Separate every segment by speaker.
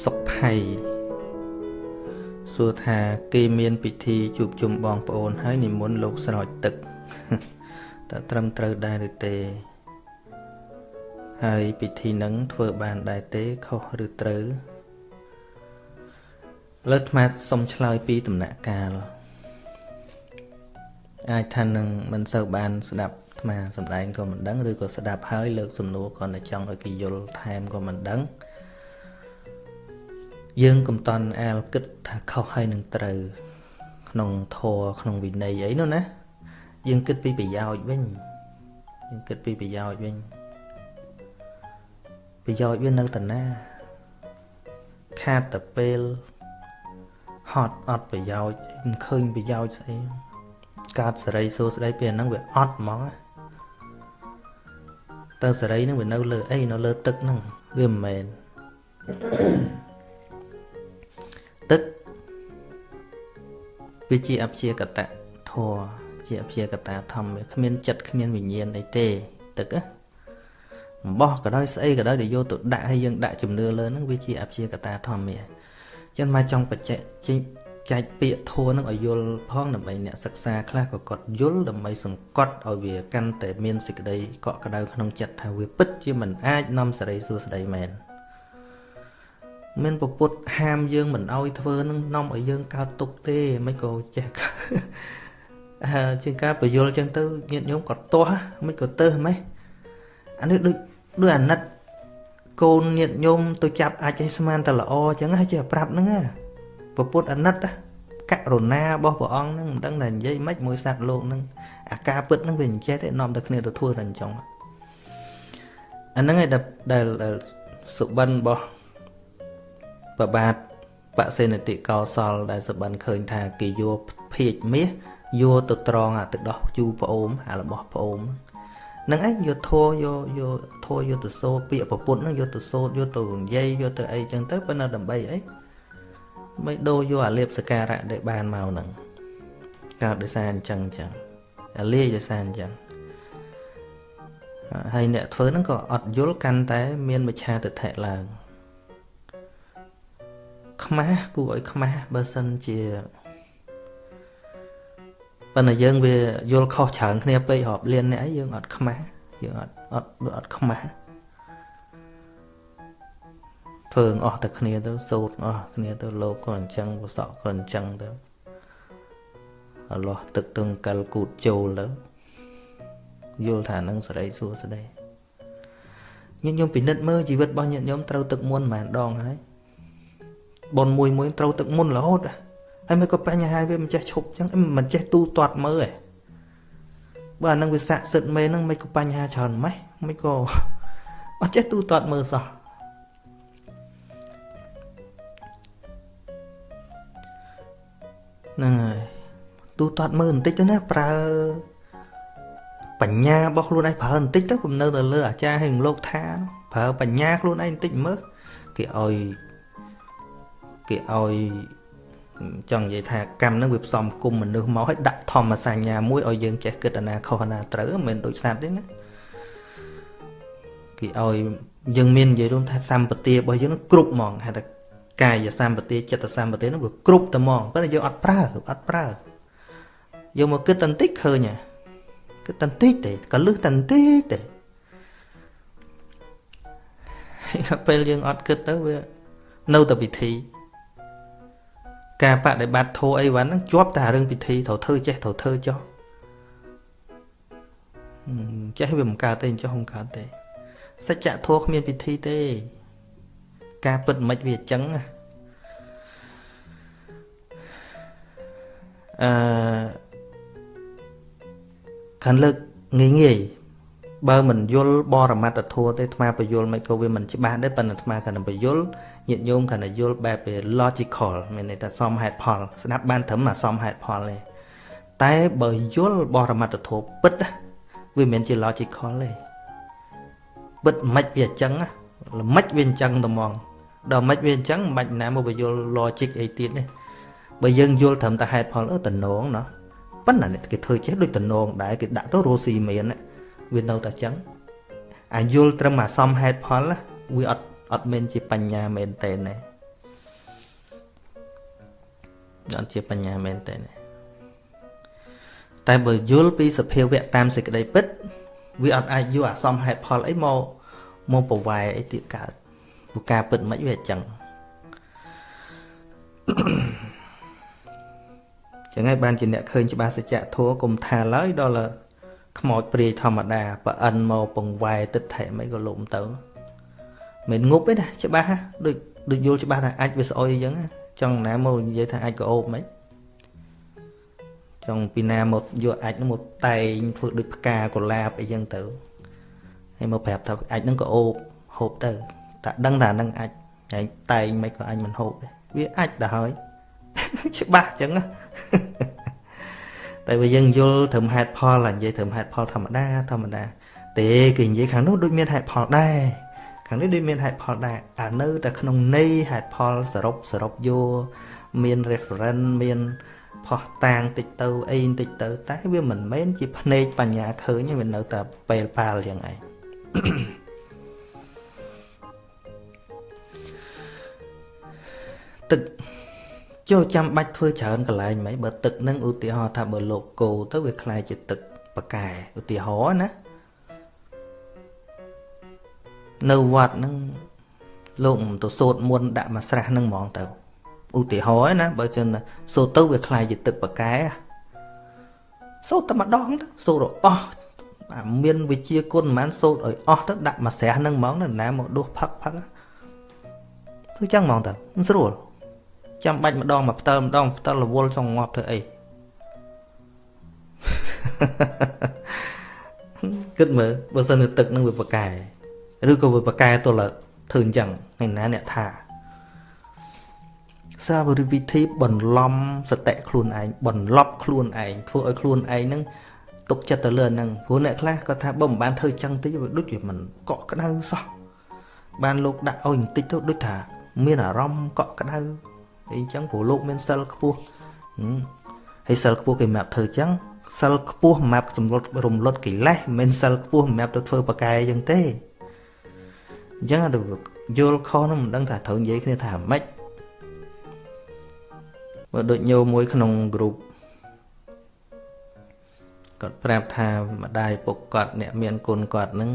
Speaker 1: សុភ័យសួរថាគេមានពិធីជួបជុំបងប្អូនហើយនិមន្តលោកស្រោចទឹកតើត្រឹមត្រូវដែរឬទេ ហើយពិធីនឹងធ្វើបានដែរទេខុសឬត្រូវលើកថ្មសុំឆ្លើយពីដំណាក់កាលអាចថានឹងមិនសូវបានស្ដាប់ថ្មសំដែងក៏មិនដឹងឬក៏ស្ដាប់ហើយលើកសំណួរក៏តែចង់ឲ្យគេយល់ថែមក៏មិនដឹង យើងកុំតន់អាលគិតថាខុសហើយនឹងត្រូវ ក្នុងធម៌ក្នុងវិន័យអីនោះណាយើងគិតពីប្រយោជន៍វិញយើងគិតពីប្រយោជន៍វិញប្រយោជន៍វានៅតាណាខាតតែពេលហត់អត់ប្រយោជន៍មិនឃើញប្រយោជន៍ស្អីកើតសេរីសួស្ដីពេលហ្នឹងវាអត់ហ្មងតើសេរីហ្នឹងវានៅលើអីនៅលើទឹកហ្នឹងវាមិនមែន វាជាអព្យាកតៈធរជាអព្យាកតាធម្មគ្មានចិត្តគ្មានវិញ្ញាណអីទេទឹកណាអំបោះក៏ដោយស្អីក៏ដោយដែលយកទៅដាក់ឲ្យយើងដាក់ជំនឿលើហ្នឹងវាជាអព្យាកតាធម្មអញ្ចឹងមកចង់បច្ចៈចែកពាក្យធัวនឹងឲ្យយល់ផងដើម្បីអ្នកសិក្សាខ្លះក៏គាត់យល់ដើម្បីសង្កត់ឲ្យវាកាន់តែមានសេចក្តីកក់ក្ដៅក្នុងចិត្តថាវាពិតជាមិនអាចនាំសេរីសួស្តីមែន មានពពុទ្ធហាមយើងមិនឲ្យធ្វើនឹងនាំឲ្យយើងកើតទុកទេមិនក៏ចេះជាងការបញ្យលចឹងទៅញាតិញោមក៏ទាស់មិនក៏ទៅហ្មងអានេះដូចដូចអាណិតកូនញាតិញោមទៅចាប់អាចឲ្យស្មានតែល្អចឹងហើយចេះប្រាប់ហ្នឹងពពុទ្ធអាណិតករុណារបស់ព្រះអង្គហ្នឹងមិនដឹងថានិយាយម៉េចមួយសត្វលោកហ្នឹងអាការពិតហ្នឹងវាអញ្ចេះទេនាំតែគ្នាទៅធ្វើតែអញ្ចឹងអាហ្នឹងឯដែលដែលសុបិនរបស់ ប្របាទបសេនតិកោសល ដែលសុបិនឃើញថាគេយកភៀកមាសយកទៅត្រង់អាទឹកដោះជូប្អូនអារបស់ប្អូនហ្នឹងឯងយកធัวយកយកធัวយកទៅសូត្រពាក្យប្រពុតហ្នឹងយកទៅសូត្រយកទៅនិយាយយកទៅអីចឹងទៅប៉ុន្តែដើម្បីអីមិនដូរយកអាលៀបសការៈដែលបានមកហ្នឹងកើតដោយសារអញ្ចឹងអញ្ចឹងអាលាយដោយសារអញ្ចឹងហើយអ្នកធ្វើហ្នឹងក៏អត់យល់កាន់តែ មានមច្ឆាទិដ្ឋិឡើង ខ្មាស់គួរឲ្យខ្មាស់បើសិនជាប៉ុន្តែយើងវាយល់ខុសច្រើនគ្នាពេករាប់លានអ្នកអីយើងអត់ខ្មាស់យើងអត់អត់អត់ខ្មាស់ធ្វើអស់តែគ្នាទៅសូត្រអស់គ្នាទៅលោកក៏អញ្ចឹងវសក់ក៏អញ្ចឹងទៅអលាស់ទឹកទឹងកលគូតចូលទៅយល់ថានឹងសេរីសួស្តីញាតិញោមពិនិត្យមើលជីវិតរបស់ញាតិញោមត្រូវទឹកមុនប្រហែលដងហើយ ប៉ុនមួយមួយត្រូវទឹកមុនរហូតហើយមិនក៏បញ្ហាវាមិនចេះឈប់អញ្ចឹងមិនចេះទូទាត់មើលឯងបើអានឹងវាស័កសិទ្ធមេនឹងមិនក៏បញ្ហាច្រើនម៉េះមិនក៏អត់ចេះទូទាត់មើលសោះហ្នឹងហើយទូទាត់មើលបន្តិចទៅណាប្រើបញ្ញារបស់ខ្លួនឯងប្រើបន្តិចទៅគំនៅទៅលើអាចារ្យហើយលោកថាប្រើបញ្ញាខ្លួនឯងបន្តិចមើលគេឲ្យ គេឲ្យចង់និយាយថាកម្មនឹងវាផ្សំគុំមនុស្សមកឲ្យដាក់ធម្មសញ្ញាមួយឲ្យយើងចេះគិតអាណាខុសអាណាត្រូវមិនមែនដូចសត្វទេណាគេឲ្យយើងមាននិយាយរួមថាសម្បទារបស់យើងនឹងគ្រប់ហ្មងហៅថាកាយសម្បទាចិត្តសម្បទានោះវាគ្រប់តែហ្មងប៉ុន្តែយើងអត់ប្រើអត់ប្រើយកមកគិតតន្តិចឃើញហ่ะគិតតន្តិចទេក៏លឹះតន្តិចទេហើយពេលយើងអត់គិតទៅវានៅតែពិធី ការបដិបត្តិធម៌អីវ៉ាន់ហ្នឹងជាប់តែរឿងពិធីត្រូវធ្វើចេះត្រូវធ្វើចោះចេះវាមិនកើតទេចោះមិនកើតទេសច្ចធម៌គ្មានពិធីទេ ការពិតមិនវាអញ្ចឹងអឺខាងលើកងាយងាយបើមិនយល់បរមត្តធម៌ទេអាត្មាបញ្យល់មិនក៏វាមិនច្បាស់ដែរប៉ុន្តែអាត្មាគាត់នឹងបញ្យល់ ញាតិញោមគាត់នឹងយល់បែប logical មានន័យថាសមហេតុផល ស្ដាប់បានត្រឹមអាសមហេតុផលទេតែបើយល់បរមត្តធម៌ពិតវាមិនមែនជា logical ទេពិតមិនវាអញ្ចឹងល្មិចវាអញ្ចឹងតែហ្មងដល់មិនវាអញ្ចឹងមិនបាច់ណាមកបញ្យល់ logic អីទៀតទេបើយើងយល់ត្រឹមតែហេតុផលអឺតំណងណោះប៉ុន្តែគេធ្វើចេះដូចតំណងដែរគេដាក់ទៅរស់ស៊ីមានណាវានៅតែចឹងអាយល់ត្រឹមអាសំហេតុផលវាអត់ អត់មែនជាបញ្ញាមែនតើណាអត់ជាបញ្ញាមែនទេតែបើយល់ពីសភាវៈតាមសេចក្តីពិត វាអត់អាចយកអាសំហេតុផលអីមកមកប្រវែអីទៀតកើតព្រោះការពិតមិនវាអញ្ចឹងចឹងហើយបានជាអ្នកឃើញច្បាស់សច្ចៈធัวគុំថាឡើយដល់ខ្មោចព្រាយធម្មតាប្រអិនមកពង្វែទឹកថែមិនក៏លុំទៅ មិនងប់ទេណាច្បាស់ដូចដូចយល់ច្បាស់ថាអាចវាស្អុយអញ្ចឹងចង់ណាមកនិយាយថាអាចក៏អូបមិនចង់ពីណាមកយកអាចនោះមកតែងធ្វើដូចផ្កាកុលាបអីចឹងទៅហើយមកប្រាប់ថាអាចនឹងក៏អូបហូបទៅតែដឹងថានឹងអាចឯងតែងមិនក៏អញមិនហូបទេវាអាចដល់ហើយច្បាស់ចឹងតែបើយើងយល់ត្រឹមហេតុផលនិយាយត្រឹមហេតុផលធម្មតាធម្មតាទេគេនិយាយខាងនោះដូចមានហេតុផលដែរ ខាងនេះដូចមានហេតុផលដែរអានៅតែក្នុងន័យហេតុផលសរុបសរុបយកមាន reference មានផោះតាងតិចទៅអីតិចទៅតែវាមិនមែនជាភ្នែកបញ្ញាឃើញទេវានៅតែពេលប៉ាល់យ៉ាងឯងទឹកចូលចាំបាច់ធ្វើច្រើនកន្លែងមិនបើទឹកនឹងឧទាហរណ៍ថាបើលោកគោទៅវាคล้ายជាទឹកប៉កែឧទាហរណ៍ណា នៅវត្តហ្នឹងលោកទៅសូត្រមុនដាក់មកស្រះហ្នឹងហ្មងទៅឧទាហរណ៍ណាបើចឹងសូត្រទៅវាคล้ายជាទឹកប៉កែសូត្រតែម្ដងទៅសូត្រអស់អាមានវិជាគុណមិនមែនសូត្រឲ្យអស់ទៅដាក់មកស្រះហ្នឹងហ្មងណាមកដួសផឹកផឹកធ្វើចឹងហ្មងទៅមិនស្រួលចាំបាច់ម្ដងមកផ្ទើម្ដងផ្ទើរវល់ចង់ងាប់ធ្វើអីគិតមើលបើសិនជាទឹកនឹងវាប្រកែ ឬក៏វាប្រកែទល់ធ្វើអញ្ចឹងឯណាអ្នកថាសាវរិវិធីបន្លំសតិខ្លួនឯងបន្លប់ខ្លួនឯងធ្វើឲ្យខ្លួនឯងហ្នឹងទុកចិត្តទៅលើហ្នឹងព្រោះអ្នកខ្លះគាត់ថាបើមិនបានធ្វើចឹងតិចវាដូចជាមិនកក់ក្ដៅសោះបានលោកដាក់ឲ្យបន្តិចទៅដូចថា មានអារម្មណ៍កក់ក្ដៅអីចឹងព្រោះលោកមានសិលខ្ពស់ហើយសិលខ្ពស់គេសម្រាប់ធ្វើចឹងសិលខ្ពស់សម្រាប់សម្លុតរំលត់កិលេសមិនមែនសិលខ្ពស់សម្រាប់ទៅធ្វើបកាយចឹងទេ អញ្ចឹងយល់ខុសនោះមិនដឹងថាត្រូវនិយាយគ្នាថាម៉េចបើដូចញោមមួយក្នុងក្រុមគាត់ប្រាប់ថាម្ដាយពុកគាត់អ្នកមានគុណគាត់នឹង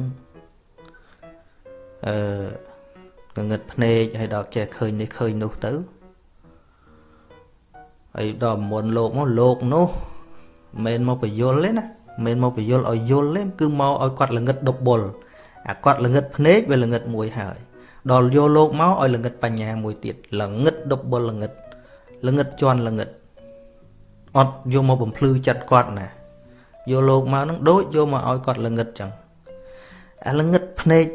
Speaker 1: អឺងឹតភ្នែកហើយដល់ចេះឃើញនេះឃើញនោះទៅហើយដល់មុនលោកមកលោកនោះមិនមកបញ្យលទេណាមិនមកបញ្យលឲ្យយល់ទេគឺមកឲ្យគាត់ល្ងិតដប់បុល អាគាត់ល្ងិតភ្នែកវាល្ងិតមួយហើយដល់យកលោកមកឲ្យល្ងិតបញ្ញាមួយទៀតល្ងិតដប់បុលល្ងិតល្ងិតជន់ល្ងិតអត់យកមកបំភ្លឺចិត្តគាត់ណាយកលោកមកនឹងដូចយកមកឲ្យគាត់ល្ងិតចឹងអាល្ងិតភ្នែក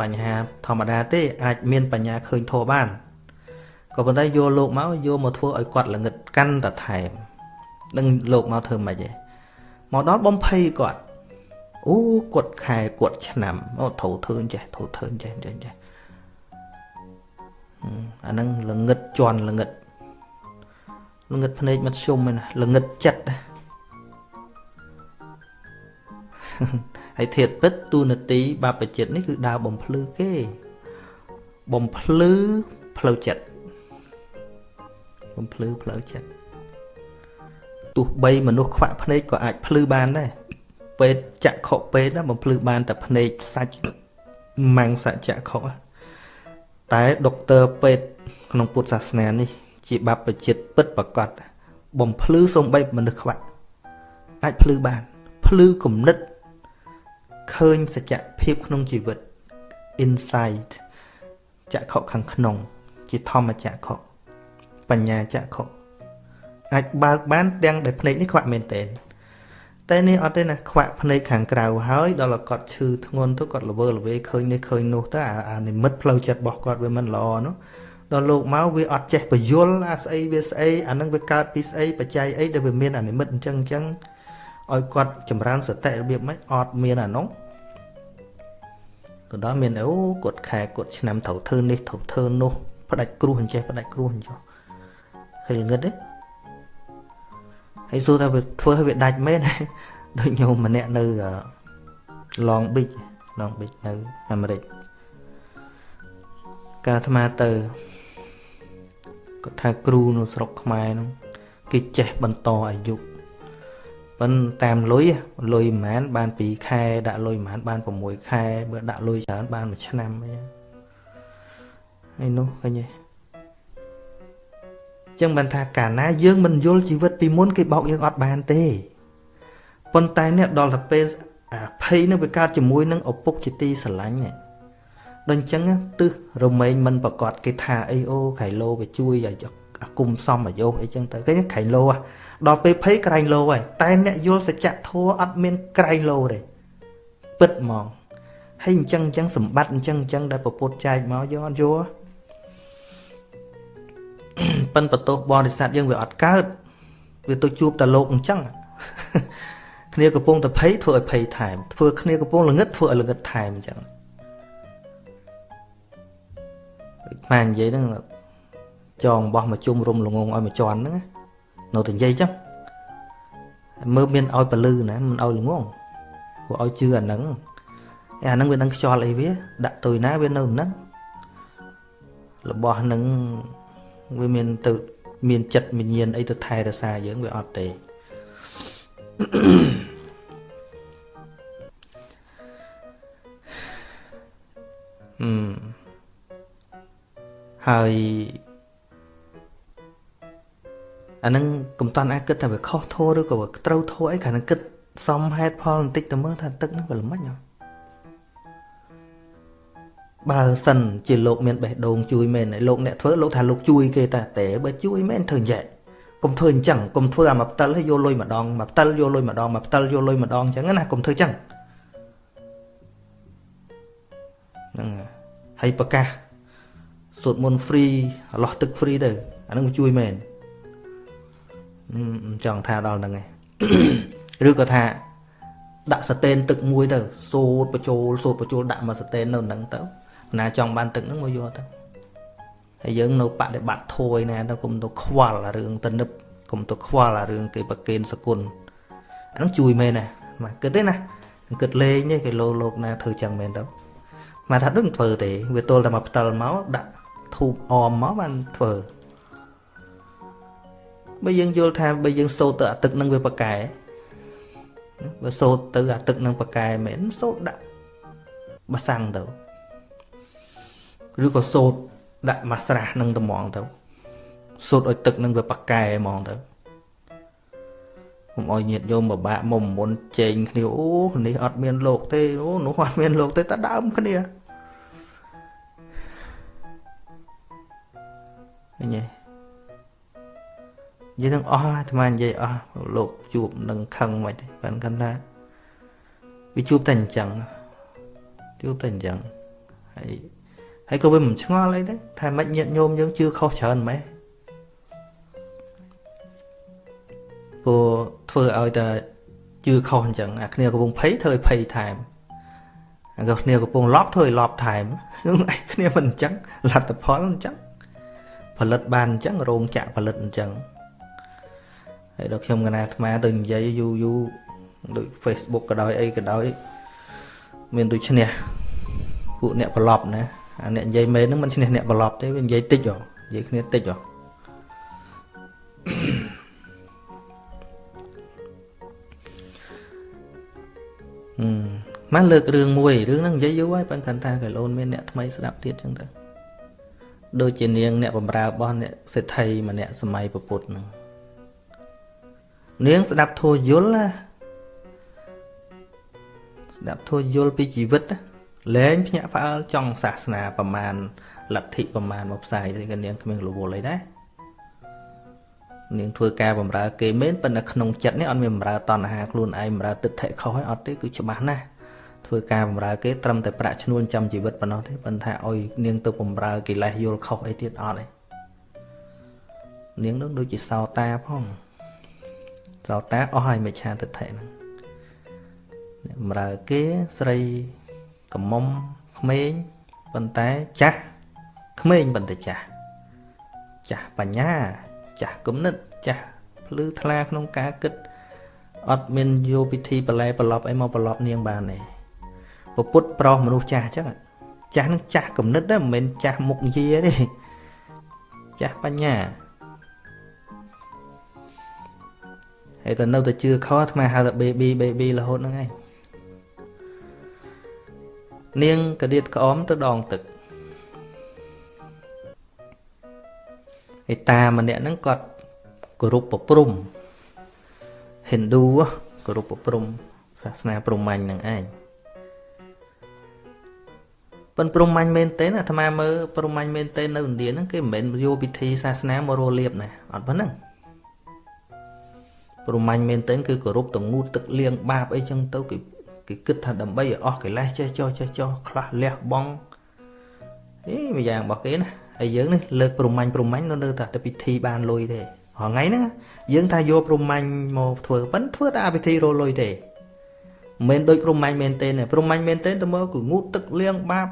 Speaker 1: បញ្ហាធម្មតាទេអាចមានបញ្ញាឃើញធម៌បានក៏ប៉ុន្តែយកលោកមកយកមកធ្វើឲ្យគាត់ល្ងិតកាន់តែថែមនឹងលោកមកធ្វើម៉េចឯងមកដល់បំភ័យគាត់ អូគាត់ខែគាត់ឆ្នាំអូត្រូវធ្វើចេះត្រូវធ្វើចេះចេះចេះអាហ្នឹងល្ងិតជន់ល្ងិតល្ងិតភ្នែកមធ្យមឯណាល្ងិតចិត្តហើយធាតពិតទូនាទីបាបចិត្តនេះគឺដើរបំភ្លឺគេ បំភ្លឺផ្លូវចិត្តបំភ្លឺផ្លូវចិត្តទោះបីមនុស្សខ្វាក់ភ្នែកក៏អាចភ្លឺបានដែរ ពេទ្យចក្ខុពេទ្យណាបំភ្លឺបានតែភ្នែកសាច់ម៉ាំងសចក្ខុតែដុកទ័រពេទ្យក្នុងពុទ្ធសាសនានេះ ជាបព្វជិតពិតប្រកបបំភ្លឺសំបីមនុស្សខ្វាក់អាចភ្លឺបានភ្លឺគំនិតឃើញសច្ចភាពក្នុងជីវិត insight ចក្ខុខាងក្នុង ជាធម្មចក្ខុបញ្ញាចក្ខុអាចបើកបានទាំងដែលភ្នែកនេះខ្វាក់មែនតើ តែនេះអត់ទេណាខ្វាក់ភ្នែកខាងក្រៅហើយដល់គាត់ឈឺធ្ងន់ទៅគាត់ល្វើល្វេឃើញនេះឃើញនោះទៅអានិមិត្តផ្លូវចិត្តរបស់គាត់វាមិនល្អនោះដល់លោកមកវាអត់ចេះបយលអាស្អីវាស្អីអានឹងវាកើតពីស្អីបច្ច័យអីដែលវាមានអានិមិត្តអញ្ចឹងអញ្ចឹងឲ្យគាត់ចម្រើនសតិរបៀបម៉េចអត់មានអានោះទៅដល់មានអូគាត់ខែគាត់ឆ្នាំត្រូវធ្វើនេះត្រូវធ្វើនោះផ្ដាច់គ្រោះអញ្ចេះផ្ដាច់គ្រោះអញ្ចឹងឃើញល្ងឹតទេ ហើយសួរថាវាធ្វើឲ្យវាដាច់មែនដូចញោមម្នាក់នៅ Long Beach Long Beach នៅអាមេរិកកាអាត្មាទៅគាត់ថាគ្រូនៅស្រុកខ្មែរនោះគេចេះបន្តអាយុប៉ុន្តែតាមលុយលុយប្រហែលបាន2ខែដាក់លុយប្រហែលបាន6ខែបើដាក់លុយច្រើនបាន1ឆ្នាំអីហើយនោះឃើញទេ ចឹងបានថាកាលណាយើងមិនយល់ជីវិតពីមុនគេបោកយើងអត់បានទេប៉ុន្តែអ្នកដល់ទៅពេលអាភ័យនឹងវាកើតជាមួយនឹងឪពុកជាទីស្រឡាញ់នេះដូចអញ្ចឹងទឹះរមែងមិនប្រកាសគេថាអីអូក្រៃលោវាជួយឲ្យអាគុំសំអាយុអីចឹងទៅគេក្រៃលោដល់ពេលភ័យក្រែងលោហើយតែអ្នកយល់សច្ចធម៌អត់មានក្រែងលោទេពិតហ្មងហើយអញ្ចឹងអញ្ចឹងសម្បត្តិអញ្ចឹងអញ្ចឹងដែលពពុទ្ធចែកមកយើងអត់យល់ ប៉ិនបន្ទោសបរិស័ទយើងវាអត់កើតវាទៅជួបតែលោកអញ្ចឹងគ្នាកំពុងតែភ័យធ្វើឲ្យភ័យថែមធ្វើគ្នាកំពុងល្ងឹតធ្វើឲ្យល្ងឹតថែមអញ្ចឹងម៉ែនិយាយហ្នឹងចងបោះមកជុំរុំល្ងងឲ្យមកជន់ហ្នឹងនៅតែនិយាយចឹងមើលមានឲ្យពលឺណាមិនឲ្យល្ងងព្រោះឲ្យជឿអាហ្នឹងអាហ្នឹងវានឹងខ្យល់អីវាដាក់ទុយណាវានៅហ្នឹងរបស់ហ្នឹង វាមានទៅមានចិត្តវិញ្ញាណអីទៅថែរក្សាយើងវាអត់ទេអឺហើយអានឹងកុំតាន់អាចគិតថាវាខុសធัวឬក៏ត្រូវធัวអីគ្រាន់តែគិតសំហេតុផលបន្តិចទៅមើលថាទឹកហ្នឹងវាល្មិចហ៎ បើសិនជាលោកមានបេះដូងជួយមែនលោកអ្នកធ្វើលោកថាលោកជួយគេតាតែបើជួយមែនធ្វើយ៉ាងម៉េចកុំធ្វើអញ្ចឹងកុំធ្វើអាមកផ្តិលឲ្យយកលុយម្ដងមកផ្តិលយកលុយម្ដងមកផ្តិលយកលុយម្ដងអញ្ចឹងណាកុំធ្វើអញ្ចឹងហ្នឹងហើយប្រកាសសូត្រមន្ត free អឡោះទឹក free ទៅអានឹងជួយមែនចង់ថាដល់ហ្នឹងឯងឬក៏ថាដាក់ស្តេនទឹកមួយទៅសូត្របញ្ចូលសូត្របញ្ចូលដាក់មកស្តេននៅហ្នឹងទៅ ណាចង់បានទឹកហ្នឹងមកយកទៅហើយយើងនៅបដិបត្តិធួយណាទៅគុំទៅខ្វល់អារឿងទៅនឹបគុំទៅខ្វល់អារឿងគេប្រកេនសគុណអាហ្នឹងជួយមែនណាមកគិតទេណាគិតលេងទេគេលោលោកណាធ្វើចឹងមែនទៅមកថាដឹងធ្វើទេវាទល់តែមកផ្តិលមកដាក់ធូបអមមកបានធ្វើបើយើងយល់ថាបើយើងសូត្រទៅអាទឹកនឹងវាប្រកែបើសូត្រទៅអាទឹកនឹងប្រកែមែនសូត្រដាក់បាសាំងទៅ ឬក៏សូត្រដាក់មកស្រះនឹងត្មងទៅសូត្រឲ្យទឹកនឹងវាប្រកែហ្មងទៅខ្ញុំឲ្យញាតញោមបបាក់មុំមុនជែងគ្នាអូនេះអត់មានលោកទេអូនោះអត់មានលោកទេតែដើមគ្នាឃើញទេនិយាយនឹងអស់អាត្មានិយាយអស់លោកជួបនឹងខឹងមិនទេបានគាត់ថាវាជួបតែអញ្ចឹងជួបតែអញ្ចឹងហើយ ហើយក៏វាមិនឆ្ងល់អីដែរថាមិនញាតញោមយើងជឿខុសច្រើនម៉េចព្រោះធ្វើឲ្យតែជឿខុសអញ្ចឹងអាគ្នាកំពុងភ័យធ្វើឲ្យភ័យថែមអាគ្នាកំពុងលប់ធ្វើឲ្យលប់ថែមគ្នាមិនអញ្ចឹងលទ្ធផលអញ្ចឹងផលិតបានអញ្ចឹងរោងចក្រផលិតអញ្ចឹងហើយដល់ខ្ញុំកណាអាត្មាទៅនិយាយយូរយូរដូច Facebook ក៏ដោយអីក៏ដោយមានដូចឈ្នះពួកអ្នកប្រឡប់ណា អាអ្នកនិយាយមែនហ្នឹងមិនឈ្នះអ្នកប្រឡប់ទេវានិយាយតិចហ៎និយាយគ្នាតិចហ៎អឺមកលើករឿងមួយរឿងហ្នឹងនិយាយយូរហើយប៉ុន្តែថាកែលូនមានអ្នកថ្មីស្ដាប់ទៀតចឹងទៅដូចជានាងអ្នកបំរើរបស់អ្នកសេដ្ឋីម្នាក់សម័យពុទ្ធហ្នឹងនាងស្ដាប់ធัวយល់ណាស្ដាប់ធัวយល់ពីជីវិត លែងភ្ញាក់ផ្អើលចង់សាសនាប្រមាណលទ្ធិប្រមាណមកផ្សាយទេក៏នាងគ្មានរវល់អីដែរនាងធ្វើការបំរើគេមែនប៉ុន្តែក្នុងចិត្តនេះអត់មានបំរើតណ្ហាខ្លួនឯងបំរើទិដ្ឋិខុសឲ្យអត់ទេគឺច្បាស់ណាស់ធ្វើការបំរើគេត្រឹមតែប្រាក់ឈ្នួលចាំជីវិតប៉ុណ្ណោះទេប៉ុន្តែឲ្យនាងទៅបំរើកិលេសយល់ខុសអីទៀតអត់ទេនាងនោះដូចជាសោតាផងសោតាអស់ហើយមិច្ឆាទិដ្ឋិហ្នឹងអ្នកបំរើគេស្រី កំមុំក្មេងប៉ុន្តែចាស់ក្មេងប៉ុន្តែចាស់ចាស់បញ្ញាចាស់គំនិតចាស់ភ្លឺថ្លាក្នុងការគិតអត់មានយកពិធីបលែប្រឡប់អីមកប្រឡប់នាងបានទេពុទ្ធប្រុសមនុស្សចាស់អញ្ចឹងចាស់នឹងចាស់គំនិតណាមិនមែនចាស់មុខយាទេចាស់បញ្ញាហើយទៅនៅតែជឿខអាត្មាហៅថា baby baby រហូតហ្នឹងឯង នាងកដៀតក្អមទៅដងទឹកឯតាម្នាក់ហ្នឹងគាត់គោរពប្រព្រំហិណ្ឌូគោរពប្រព្រំសាសនាព្រហ្មញ្ញហ្នឹងឯងប៉ុនព្រហ្មញ្ញមែនទេអាត្មាមើលព្រហ្មញ្ញមែនទេនៅឥណ្ឌាហ្នឹងគេមិនមែនយកពិធីសាសនាមករលៀបណាអត់ប៉ុណ្ណឹងព្រហ្មញ្ញមែនទេគឺគោរពតងូតទឹកលៀងបាបអីចឹងទៅគេ គេគិតថាដើម្បីឲ្យអស់កិលេសចេះចោះចេះចោះខ្លះលះបង់អេមួយយ៉ាងរបស់គេណាហើយយើងនេះលើកព្រហ្មញ្ញព្រហ្មញ្ញនៅតែតែពិធីបានលុយទេហងៃហ្នឹងយើងថាយកព្រហ្មញ្ញមកធ្វើប៉ិនធ្វើតែពិធីរលុយទេមិនមែនដូចព្រហ្មញ្ញមែនទេព្រហ្មញ្ញមែនទេទៅមកគឺងូតទឹកលៀងបាប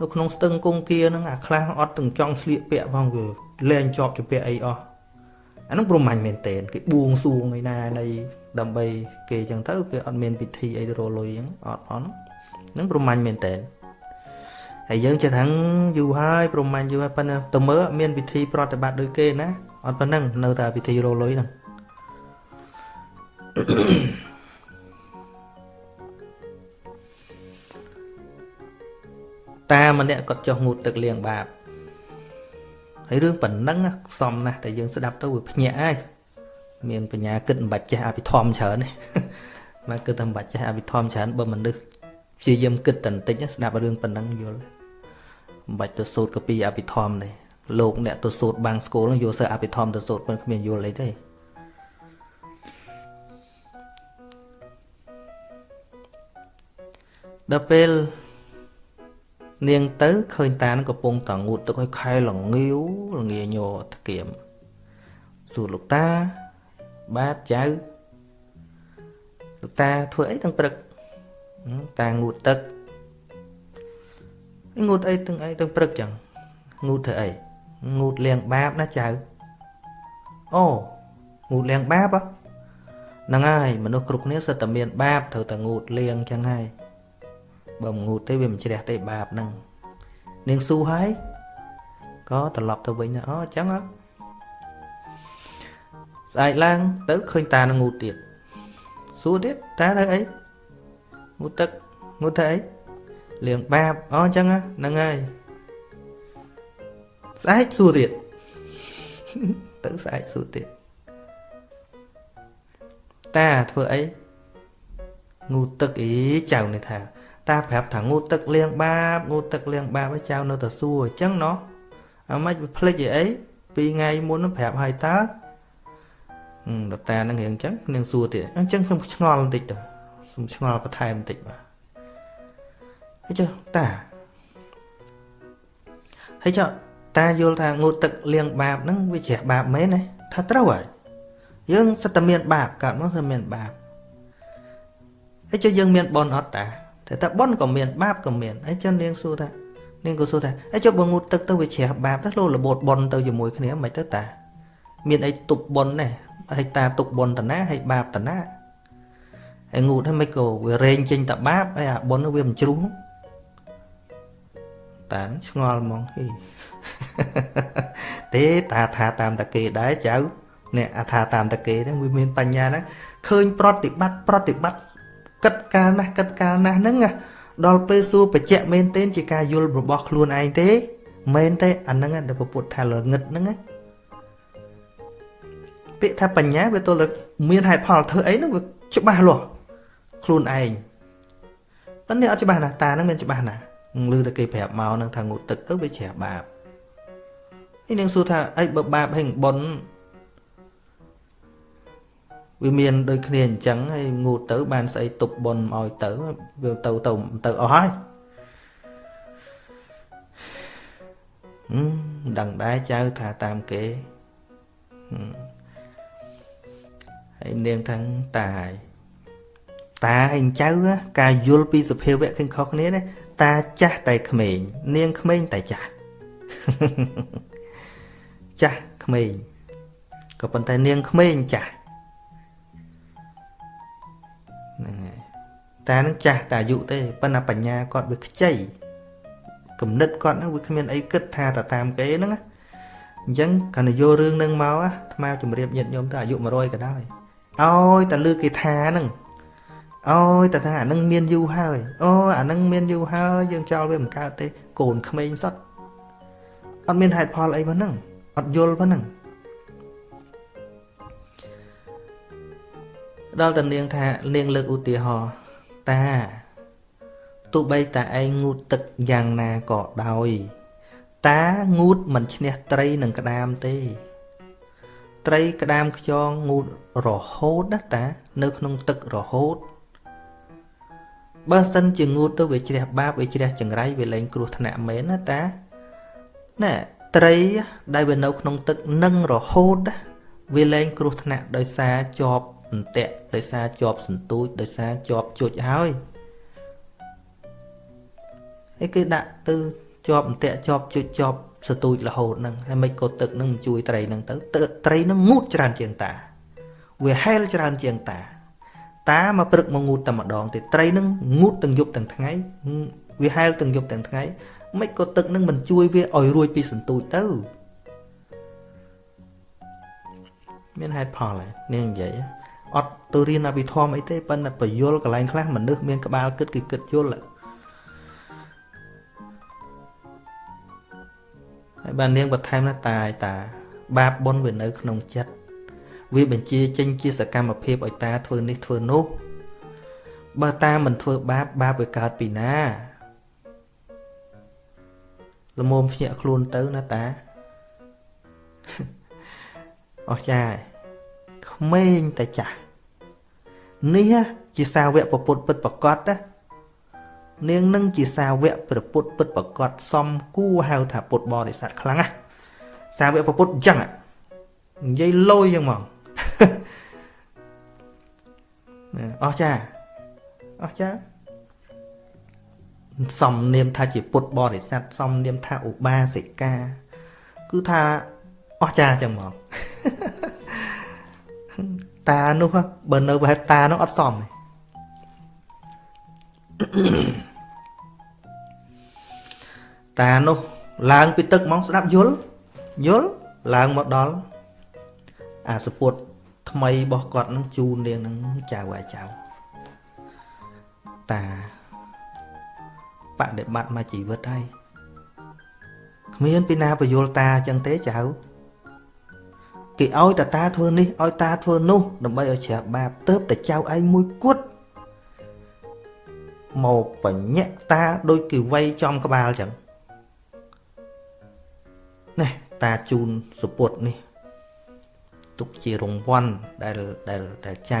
Speaker 1: នៅក្នុងស្ទឹងគង្គាហ្នឹងអាខ្លះអត់ទាំងចង់ស្លៀកពាក់ផងគឺលែងជាប់ជាពាក់អីអស់អាហ្នឹងព្រហ្មញ្ញមែនទេគេបួងសួងឯណានៃ ដើម្បីគេអញ្ចឹងទៅគេអត់មានពិធីអីទៅរលុយអញ្ចឹងអត់ផងហ្នឹងព្រហ្មញ្ញមែនទេហើយយើងចិត្តថាយូរហើយព្រហ្មញ្ញយូរហើយប៉ុន្តែទៅមើលមានពិធីប្រតិបត្តិដូចគេណាអត់ប៉ុណ្ណឹងនៅតែពិធីរលុយហ្នឹងតាម្នាក់គាត់ចុះងូតទឹកលាងបាបហើយរឿងប៉ុណ្ណឹងខ្សំណាស់តែយើងស្ដាប់ទៅវាភ្ញាក់ហើយ មានបញ្ញាគិតមិនបាច់ចេះអភិធម្មច្រើនទេមកគិតតែមិនបាច់ចេះអភិធម្មច្រើនបើមនុស្សព្យាយាមគិតតែបន្តិចស្ដាប់រឿងប៉ុណ្ណឹងយល់មិនបាច់ទៅសូត្រកពីអភិធម្មទេលោកអ្នកទៅសូត្របាំងស្គូលយកសើអភិធម្មទៅសូត្រប៉ុន្តែគ្មានយល់អីទេដល់ពេលនាងទៅឃើញតានឹងកំពុងតងូតទឹកឲ្យខែលងាវលងាញោថ្កៀមសួរលោកតា បាទចៅលោកតាធ្វើអីទាំងព្រឹកតាងូតទឹកងូតអីទាំងអីទាំងព្រឹកចឹងងូតធ្វើអីងូតលៀងបាបណាចៅអូងូតលៀងបាបហ្នឹងហើយមនុស្សគ្រប់គ្នាសិតតែមានបាបត្រូវតែងូតលៀងចឹងហើយបើងូតទេវាមិនជ្រះទេបាបហ្នឹងនាងស៊ូហើយក៏ត្រឡប់ទៅវិញណាអូអញ្ចឹងហ៎ ស្អែកឡើងទៅឃើញតានឹងងូតទៀតសួរទៀតតាធ្វើអីងូតទឹកងូតធ្វើអីលៀងបាបអូអញ្ចឹងហ្នឹងហើយស្អែកសួរទៀតទៅស្អែកសួរទៀតតាធ្វើអីងូតទឹកអីចៅនេះថា តាប្រាប់ថាងូតទឹកលៀងបាបងូតទឹកលៀងបាបឲ្យចៅនៅតែសួរអញ្ចឹងណោះអាម៉េចវាភ្លេចអីអីពីថ្ងៃមុនប្រាប់ឲ្យតើ ដតានឹងរៀងអញ្ចឹងនាងសួរទៀតអញ្ចឹងខ្ញុំឆ្ងល់បន្តិចទៅខ្ញុំឆ្ងល់បន្ថែមបន្តិចបាទហើយចុះតាហើយចុះតាយល់ថាងូតទឹកលៀងបាបហ្នឹងវាជ្រះបាបមែនទេថាត្រូវហើយយើងសិតតែមានបាបកើតមកសិតមានបាបហើយចុះយើងមានបនអត់តាតែថាបនក៏មានបាបក៏មានហើយចុះនាងសួរថានាងក៏សួរថាហើយចុះបើងូតទឹកទៅវាជ្រះបាបទៅលោរបូតបនទៅជាមួយគ្នាមិនទៅតា មានអីទប់បនទេ ហើយតាទុកបនតណាហើយបាបតណាហើយងូតហើយមិនក៏វារែងចេញតបាបហើយអាបននោះវាមិនជ្រុះតាឆ្ងល់ហ្មងហីទេតាថាតាមតាគេដែរចៅអ្នកអាថាតាមតាគេហ្នឹងវាមានបញ្ញាហ្នឹងឃើញប្រតិបត្តិប្រតិបត្តិគិតកាលណាស់គិតកាលណាស់ហ្នឹងដល់ពេលសួរបច្ចៈមែនទេជាការយល់របស់ខ្លួនឯងទេមែនទេអាហ្នឹងដែលពុទ្ធថាល្ងឹតហ្នឹង ពាក្យថាបញ្ញាវាទល់តែមានហេតុផលធ្វើអីហ្នឹងវាច្បាស់លាស់ខ្លួនឯងប៉ុន្តែអត់ច្បាស់ណាតាហ្នឹងមានច្បាស់ណាឮតែគេប្រាប់មកហ្នឹងថាងូតទឹកទៅវាជ្រះបាបហើយនឹងសួរថាអីបើបាបហើយប៉ុនវាមានដូចគ្នាអញ្ចឹងហើយងូតទៅ បានស្អីទប់ប៉ុនឲ្យទៅវាទៅទៅទៅអស់ហើយមិនដឹងដែរចៅថាតាមគេ ហើយនាងថាតាហើយតាហើយចៅការយល់ពីសភាវៈឃើញខុសគ្នាណាតាចាស់តែក្មេងនាងក្មេងតែចាស់ចាស់ក្មេងក៏ប៉ុន្តែនាងក្មេងចាស់ហ្នឹងហើយតានឹងចាស់តែអាយុទេប៉ុន្តែបញ្ញាគាត់វាខ្ចីគំនិតគាត់ហ្នឹងវាគ្មានអីគិតថាទៅតាមគេហ្នឹងអអញ្ចឹងកាលនយករឿងនឹងមកអាថ្មជំរាបញាតិញោមទៅអាយុ100ក៏ដោយ ឲ្យតែលើគេថាហ្នឹងអើយតែថាអានឹងមានយូរហើយអូអានឹងមានយូរហើយយើងចោលវាមិនកើតទេកូនក្មេងសតអត់មានហេតុផលអីប៉ុណ្ណឹងអត់យល់ប៉ុណ្ណឹងដល់តានាងថានាងលើកឧទាហរណ៍តាទោះបីតាឯងងូតទឹកយ៉ាងណាក៏ដោយ តាងូតមិនឈ្នះត្រីនឹងក្តាមទេ ត្រីក្តាមខ្យងងូតរហូតណាតា នៅក្នុងទឹករហូតបើសិនជាងូតទៅវាជ្រះបាបវាជ្រះចង្រៃវាលែងគ្រោះថ្នាក់មែនណាតាណែត្រីដែលវានៅក្នុងទឹកនឹងរហូតវាលែងគ្រោះថ្នាក់ដោយសារជាប់អន្ទាក់ដោយសារជាប់សន្ទូចដោយសារជាប់ជុចហើយហើយគេដាក់ទៅជាប់អន្ទាក់ជាប់ជុចជាប់ សទូចរហូតហ្នឹងហើយមិនក៏ទឹកហ្នឹងជួយត្រីហ្នឹងទៅត្រីហ្នឹងងូតច្រើនជាងតា វាហែលច្រើនជាងតា តាមកព្រឹកមកងូតតែម្ដងទេត្រីនឹងងូតទាំងយប់ទាំងថ្ងៃវាហែលទាំងយប់ទាំងថ្ងៃមិនក៏ទឹកនឹងមិនជួយវាឲ្យរួចពីសន្ទូចទៅមានហេតុផលហើយនាងនិយាយអត់ទៅរៀនអភិធម្មអីទេប៉ុន្តែបយលកន្លែងខ្លះមនុស្សមានក្បាលគិតគឺគិតយល់ ហើយបាននាងបន្ថែមណាតាយតា បាបបុណ្យវានៅក្នុងចិត្តវាបញ្ជាចេញជាសកម្មភាពឲ្យតាធ្វើនេះធ្វើនោះបើតាមិនធ្វើបាបបាបវាកើតពីណាល្មមភ្ញាក់ខ្លួនទៅណាតាអស់ចាក្មេងតែចាស់នេះជាសាវកពុទ្ធពិតប្រកបណា នាងនឹងជាសាវកព្រះពុទ្ធពិតប្រកបសំគួរហៅថាពុទ្ធបរិស័ទខ្លាំងណាសាវកព្រះពុទ្ធអញ្ចឹងនិយាយលយយ៉ាងមកអស់ចាអស់ចាសំនាមថាជាពុទ្ធបរិស័ទសំនាមថាឧបាសិកា គឺថាអស់ចាចឹងមកតានោះបើនៅប្រហែលតានោះអត់សមទេ តានោះឡើងពីទឹកហ្មងស្ដាប់យល់យល់ឡើងមកដល់អាសពុតថ្មីរបស់គាត់នឹងជូននាងនឹងចៅអាចៅតាបដិបត្តិមកជីវិតហើយគ្មានពីណាបញ្យល់តាអញ្ចឹងទេចៅគេឲ្យតាតាធ្វើនេះឲ្យតាធ្វើនោះដើម្បីឲ្យជ្រះបាបទៅតែចៅឯងមួយគត់មកបញ្ញាក់តាដូចគេវាយចំក្បាលអញ្ចឹង តាជូនសុពុតនេះ ទុកជារង្វាន់ដែលដែលដែលចៅ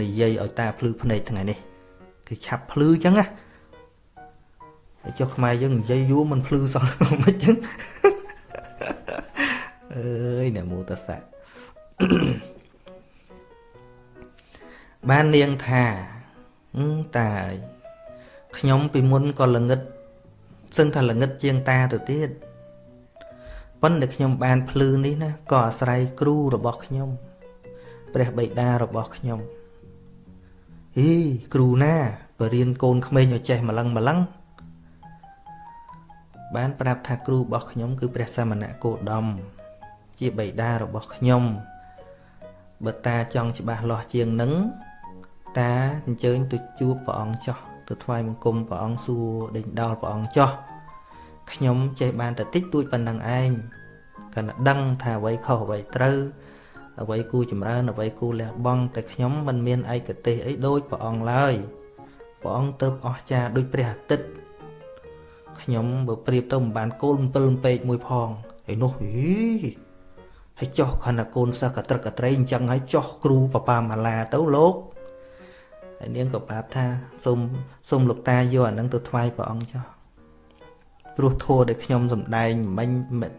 Speaker 1: និយាយឲ្យតាភ្លឺភ្នែកថ្ងៃនេះគឺឆាប់ភ្លឺអញ្ចឹងណាចុះខ្មែរយើងនិយាយយូរមិនភ្លឺសោះមិនអញ្ចឹងអើយនមោតសៈបាននាងថាតាអើយខ្ញុំពីមុនក៏ល្ងិតសឹងថាល្ងិតជាងតាទៅទៀត ប៉ុន្តែខ្ញុំបានភ្លឺនេះណាក៏អាស្រ័យគ្រូរបស់ខ្ញុំ ព្រះបិតារបស់ខ្ញុំហីគ្រូណាបរៀនកូនក្មេងឲ្យចេះម្លឹងម្លឹងបានប្រាប់ថាគ្រូរបស់ខ្ញុំ គឺព្រះសមណគោដមជាបិតារបស់ខ្ញុំបើតាចង់ច្បាស់លាស់ជាងនឹងតាអញ្ជើញទៅជួបព្រះអង្គចោះទៅថ្វាយបង្គំព្រះអង្គសួរដេញដោលព្រះអង្គចោះ ខ្ញុំចេះបានតែតិចតួចប៉ុណ្ណឹងឯងគាត់ដឹងថាអ្វីខុសអ្វីត្រូវអ្វីគូចម្រើនអ្វីគូលះបង់តែខ្ញុំមិនមានឯកទេសអីដូចព្រះអង្គឡើយព្រះអង្គទៅអស្ចារ្យដូចព្រះអាទិត្យខ្ញុំបើប្រៀបទៅមិនបានកូន7ពេកមួយផងឯនោះហីហើយចោះខណៈកូនសិស្សកត្រឹកកត្រៃអញ្ចឹងហើយចោះគ្រូបបាម៉ាឡាទៅលោកហើយនាងក៏ប្រាប់ថាសូមសូមលោកតាយកអានឹងទៅថ្វាយព្រះអង្គចោះ ព្រោះធัวដែលខ្ញុំសំដែងមិញ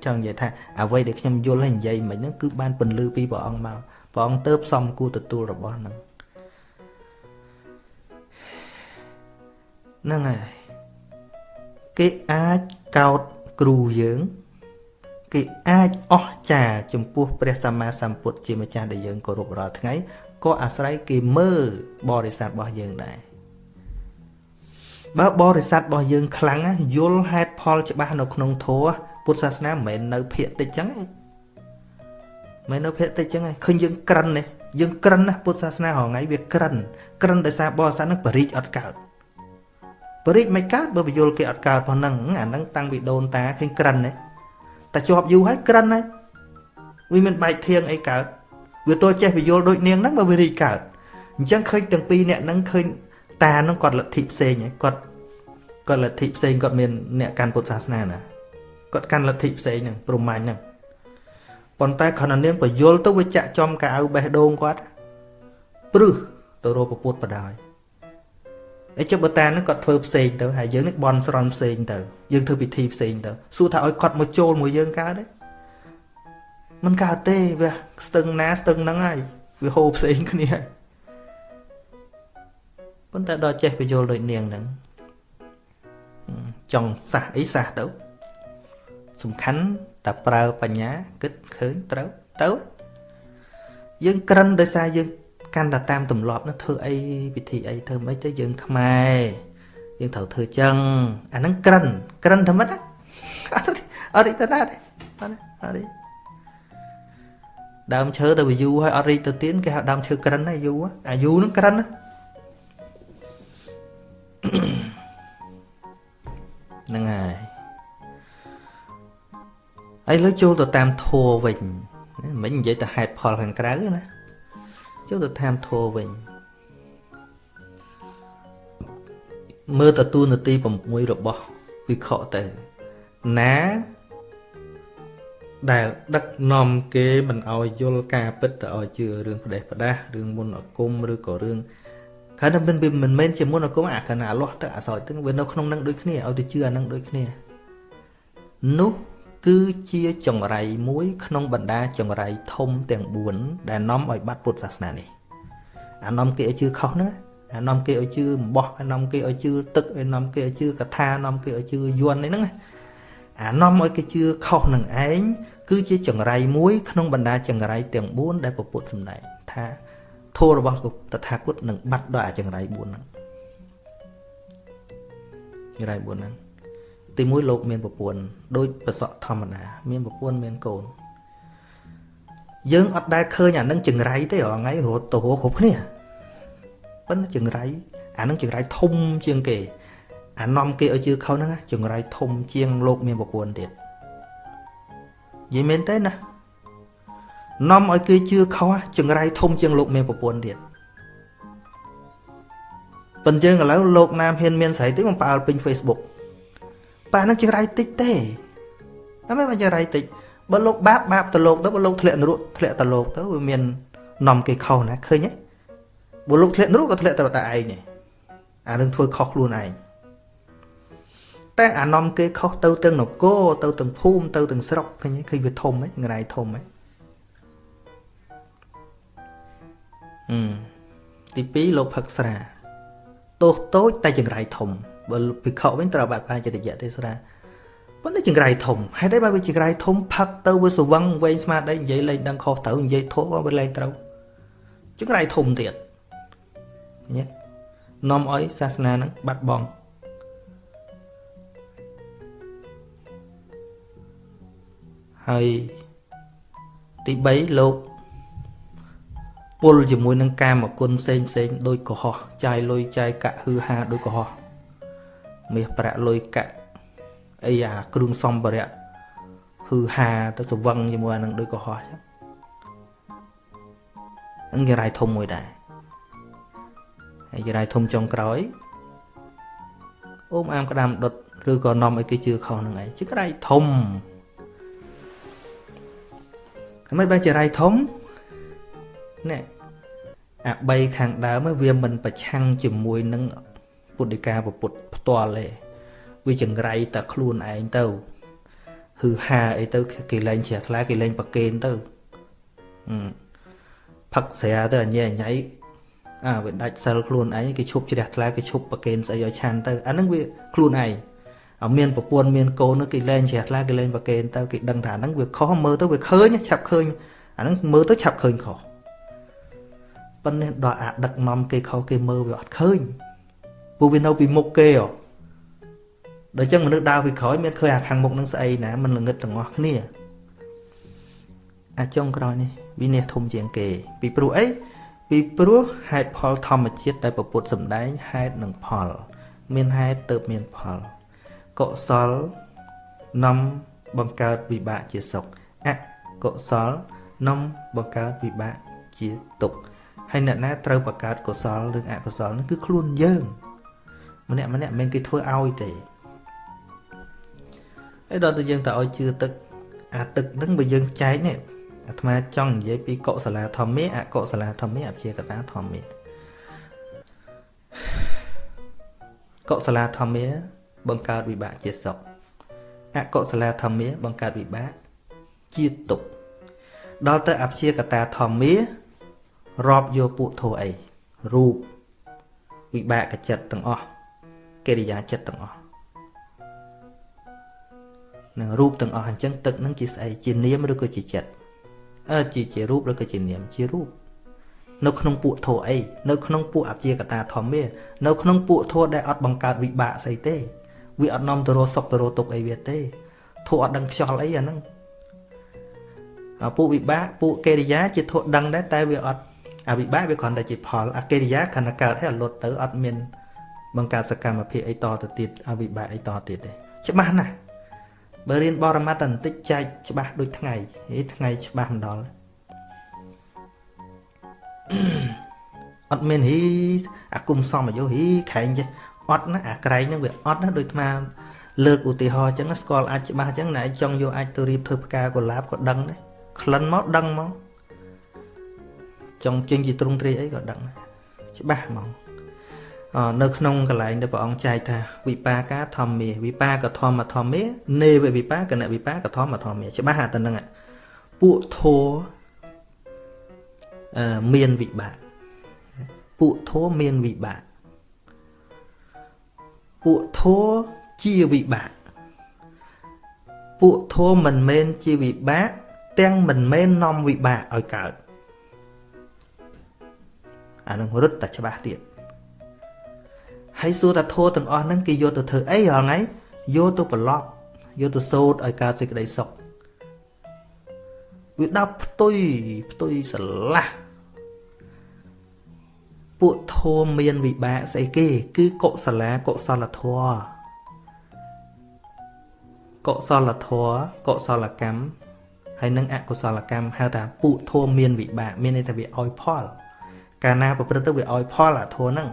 Speaker 1: ចង់និយាយថាអ្វីដែលខ្ញុំយល់ហើយនិយាយមិញហ្នឹងគឺបានពន្លឺពីព្រះអង្គមកព្រះអង្គទៅសំគួរទទួលរបស់ហ្នឹងហ្នឹងហើយគេអាចកោតគ្រូយើង គេអាចអស្ចារ្យចំពោះព្រះសម្មាសម្ពុទ្ធជាម្ចាស់ដែលយើងគោរពរាល់ថ្ងៃក៏អាស្រ័យគេមើលបរិស័ទរបស់យើងដែរ បើបរិស័ទរបស់យើងខ្លាំងយល់ហេតុផលច្បាស់នៅក្នុងធម៌ពុទ្ធសាសនាមិនមែននៅភាកតិចចឹងឯងមិននៅភាកតិចចឹងឯងឃើញយើងក្រិននេះយើងក្រិនណាពុទ្ធសាសនារងៃវាក្រិនក្រិនដោយសារបរិស័ទនឹងបរិជអត់កើតបរិជមិនកើតបើបយលគេអត់កើតប៉ុណ្ណឹងអាហ្នឹងតាំងពីដូនតាឃើញក្រិននេះតែជាប់យូរហើយក្រិនហើយវាមានបែកធៀងអីកើតវាទោះចេះបយលដូចនាងហ្នឹងបើវារីកើតអញ្ចឹងឃើញទាំងពីរអ្នកហ្នឹងឃើញ តាហ្នឹងគាត់លទ្ធិផ្សេងគាត់គាត់លទ្ធិផ្សេងគាត់មានអ្នកកាន់ពុទ្ធសាសនាណាគាត់កាន់លទ្ធិផ្សេងហ្នឹងព្រមាញ់ហ្នឹងប៉ុន្តែខណៈនាងបយលទៅវាចាក់ចំកៅអៅបេះដូងគាត់ព្រឹសទៅរកពពុទ្ធបដាយអីចុះបើតានឹងគាត់ធ្វើផ្សេងទៅហើយយើងនេះបន់ស្រន់ផ្សេងទៅយើងធ្វើពិធីផ្សេងទៅសួរថាឲ្យគាត់មកចូលមួយយើងកើតទេมันកើតទេវាស្ទឹងណាស្ទឹងហ្នឹងហើយវាហូរផ្សេងគ្នាហើយ ប៉ុន្តែដល់ចេះបញ្យល់ដូចនាងហ្នឹងចង់សះអីសះទៅសំខាន់តែប្រើបញ្ញាគិតឃើញត្រូវទៅយើងក្រិនដោយសារយើងកាន់តែតាមទម្លាប់នោះធ្វើអីពិធីអីធ្វើមិនទៅយើងខ្មែរយើងត្រូវធ្វើចឹងអាហ្នឹងក្រិនក្រិនតែមិនអត់អត់ទៅណាទេអត់អត់ដើមឈើទៅវាយូរហើយអត់រីកទៅទៀនគេហៅដើមឈើក្រិនហើយយូរអាយូរហ្នឹងក្រិន ហ្នឹងហើយហើយលើចូលទៅតាមធัวវិញមិននិយាយទៅហេតុផលខាងក្រៅណាចូលទៅតាមធัวវិញមើលទៅទូនាទី6របស់វិខទៅណាដែលដឹកនាំគេមិនឲ្យយល់ការពិតទៅឲ្យជឿរឿងផ្ដេសផ្ដាសរឿងមុនអគុំឬក៏រឿង កាលណាមិនមិនមែនជាមុនអគុំអាកណាលាស់ទៅអាសោយទាំងវានៅក្នុងនឹងដូចគ្នាឲ្យទៅជឿអានឹងដូចគ្នានោះគឺជាចង្រៃមួយក្នុងបណ្ដាចង្រៃធំទាំង4ដែលនាំឲ្យបាត់ពុទ្ធសាសនានេះអានាំគេឲ្យជឿខុសហ្នឹងអានាំគេឲ្យជឿអំបោះអានាំគេឲ្យជឿទឹកអានាំគេឲ្យជឿកថានាំគេឲ្យជឿយន់ហ្នឹងអានាំឲ្យគេជឿខុសនឹងឯងគឺជាចង្រៃមួយក្នុងបណ្ដាចង្រៃទាំង4ដែលពពុទ្ធសម្ដែងថា ធម៌របស់តថាគតនឹងបាត់ដោយអាចង្រៃ4ហ្នឹងចង្រៃ4ហ្នឹងទីមួយលោកមានប្រពន្ធដូចប្រសក់ធម្មតា មានប្រពន្ធមានកូនយើងអត់ដែលឃើញអានឹងចង្រៃទេរាល់ថ្ងៃរត់ទៅរកគ្រប់គ្នាប៉ុន្តែចង្រៃអានឹងចង្រៃធំជាងគេ អានាំគេឲ្យជឿខុសហ្នឹងចង្រៃធំជាងលោកមានប្រពន្ធទៀតនិយាយមែនទេណា នាំឲ្យគេជឿខុសចង្រៃធំជាងលោកមានប្រពន្ធទៀតប៉ុន្តែយើងឥឡូវលោកណាមហ៊ានមានស្រីទេមកផ្អើលពេញ Facebook ប៉ានឹងចង្រៃតិចទេតែមិនចង្រៃតិចបើលោកបាបបាបទៅលោកទៅបើលោកធ្លាក់នរកធ្លាក់ទៅលោកទៅវាមាននាំគេខុសណាឃើញទេបើលោកធ្លាក់នរកក៏ធ្លាក់ទៅតែឯងទេអានឹងធ្វើខុសខ្លួនឯងតែអានាំគេខុសទៅទាំងនគរទៅទាំងភូមិទៅទាំងស្រុកឃើញឃើញវាធំហ៎ចង្រៃធំហ៎អឺ ទី2លោកផឹកស្រាទោសតូចតែចង្រៃធំបើភិក្ខុវិញត្រូវបាត់បាចិត្តយៈទេសរាប៉ុន្តែចង្រៃធំហេតុអីបើវាចង្រៃធំផឹកទៅវាស្វឹងវែងស្មារតីនិយាយលេងដឹងខុសត្រូវនិយាយធោះវាលេងត្រូវចង្រៃធំទៀតញ៉េនាំឲ្យសាសនានឹងបាត់បង់ហើយទី3លោក ពុលជាមួយនឹងកាមគុណផ្សេងផ្សេងដូចកុហកចាយលុយចាយកាក់ហឺហាដូចកុហកមាសប្រាក់លុយកាក់អីអាគ្រឿងសំភារៈហឺហាទៅស្វឹងជាមួយអានឹងដូចកុហកចឹងហ្នឹងជារាយធំមួយដែរហើយជារាយធំចុងក្រោយអូមអាមក្តាមដុតឬក៏នាំឲ្យគេជឿខុសនឹងឯងជារាយធំហើយមិនបែរជារាយធំនេះ អា3ខាងដើមវាមិនប្រឆាំងជាមួយនឹងពុទ្ធិកាពុទ្ធផ្ទាល់ទេវាចង្រៃតែខ្លួនឯងទៅហឺហាអីទៅគេលែងជ្រះថ្លាគេលែងប្រកេនទៅផឹកស្រាទៅអញញ៉ៃអាវាដាច់សិលខ្លួនឯងគេឈប់ជ្រះថ្លាគេឈប់ប្រកេនស្អីឲ្យឆាន់ទៅអាហ្នឹងវាខ្លួនឯងឲ្យមានប្រពន្ធមានកូនគេលែងជ្រះថ្លាគេលែងប្រកេនទៅគេដឹងថាហ្នឹងវាខុសមើលទៅវាឃើញឆាប់ឃើញអាហ្នឹងមើលទៅឆាប់ឃើញខុស ប៉ុន្តែដល់អាដឹកនាំគេខុសគេមើលវាអត់ឃើញពួកវានៅពីមុខគេហ៎ដល់ចឹងមនុស្សដើរពីក្រោយមានឃើញអាខាងមុខនឹងស្អីណាមិនល្ងឹតទាំងអស់គ្នាអាចុងក្រោយនេះវិនិច្ឆ័យធំជាងគេ ពីព្រោះអីពីព្រោះហេតុផលធម្មជាតិដែលពពុទ្ធសម្ដែងហេតុនិងផល មានហេតុទៅមានផលកុសលនាំបង្កើតវិបាកជាសុខអកុសលនាំបង្កើតវិបាកជាទុក្ខ ហើយអ្នកណាត្រូវបង្កើតកុសលឬអកុសលនោះគឺខ្លួនយើង ម្នាក់ម្នាក់មិនគេធ្វើឲ្យទេហើយដល់តែយើងទៅឲ្យជឿទឹកអាទឹកហ្នឹងបើយើងចែកនេះអាត្មាចង់និយាយពីកុសលាធម្មាអកុសលាធម្មាអព្យាកតាធម្មាកុសលាធម្មា បង្កើតវិបាកជាសុខអកុសលាធម្មា បង្កើតវិបាកជាទុក្ខដល់ទៅអព្យាកតាធម្មា រាប់យកពួកធោអីរូបវិបាកចិត្តទាំងអស់កិរិយាចិត្តទាំងអស់នឹងរូបទាំងអស់អញ្ចឹងទឹកនឹងជាស្អីជានាមឬក៏ជាចិត្តអើជាជារូបឬក៏ជានាមជារូបនៅក្នុងពួកធោអីនៅក្នុងពួកអព្យាកតាធម្មានៅក្នុងពួកធោដែលអត់បង្កើតវិបាកស្អីទេវាអត់នាំទៅរកសុខទៅរកទុក្ខអីវាទេធោអត់ដឹងខ្យល់អីអាហ្នឹងពួកវិបាកពួកកិរិយាជាធោដឹងដែរតែវាអត់ អវិបាកវាគ្រាន់តែជាផលអកិរិយាខណៈកើតឲ្យអលត់ទៅអត់មានបង្កើតសកម្មភាពអីតទៅទៀតអវិបាកអីតទៀតទេច្បាស់ណាស់បើរៀនបរមត្តតែបន្តិចចែកច្បាស់ដូចថ្ងៃហេថ្ងៃច្បាស់មិនដល់អត់មានហីអាគុំសំអាយុហីខែងចេះអត់ណាអាក្រែងហ្នឹងវាអត់ណាដូចអាលើកឧទាហរណ៍អញ្ចឹងស្គាល់អាចច្បាស់អញ្ចឹងណែចង់យកអាចទៅរៀបធ្វើផ្កាកុលាបក៏ដឹងដែរក្លិនមកដឹងមក ចង់ចេញជាទ្រង់ទ្រាយអីក៏ដឹងច្បាស់ហ្មងនៅក្នុងកន្លែងដែលព្រះអង្គចែកថាវិបាកាធម្មាវិបាកធម្មធម្មានេវវិបាកណវិបាកធម្មធម្មាច្បាស់តែហ្នឹងពួកធัวអឺមានវិបាកពួកធัวមានវិបាកពួកធัวជាវិបាកពួកធัวមិនមែនជាវិបាកទាំងមិនមែននាំវិបាកឲ្យកើត អានឹងរត់តែច្បាស់ទៀតហើយសួរថាធោទាំងអស់ហ្នឹងគេយកទៅធ្វើអីរាល់ថ្ងៃយកទៅប្រឡប់យកទៅសូត្រឲ្យកើតសេចក្តីសុខវាដាប់ផ្ទុយផ្ទុយស្រឡះពួកធមមានវិបាកស្អីគេ គឺកុសលាកុសលធម៌កុសលធម៌កុសលកម្មហើយនឹងអកុសលកម្មហៅថាពួកធមមានវិបាកមានន័យថាវាឲ្យផល កាលណាប្រព្រឹត្តទៅវាឲ្យផលអាធម៌ហ្នឹង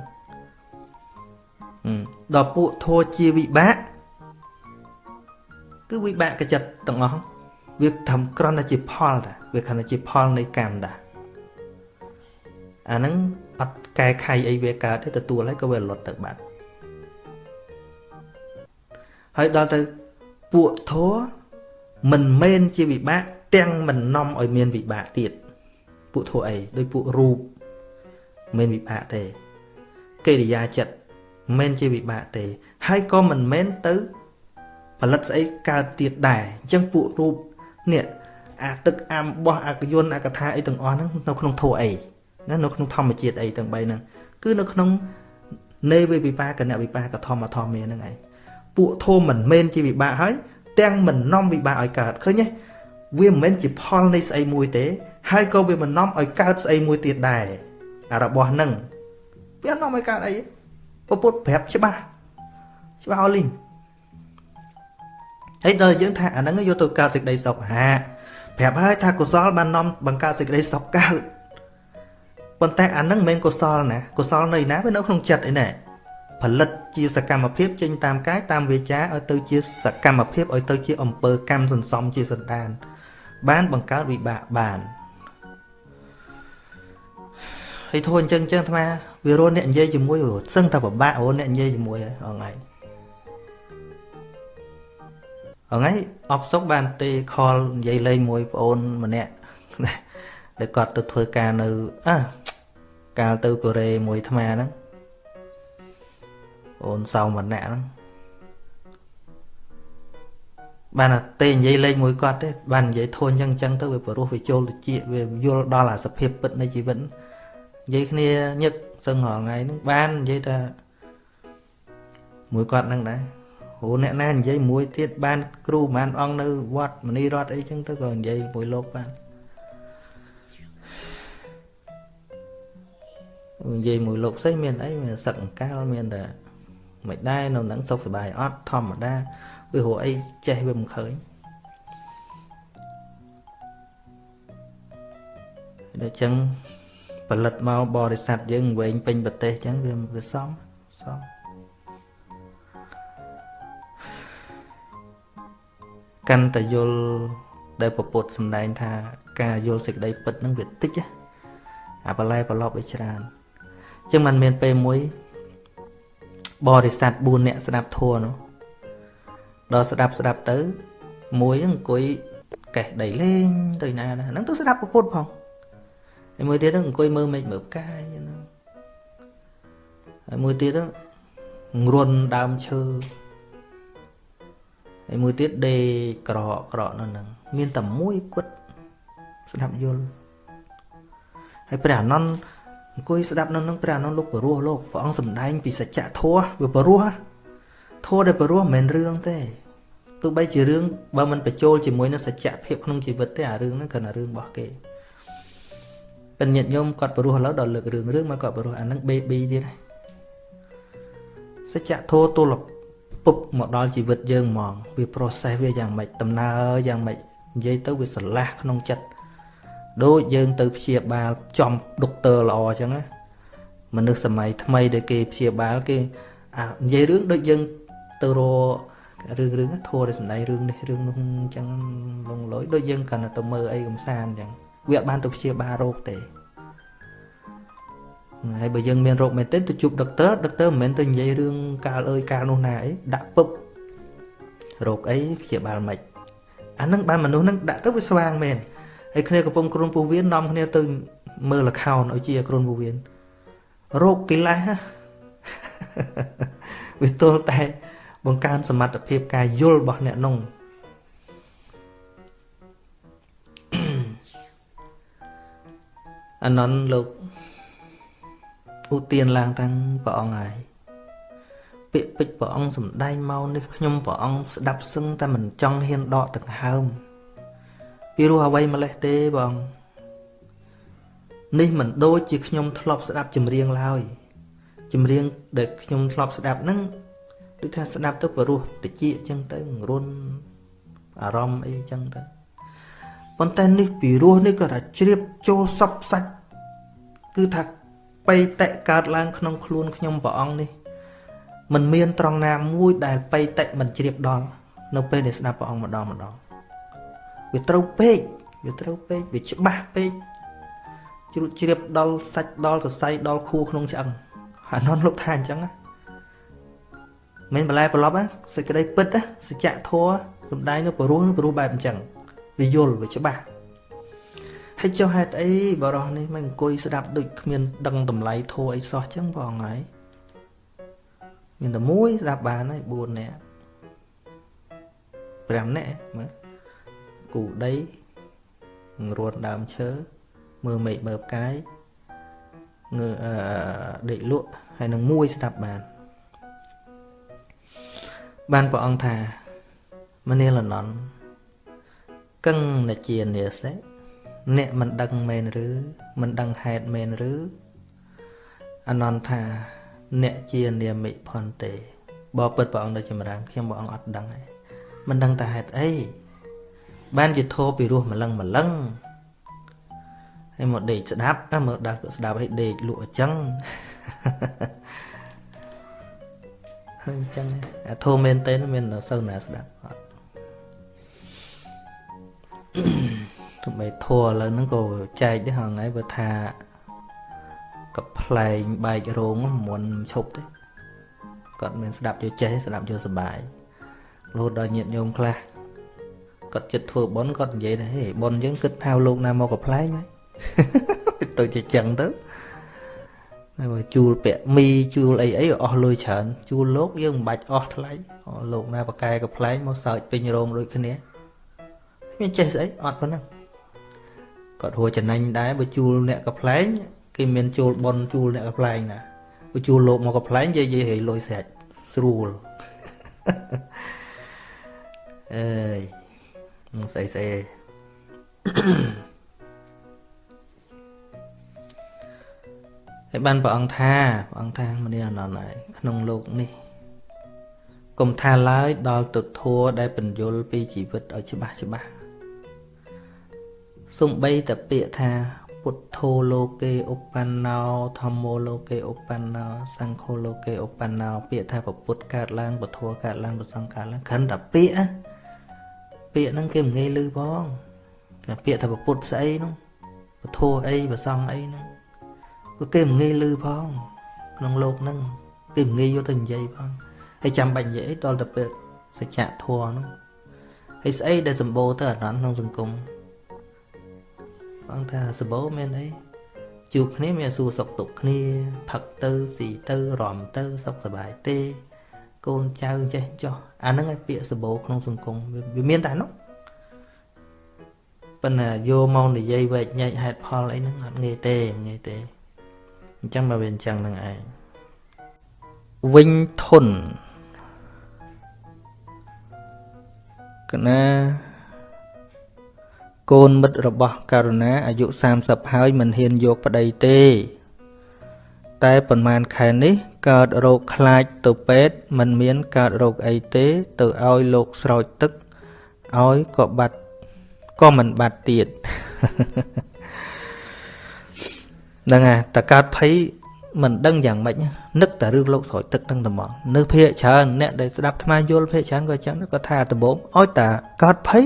Speaker 1: ដល់ពួកធัวជាវិបាកគឺវិបាកចិត្តទាំងអស់វាធំក្រណជាផលតាវាគ្រាន់តែជាផលនៃកម្មតាអាហ្នឹងអត់កែខៃអីវាកើតទេទទួលហើយក៏វាលត់ទៅបាត់ហើយដល់ទៅពួកធัวមិនមែនជាវិបាកទាំងមិននាំឲ្យមានវិបាកទៀតពួកធัวអីដោយពួករូប មិនវិបាកទេកិរិយាចិត្តមិនជាវិបាកទេ ហើយក៏មិនមែនទៅផលិតស្អីកើតទៀតដែរអញ្ចឹងពួករូបនេះអាទឹកអាំបោះអាកយន្តអាកថាអីទាំងអស់ហ្នឹងនៅក្នុងធัวអីណានៅក្នុងធម្មជាតិអីទាំង3ហ្នឹងគឺនៅក្នុងនៃវិបាកណវិបាកធម្មធម្មមានហ្នឹងឯងពួកធមមិនមែនជាវិបាកហើយទាំងមិននាំវិបាកឲ្យកើតឃើញទេវាមិនមែនជាផលនៃស្អីមួយទេ ហើយក៏វាមិននាំឲ្យកើតស្អីមួយទៀតដែរអា របស់ហ្នឹងវានាំឲ្យកើតអីទេពពុទ្ធប្រាប់ច្បាស់ច្បាស់អស់លីងហើយដល់យើងថាអាហ្នឹងយកទៅកើតសេចក្តីសុខហាប្រាប់ហើយថាកុសលបាននាំបង្កើតសេចក្តីសុខកើតប៉ុន្តែអាហ្នឹងមិនមែនកុសលណាកុសលនៅណាវានៅក្នុងចិត្តឯណាផលិតជាសកម្មភាពចេញតាមកាយតាមវាចាឲ្យទៅជាសកម្មភាពឲ្យទៅជាអំពើកម្មសន្សំជាសន្តាន បានបង្កើតវិបាកបាន ហើយធូរអញ្ចឹងអញ្ចឹងអាត្មាវារស់អ្នកនិយាយជាមួយសឹងតែពិបាករស់អ្នកនិយាយជាមួយហើយអងៃអងៃអបសុកបានទេខលនិយាយលេងមួយប្អូនម្នាក់ដែលគាត់ទៅធ្វើការនៅអះកាលទៅកូរ៉េមួយអាត្មាហ្នឹងអូនសៅម្នាក់ហ្នឹងបានតែនិយាយលេងមួយគាត់ទេបាននិយាយធួអញ្ចឹងអញ្ចឹងទៅវាព្រោះវាចូលទៅជាវាយល់ដល់អាសភាពពិតនៃជីវិតនិ យាយគ្នាញឹកសឹងរាល់ថ្ងៃហ្នឹងបាននិយាយថាមួយគាត់ហ្នឹងដែរ ហូអ្នកណានិយាយមួយទៀតបាន គ្រូបានអង្គនៅវត្តមនីរតអីចឹងទៅក៏និយាយមួយលោកបាននិយាយមួយលោកផ្សេងមានអីមានសឹកអង្កាលមានតែមិនដែរនៅនឹងសុខសบายអត់ធម្មតាវារកអីចេះវាមិនឃើញដូចចឹង ផលិតមកបរិស័ទយើងវែងពេញប្រទេសចឹងវាវាសមសមកាន់តែយល់ដែលពពុទ្ធសម្ដែងថាការយល់សេចក្តីពិតនឹងវាតិចអាបលែប្រឡប់វាច្រើនចឹងมันមានពេលមួយបរិស័ទ4នាក់ស្ដាប់ធัวនោះដល់ស្ដាប់ស្ដាប់ទៅមួយអង្គុយកេះដីលេងទៅណាហ្នឹងទៅស្ដាប់ពុទ្ធផង ហើយមួយទៀតអង្គុយមើលមេឃមើលផ្កាយណាហើយមួយទៀតងរុនដើមឈើហើយមួយទៀតដេកក្រកក្រកនៅហ្នឹងមានតែមួយគត់ស្ដាប់យល់ហើយព្រះអានន្ទអង្គុយស្ដាប់នៅនឹងព្រះអនុលោកបរោះលោកព្រះអង្គសម្ដែងពីសច្ចធម៌វាបរោះធម៌ដែលបរោះមិនមែនរឿងទេទោះបីជារឿងបើមិនបញ្ចូលជាមួយនឹងសច្ចភាពក្នុងជីវិតទេអារឿងហ្នឹងគ្រាន់តែរឿងរបស់គេ ពេញញាតិញោមគាត់បរោះឥឡូវដល់លើករឿងរឿងមកគាត់បរោះអាហ្នឹង baby ទៀតសច្ចធម៌ទល់ពុបមកដល់ជីវិតយើងហ្មងវា process វាយ៉ាងម៉េចដំណើរយ៉ាងម៉េចនិយាយទៅវាស្រឡះក្នុងចិត្តដូចយើងទៅព្យាបាលចំដុកទ័រល្អអញ្ចឹងណាមនុស្សសម័យថ្មីដែលគេព្យាបាលគេអានិយាយរឿងដូចយើងទៅរករឿងរឿងធัวដែលសំដែងរឿងនេះរឿងនោះអញ្ចឹងលងលយដូចយើងកាន់តែទៅមើលអីកំសាន្តអញ្ចឹង វាអត់បានទៅព្យាបាលរោគទេហើយបើយើងមានរោគមែនទេទៅជួបដុកទ័រដុកទ័រមិនមែនទៅនិយាយរឿងកាលអើយកាលនោះណាអីដាក់ពឹបរោគអីព្យាបាលមិនអានឹងបានមនុស្សនឹងដាក់ទៅវាស្វាងមែនហើយគ្នាកំពុងគ្រូនពោះវៀននាំគ្នាទៅមើលលខោនឲ្យជាគ្រូនពោះវៀនរោគកិលេសវាទល់តែបង្កើនសមត្ថភាពការយល់របស់អ្នកនោះ អនន្តលោកឧទានឡើងតាំងព្រះអង្គហើយពាក្យពេចព្រះអង្គសំដែងមកនេះខ្ញុំព្រះអង្គស្ដាប់សឹងតែមិនចង់ហ៊ានដកដង្ហើមពីរោះអ្វីម្លេះទេបងនេះមិនដូចជាខ្ញុំធ្លាប់ស្ដាប់ចម្រៀងឡើយចម្រៀងដែលខ្ញុំធ្លាប់ស្ដាប់ហ្នឹងដូចថាស្ដាប់ទៅព្រោះតិចអញ្ចឹងទៅរុនអារម្មណ៍អីអញ្ចឹងទៅ ប៉ុន្តែនេះពីរោះនេះក៏ថាជ្រាបចូលសពសាច់គឺថាបៃតៈកើតឡើងក្នុងខ្លួនខ្ញុំព្រះអង្គនេះมันមានត្រង់ណាមួយដែលបៃតៈមិនជ្រាបដល់នៅពេលដែលស្ដាប់ព្រះអង្គម្ដងម្ដងវាត្រូវពេកវាត្រូវពេកវាច្បាស់ពេកជ្រួតជ្រាបដល់សាច់ដល់សរសៃដល់ខួរក្នុងឆ្អឹងអាននលោកថាអញ្ចឹងណាមិនបន្លែប្រឡប់ណាសេចក្តីពិតណាសច្ចធម៌សំដែងនៅព្រោះព្រោះបែបអញ្ចឹង វាយល់វាច្បាស់ហើយចុះហេតុអីបរោះនេះមិនអង្គុយស្ដាប់ដូចគ្មានដឹងតម្លៃធម៌អីសោះចឹងបងហើយមានតែមួយស្ដាប់បានហើយ4នាក់5នាក់មើលគូដីរួនដើមឈើមើលមេឃមើលផ្កាយងើអឺដេកលក់ហើយនឹងមួយស្ដាប់បានបានព្រះអង្គថាមនាលនន់ កឹងនជានិសេអ្នកមិនដឹងមែនឬ មិនដឹងហេតុមែនឬអនន្តថាអ្នកជានាមិផនទេបើពិតព្រះអង្គនៅចម្រើនខ្ញុំព្រះអង្គអត់ដឹងទេមិនដឹងតែហេតុអីបានជាធោពីរោះម្លឹងម្លឹងហើយមកដេកស្ដាប់តែមើលដាស់ស្ដាប់ឲ្យដេកលក់អញ្ចឹងហើយអញ្ចឹងអាធោមែនតើមានសូវណាស្ដាប់អត់ ទោះបីធัวឥឡូវហ្នឹងក៏ចែកដែរហ្នឹងហើយបើថាកផ្លែងបែករោងមុនឈប់ទេគាត់មានស្ដាប់យកចេះស្ដាប់យកសុបាយរហូតដល់ញាតញោមខ្លះគាត់ចិត្តធ្វើប៉ុនគាត់និយាយថាហេប៉ុនយើងគិតហៅលោកណាមកកំ pl ែងហើយទៅជាចឹងទៅហើយបើជួលពាក់មីជួលអីអីអស់លុយច្រើនជួលលោកយើងមិនបាច់អស់ថ្លៃលោកណាបកែកំ pl ែងមកសើចពេញរោងដូចគ្នា មានចេះស្អីអត់ប៉ុណ្ណឹងគាត់ហួចំណេញដែរបើជួលអ្នកកំ pl ែងគេមានជួលប៉ុនជួលអ្នកកំ pl ែងណាបើជួលលោកមកកំ pl ែងនិយាយនិយាយលុយស្រាច់ស្រួលអើយនឹងស្អីស្អីហើយបានព្រះអង្គថាព្រះអង្គថាមនាអនន្តហើយក្នុងលោកនេះកុំថាឡើយដល់ទុធัวដែលបញ្យលពីជីវិតឲ្យច្បាស់ច្បាស់ សំបីតពាក្យថាពុទ្ធោលោកេឧបណ្ណោធម្មោលោកេឧបណ្ណោសង្ឃោលោកេឧបណ្ណោពាក្យថាពុទ្ធកើតឡើងពធកើតឡើងប្រសង្កើតឡើងគ្រាន់តែពាក្យពាក្យហ្នឹងគេមិនងាយឮផងតែពាក្យថាពុទ្ធស្អីនោះពធអីប្រសង្អីហ្នឹងគឺគេមិនងាយឮផងក្នុងលោកហ្នឹងគេមិនងាយយកទៅនិយាយផងហើយចាំបាច់និយាយដល់តែពាក្យសច្ចធម៌នោះហើយស្អីដែលសម្បូរទៅអាណន្តក្នុងសង្គម បងថាសបោមានអីជួបគ្នាមានសួរសុខទុក្ខគ្នាផឹកទៅស៊ីទៅរំទៅសុខសប្បាយទេ កូនចៅចេះចោះអាហ្នឹងឯពាក្យសបោក្នុងសង្គមវាមានតែនោះប៉ុន្តែយកមកនិយាយវែកញែកហេតុផលអីហ្នឹងអត់ងាយទេងាយទេអញ្ចឹងមកវាអញ្ចឹងហ្នឹងឯងវិញធន់កណា កូនមិត្តរបស់ករុណាអាយុ30ហើយមិនហ៊ានយកប្តីទេ តែប៉ុន្មានខែនេះកើតរោគខ្លាចទៅពេទ្យមិនមានកើតរោគអីទេ ទៅឲ្យលោកស្រោចទឹកឲ្យក៏បាត់ក៏មិនបាត់ទៀតហ្នឹងហើយតកើតភ័យមិនដឹងយ៉ាងម៉េចនឹកតែរឿងលោកស្រោចទឹកទាំងតែមកនៅភាកច្រើនអ្នកដែលស្ដាប់ថ្មយល់ភាកច្រើនក៏ចឹងក៏ថាដំបងឲ្យតាកើតភ័យ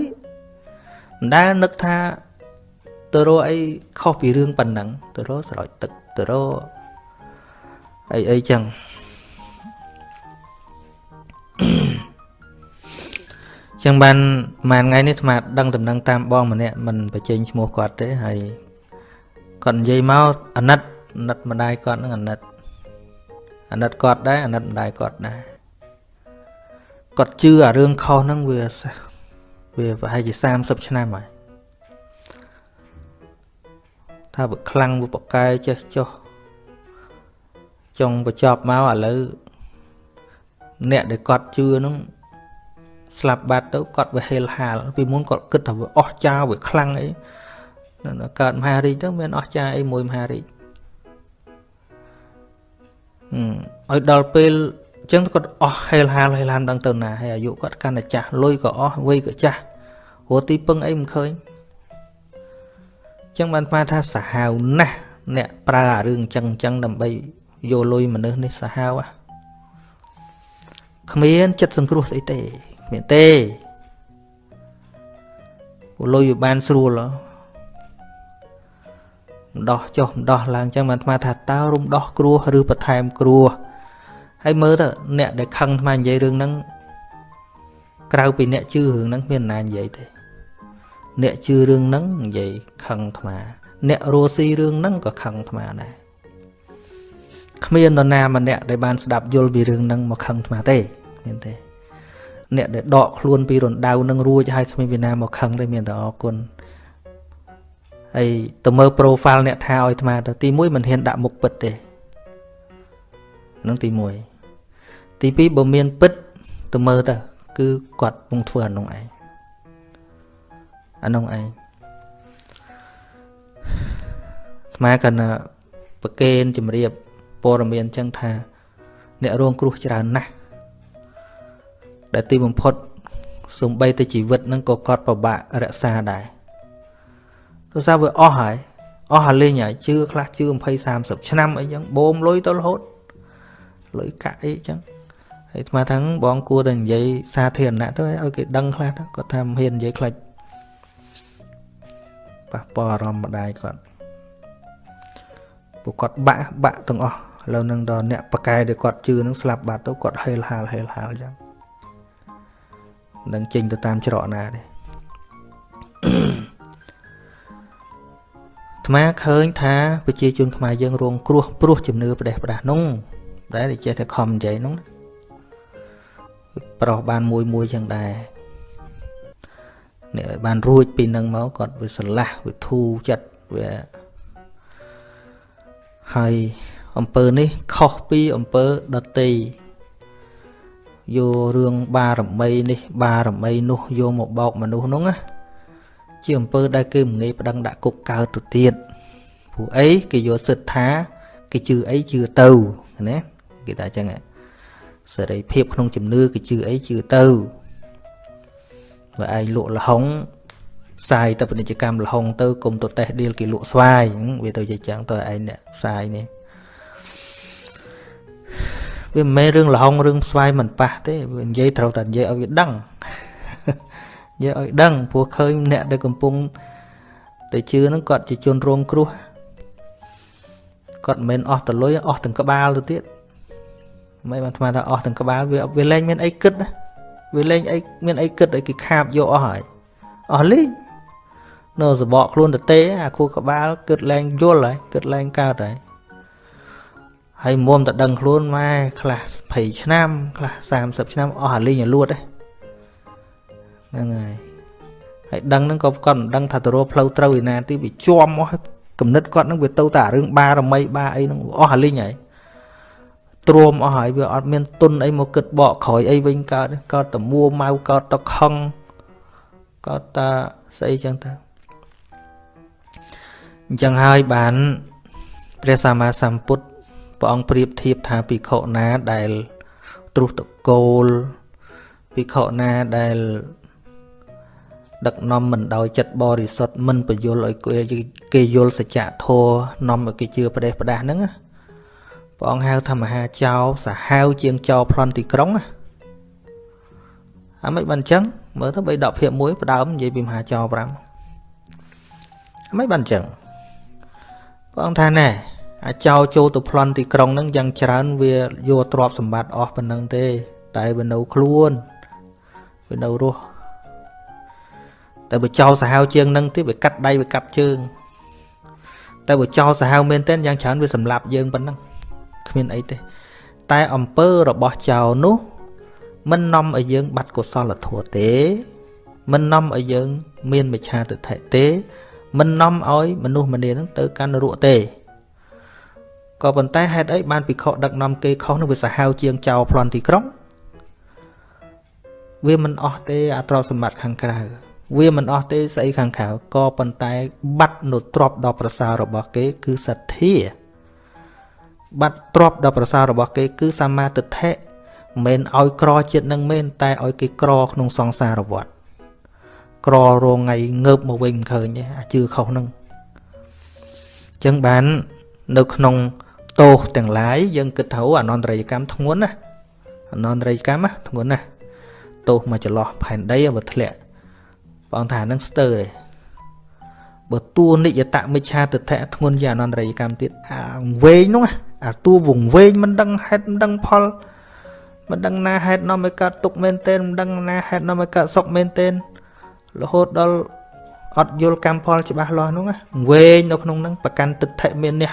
Speaker 1: មិនដែលនឹកថាទៅរកអីខុសពីរឿងប៉ុណ្ណឹងទៅរកស្រោចទឹកទៅរកអីអីចឹងចឹងបានប្រហែលថ្ងៃនេះស្មាដឹងដំណឹងតាមបងម្នាក់មិនបញ្ចេញឈ្មោះគាត់ទេហើយគាត់និយាយមកអាណិតអាណិតម្ដាយគាត់នឹងអាណិតអាណិតគាត់ដែរអាណិតម្ដាយគាត់ដែរគាត់ជឿអារឿងខុសហ្នឹងវា វាប្រហែលជា30ឆ្នាំហើយថាវាខ្លាំងវាបកែចេះចុះចុងបញ្ចប់មកឥឡូវអ្នកដែលគាត់ជឿហ្នឹងស្លាប់បាត់ទៅគាត់វាហេលហាលពីមុនគាត់គិតថាវាអស់ចាវាខ្លាំងអីកើតមហារាជទៅមានអស់ចាអីមួយមហារាជឲ្យដល់ពេលអញ្ចឹងគាត់អស់ហេលហាលហេលហាលដឹងទៅណាហើយអាយុគាត់កាន់តែចាស់លុយក៏អស់វ័យក៏ចាស់ព្រោះទីពឹងអីមិនឃើញអញ្ចឹងបានស្មានថាសាហាវណាស់អ្នកប្រើអារឿងអញ្ចឹងអញ្ចឹងដើម្បីយកលុយមនុស្សនេះសាហាវហ่ะគ្មានចិត្តសង្គ្រោះស្អីទេគ្មានទេពលលុយវាបានស្រួលម្ដោះចុះម្ដោះឡើងអញ្ចឹងបានស្មានថាតើរំដោះគ្រោះឬបន្ថែមគ្រោះ ហើយមើលទៅអ្នកដែលខឹងថ្មនិយាយរឿងហ្នឹងក្រៅពីអ្នកជឿរឿងហ្នឹងមានណានិយាយទេ អ្នកជឿរឿងហ្នឹងនិយាយខឹងថ្មអ្នករស់ស៊ីរឿងហ្នឹងក៏ខឹងថ្មដែរគ្មាននរណាម្នាក់ដែលបានស្ដាប់យល់ពីរឿងហ្នឹងមកខឹងថ្មទេមានទេអ្នកដែលដកខ្លួនពីរណ្ដៅនឹងរួចហើយគ្មានពីណាមកខឹងទេមានតែអរគុណហើយទៅមើល profile អ្នកថាឲ្យអាត្មាទៅទី1មិនហ៊ានដាក់មុខពិតទេហ្នឹងទី1 ទី2បើមានពិតទៅមើលទៅគឺគាត់ពងធ្វើអានោះឯងអានោះឯងអាត្មាកណ្ណាប្រកេនជំរាបព័ត៌មានចឹងថា អ្នករងគ្រោះច្រើនណាស់ដែលទីបំផុតសំបីតែជីវិតនឹងក៏គាត់ពិបាករក្សាដែរទោះសារវាអស់ហើយអស់ហើយលេងហើយជឿខ្លះជឿ20 30ឆ្នាំអីចឹងបូមលុយទៅរហូតលុយកាក់អីចឹង ហើយស្មាថាបងគួរតែនិយាយសាធារណៈទៅឲ្យគេដឹងខ្លះទៅគាត់ថាមិនហ៊ាននិយាយខ្លាចប៉ះពាល់អារម្មណ៍ម្ដាយគាត់ពួកគាត់បាក់បាក់ទាំងអស់ឥឡូវនឹងដល់អ្នកប៉កែដែលគាត់ជឿនឹងស្លាប់បាត់ទៅគាត់ហេលហាលហេលហាលចឹងនឹងចេញទៅតាមច្រកណាទេអាត្មាឃើញថាប្រជាជនខ្មែរយើងរងគ្រោះព្រោះជំនឿប្រទេសផ្ដាស់នោះដែលចេះតែខំនិយាយនោះ ប្រុសបានមួយមួយចឹងដែរអ្នកបានរួចពីនឹងមកគាត់វាស្រឡះវាធូរចិត្តវាហើយអំពើនេះខុសពីអំពើដតីយករឿងបារមីនេះ បារមីនោះយកមកបោកមនុស្សនោះណាជាអំពើដែលគេមិនងាយប្តឹងដាក់គុកកើតទៅទៀតព្រោះអីគេយកសិទ្ធថាគេជឿអីជឿទៅណាគេថាអញ្ចឹង សេរីភាពក្នុងជំនឿគេជឿអីជឿទៅបើឯងលក់លហុងផ្សាយទៅពាណិជ្ជកម្មលហុងទៅគុំទៅតេះឌីលគេលក់ស្វាយវាទៅជាចឹងទៅឯងអ្នកផ្សាយនេះវាមិនមែនរឿងលហុងរឿងស្វាយមិនប៉ះទេវានិយាយត្រូវតែនិយាយឲ្យវាដឹងនិយាយឲ្យដឹងព្រោះឃើញអ្នកដែលកំពុងតែជឿហ្នឹងគាត់ជាជនរងគ្រោះគាត់មិនមែនអស់តលុយអស់ទាំងក្បាលទៅទៀត មិនបានស្មានថាអស់ទាំងក្បាលវាវាលែងមានអីគិតណាវាលែងអីមានអីគិតឲ្យគេខាបយកអស់ហើយអស់លេងនៅសបកខ្លួនទៅទេអាខួរក្បាលគិតលែងយល់ហើយគិតលែងកើតហើយហើយមុំតែដឹងខ្លួនម៉ែខ្លះ20ឆ្នាំខ្លះ30ឆ្នាំអស់អាលេងឲ្យលួតហ្នឹងហើយហើយដឹងហ្នឹងក៏គាត់មិនដឹងថាទៅរកផ្លូវត្រូវឯណាទីវាជាប់មកគំនិតគាត់ហ្នឹងវាទៅតែរឿងបារមីបាអីហ្នឹងអស់អាលេងហើយ ទ្រាំអស់ហើយវាអត់មានទុនអីមកគិតបកក្រោយអីវិញកើតកើតតែមួម៉ៅកើតតែខឹងកើតតែស្អីចឹងទៅអញ្ចឹងហើយបានព្រះសម្មាសម្ពុទ្ធព្រះអង្គប្រៀបធៀបថាភិក្ខុណាដែលទ្រុសតកូលភិក្ខុណាដែលដឹកនាំមិនដោយចិត្តបរិសុទ្ធមិនបញ្យលឲ្យគេយល់សច្ចធម៌នាំឲ្យគេជឿប្រទេសប្រដាស់ហ្នឹង ព្រះអង្គហៅថាមហាចៅសាហាវជាងចៅប្លន់ទីក្រុងណាអាមិនបានអញ្ចឹងមើលទៅ3 10ភាគ1ផ្ដើមនិយាយពីមហាចៅ5អាមិនបានអញ្ចឹងព្រះអង្គថាណែអាចោចូលទៅប្លន់ទីក្រុងហ្នឹងយ៉ាងច្រើនវាយកទ្រព្យសម្បត្តិអស់ប៉ុណ្ណឹងទេ តែវានៅខ្លួនវានៅរស់តែបើចោលសាហាវជាងហ្នឹងទៀតវាកាត់ដៃវាកាត់ជើងតែបើចោលសាហាវមែនទែនយ៉ាងច្រើនវាសម្លាប់យើងប៉ុណ្ណឹង គ្មានអីទេតែអំពើរបស់ចោលនោះមិននាំឲ្យយើង បាត់កុសលធម៌ទេ មិននាំឲ្យយើង មានមិឆាទិដ្ឋិទេ មិននាំឲ្យមនុស្សម្នានឹងទៅកាន់នរកទេក៏ប៉ុន្តែហេតុអីបានពិខុដឹកនាំគេខុសនឹងវាសាហាវជាងចៅប្លន់ទីក្រុងវាមិនអស់ទេអាទ្រព្យសម្បត្តិខាងក្រៅវាមិនអស់ទេស្អីខាងក្រៅក៏ប៉ុន្តែ បាត់នៅទ្រព្យដ៏ប្រសើររបស់គេ គឺសទ្ធា បាត់ទ្រព្យដ៏ប្រសើររបស់គេគឺសម្មាទិដ្ឋិមិនឲ្យក្រជាតិនឹងមែនតែឲ្យគេក្រក្នុងសង្សារវដ្តក្ររងថ្ងៃងើបមកវិញមិនឃើញទេអាជឿខុសនឹងអញ្ចឹងបាននៅក្នុងទោសទាំងឡាយយើងគិតថាអនន្តរិយកម្មធ្ងន់ណាអនន្តរិយកម្មធ្ងន់ណាទោសមកចន្លោះផែនដីបើធ្លាក់ព្រះអង្គថានឹងស្ទើរទេ បើតួនិយតមិច្ឆាទិដ្ឋិធ្ងន់ជាអនន្តរិយកម្មទៀតអាវែងនោះអាតួវងវែងមិនដឹងហេតុមិនដឹងផលមិនដឹងណាហេតុនាំឲ្យកើតទុកមែនទែនមិនដឹងណាហេតុនាំឲ្យកើតសុខមែនទែនរហូតដល់អត់យល់កម្មផលច្បាស់លាស់នោះវែងនៅក្នុងហ្នឹងប្រកាន់ទិដ្ឋិមាននេះ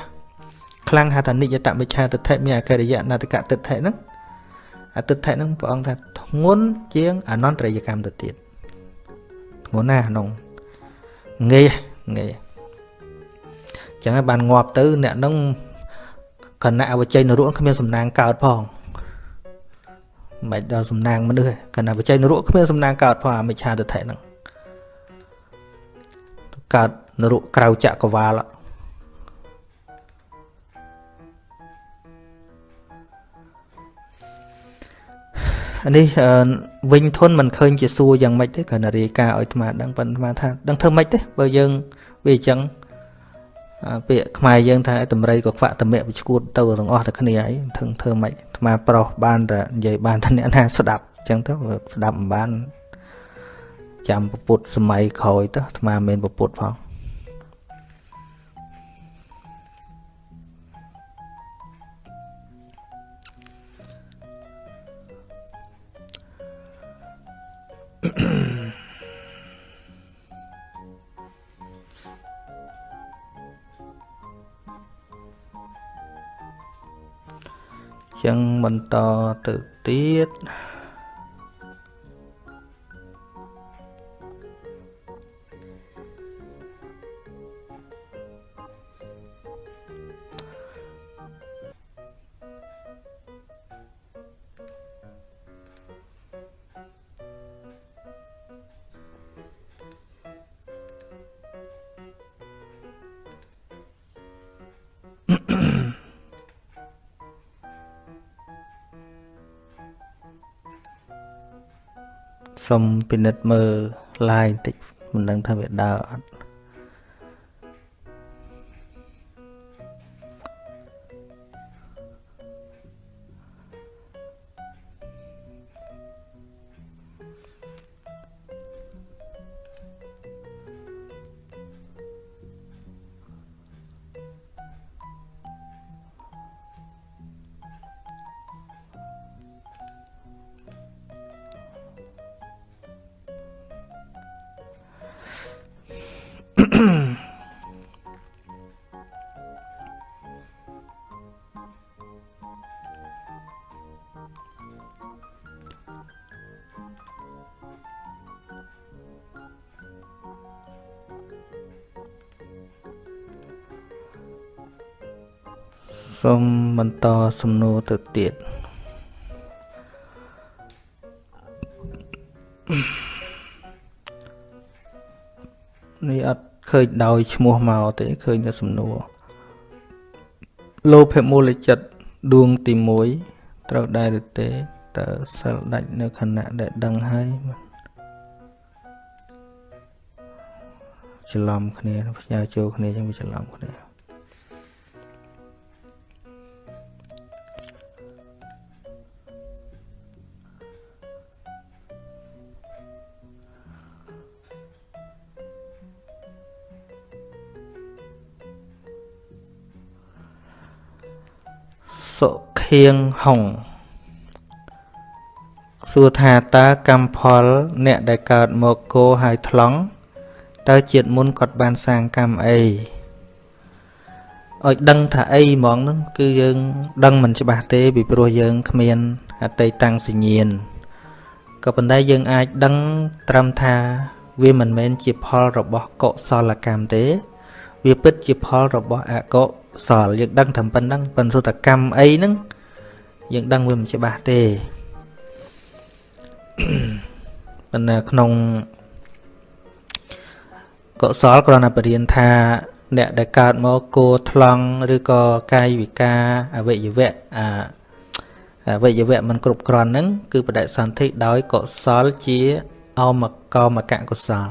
Speaker 1: ខ្លាំងហៅថានិយតមិច្ឆាទិដ្ឋិមានអកិរិយណតកទិដ្ឋិហ្នឹងអតិដ្ឋិហ្នឹងព្រះអង្គថាធ្ងន់ជាងអនន្តរយកម្មទៅទៀតធ្ងន់ណាស់ក្នុងងាយ ងាយចឹងហើយបានងាប់ទៅ អ្នកហ្នឹងគណៈអវជ័យនរកគ្មានសំណាងកើតផងមិនដល់សំណាងមនុស្សគណៈអវជ័យនរកគ្មានសំណាងកើតផងអាមិច្ឆាទិដ្ឋិហ្នឹងកើតនរកក្រៅចក្រវាលនេះវិញធនមិនឃើញជាសួរយ៉ាងម៉េចទេគ្រាន់តែរាយការណ៍ឲ្យអាត្មាដឹងប៉ុន្តែអាត្មាថាដឹងធ្វើម៉េចទេបើយើង វាអញ្ចឹងពាក្យខ្មែរយើងថាតម្រៃក៏ខ្វាក់តម្រាក់វាឈួតទៅទាំងអស់តែគ្នាហើយធ្វើធ្វើម៉េចអាត្មាប្រុសបានតែនិយាយបានតែអ្នកណាស្ដាប់អញ្ចឹងទៅស្ដាប់មិនបានចាំពុទ្ធសម័យក្រោយទៅអាត្មាមិនមែនពុទ្ធផង ចឹងបន្តទៅទៀត សុំពិនិត្យមើល line បន្តិចមិនដឹងថាវាដើរអត់ សូមបន្តសំណួរទៅទៀតនេះអត់ ឃើញដោយឈ្មោះមកទេឃើញតែសំណួរលោភៈមូលចិត្តដួងទី1ត្រូវដែរឬទេតើសិលដាច់នៅខណៈដែលដឹងហើយច្រឡំគ្នាផ្ញើចូលគ្នាចឹងវាច្រឡំគ្នា សុខៀងហុងសួរថាតើកម្មផល អ្នកដែលកើតមកគោហើយថ្លង់តើជាតិមុនគាត់បានសាងកម្មអីឲ្យដឹងថាអីហ្មងហ្នឹងគឺយើងដឹងមិនច្បាស់ទេពីព្រោះយើងគ្មានអតីតាំងសញ្ញាណក៏ប៉ុន្តែយើងអាចដឹងត្រឹមថាវាមិនមែនជាផលរបស់កុសលកម្មទេ វាពិតជាផលរបស់អកុស លយើងដឹងតែប៉ុណ្្នឹងប៉ុន្តែកម្មអីហ្នឹងយើងដឹងវាមិនច្បាស់ទេប៉ុន្តែក្នុងកុសលគ្រាន់តែបរៀនថា អ្នកដែលកើតមកគោថ្លង់ឬក៏កាយវិការអវយវៈអាអវយវៈមិនគ្រប់គ្រាន់ហ្នឹងគឺបដិសន្ធិដោយកុសលជាអមកមកកុសល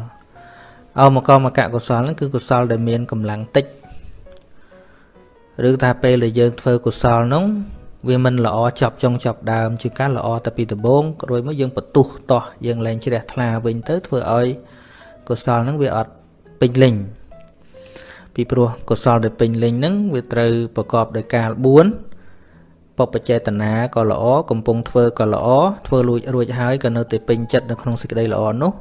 Speaker 1: អមកមកកុសលហ្នឹងគឺកុសលដែលមានកម្លាំងតិច ឬថាពេលដែលយើងធ្វើកុសលនោះវាមិនល្អចប់ចុងចប់ដើមជាការល្អតែពីដំបូងរួចមកយើងបន្ទុះតោះយើងលែងជ្រះថ្លាវិញទៅធ្វើឲ្យកុសលហ្នឹងវាអត់ពេញលេញពីព្រោះកុសលដែលពេញលេញហ្នឹងវាត្រូវប្រកបដោយកាល4បបចេតនាក៏ល្អកំពុងធ្វើក៏ល្អធ្វើលួចរួចហើយក៏នៅតែពេញចិត្តនៅក្នុងសេចក្តីល្អនោះ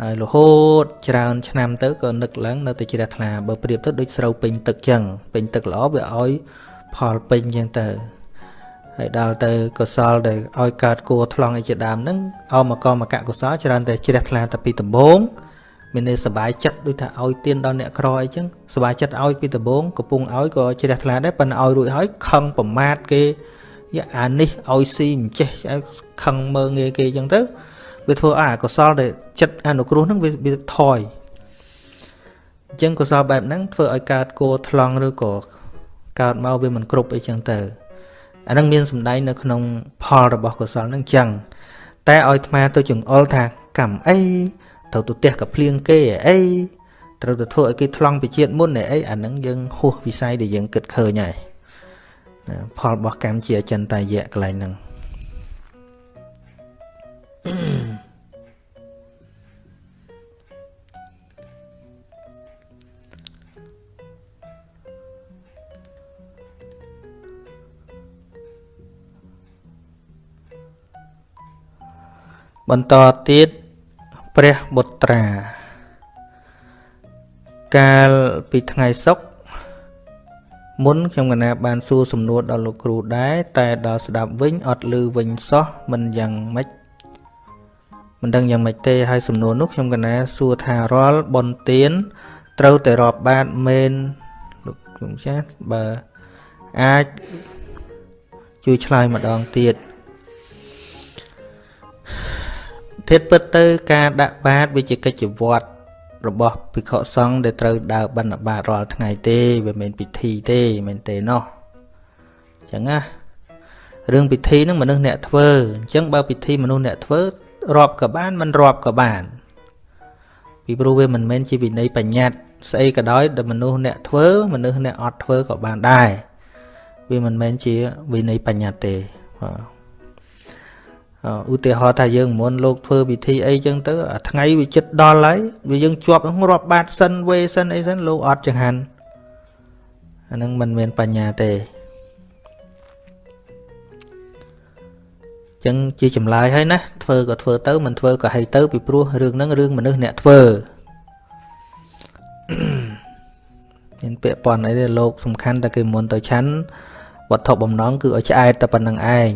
Speaker 1: ហើយរហូតច្រើនឆ្នាំទៅក៏នឹកឡើងនៅតែជ្រះថ្លាបើប្រៀបទៅដូចស្រូវពេញទឹកចឹងពេញទឹកល្អវាឲ្យផលពេញចឹងទៅហើយដល់ទៅកុសលដែលឲ្យកើតគួរថ្លង់អីជាដើមហ្នឹងអមកមកកុសលច្រើនតែជ្រះថ្លាតែពីដំបូងមានន័យសบายចិត្តដូចថាឲ្យទៀនដល់អ្នកក្រអីចឹងសบายចិត្តឲ្យពីដំបូងកំពុងឲ្យក៏ជ្រះថ្លាដែរប៉ុន្តែឲ្យរួចហើយខឹងប្រមាថគេយ៉ាអានេះឲ្យស៊ីមិនចេះខឹងមើងងាយគេចឹងទៅ វាធ្វើឲ្យកុសលដែលចិត្តអនុគ្រោះហ្នឹងវាវាថយអញ្ចឹងកុសលបែបហ្នឹងធ្វើឲ្យកើតគោថ្លង់ឬក៏កើតមកវាមិនគ្រប់អីចឹងទៅអាហ្នឹងមានសម្ដែងនៅក្នុងផលរបស់កុសលហ្នឹងចឹងតែឲ្យអាត្មាទៅចង្អុលថាកម្មអីត្រូវទៅផ្ទះកភ្លៀងគេអីត្រូវទៅធ្វើឲ្យគេថ្លង់ពីជាតិមុនអីអាហ្នឹងយើងហួសវិស័យដែលយើងគិតឃើញហើយផលរបស់កម្មជាអចិន្តាយៈកន្លែងហ្នឹង បន្តទៀតព្រះបុត្រា កាលពីថ្ងៃសុក្រមុនខ្ញុំកណាបានសួរសំណួរដល់លោកគ្រូដែរតែដល់ស្ដាប់វិញអត់ឮវិញសោះមិនយ៉ាងម៉េច មិនដឹងយ៉ាងម៉េចទេហើយសំណួរនោះខ្ញុំកណាសួរថារាល់បនទៀនត្រូវតែរាប់បាតមែនលោកគ្រូចាស់បើអាចជួយឆ្លើយម្ដងទៀតធិតពិតទៅការដាក់បាតវាជាកិច្ចវត្តរបស់ភិក្ខុសង្ឃដែលត្រូវដើរបិណ្ឌបាតរាល់ថ្ងៃទេវាមិនពិធីទេមែនទេណោះអញ្ចឹងណារឿងពិធីហ្នឹងមនុស្សអ្នកធ្វើអញ្ចឹងបើពិធីមនុស្សអ្នកធ្វើ រាប់ក៏បានមិនរាប់ក៏បាន ពីព្រោះវាមិនមែនជាវិន័យបញ្ញត្តិស្អីក៏ដោយដែលមនុស្សអ្នកធ្វើមនុស្សអ្នកអត់ធ្វើក៏បានដែរវាមិនមែនជាវិន័យបញ្ញត្តិទេបាទឧទាហរណ៍ថាយើងមុនលោកធ្វើពិធីអីចឹងទៅអាថ្ងៃវាចិត្តដល់ហើយវាយើងជាប់រាប់បាតសិនវេសិនអីសិនលោកអត់ចង្ហាន់អានឹងមិនមែនបញ្ញាទេ ចឹងជាចម្លើយហើយណាធ្វើក៏ធ្វើទៅមិនធ្វើក៏ហីទៅពីព្រោះរឿងហ្នឹងរឿងមនុស្សអ្នកធ្វើមានពាក្យប៉ុនអីទេលោកសំខាន់តែគេមុនទៅឆាន់វត្ថុបំណងគឺឲ្យឆ្អែតតែប៉ុណ្្នឹងឯង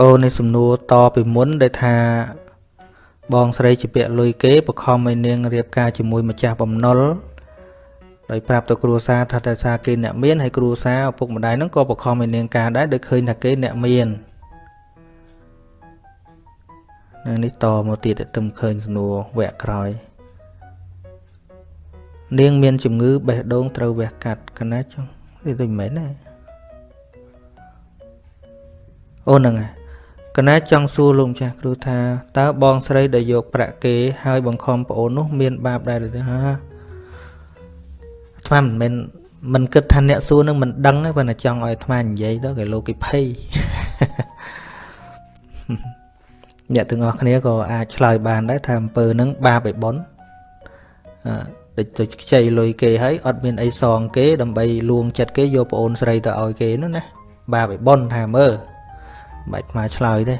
Speaker 1: អូនេះសំណួរតពីមុនដែលថាបងស្រីជាពាក្យលុយគេបខំឲ្យនាងរៀបការជាមួយម្ចាស់បំណុលដោយប្រាប់ទៅគ្រួសារថាតែថាគេអ្នកមានហើយគ្រួសារឪពុកម្ដាយហ្នឹងក៏បខំឲ្យនាងការដែរដោយឃើញថាគេអ្នកមាននៅនេះតមកទៀតទៅឃើញសំណួរវគ្គក្រោយនាងមានជំងឺបេះដូងត្រូវវះកាត់កណាចុងនេះទៅមិនមែនទេអូហ្នឹងហើយ កណាចង់សួរលោកម្ចាស់គ្រូថាតើបងស្រីដែលយកប្រាក់គេហើយបង្ខំប្អូននោះមានបាបដែរឬទេហាអាត្មាមិនមែនមិនគិតថាអ្នកសួរនឹងមិនដឹងទេប៉ុន្តែចង់ឲ្យអាត្មានិយាយទៅគេលោកគេភ័យអ្នកទាំងអស់គ្នាក៏អាចឆ្លើយបានដែរថាអំពើនឹងបាបឯប៉ុនអឺដូចទៅខ្ចីលុយគេហើយអត់មានអីសងគេដើម្បីលួងចិត្តគេយកប្អូនស្រីទៅឲ្យគេនោះណាបាបឯប៉ុនថាមើល បាច់មកឆ្លើយទេ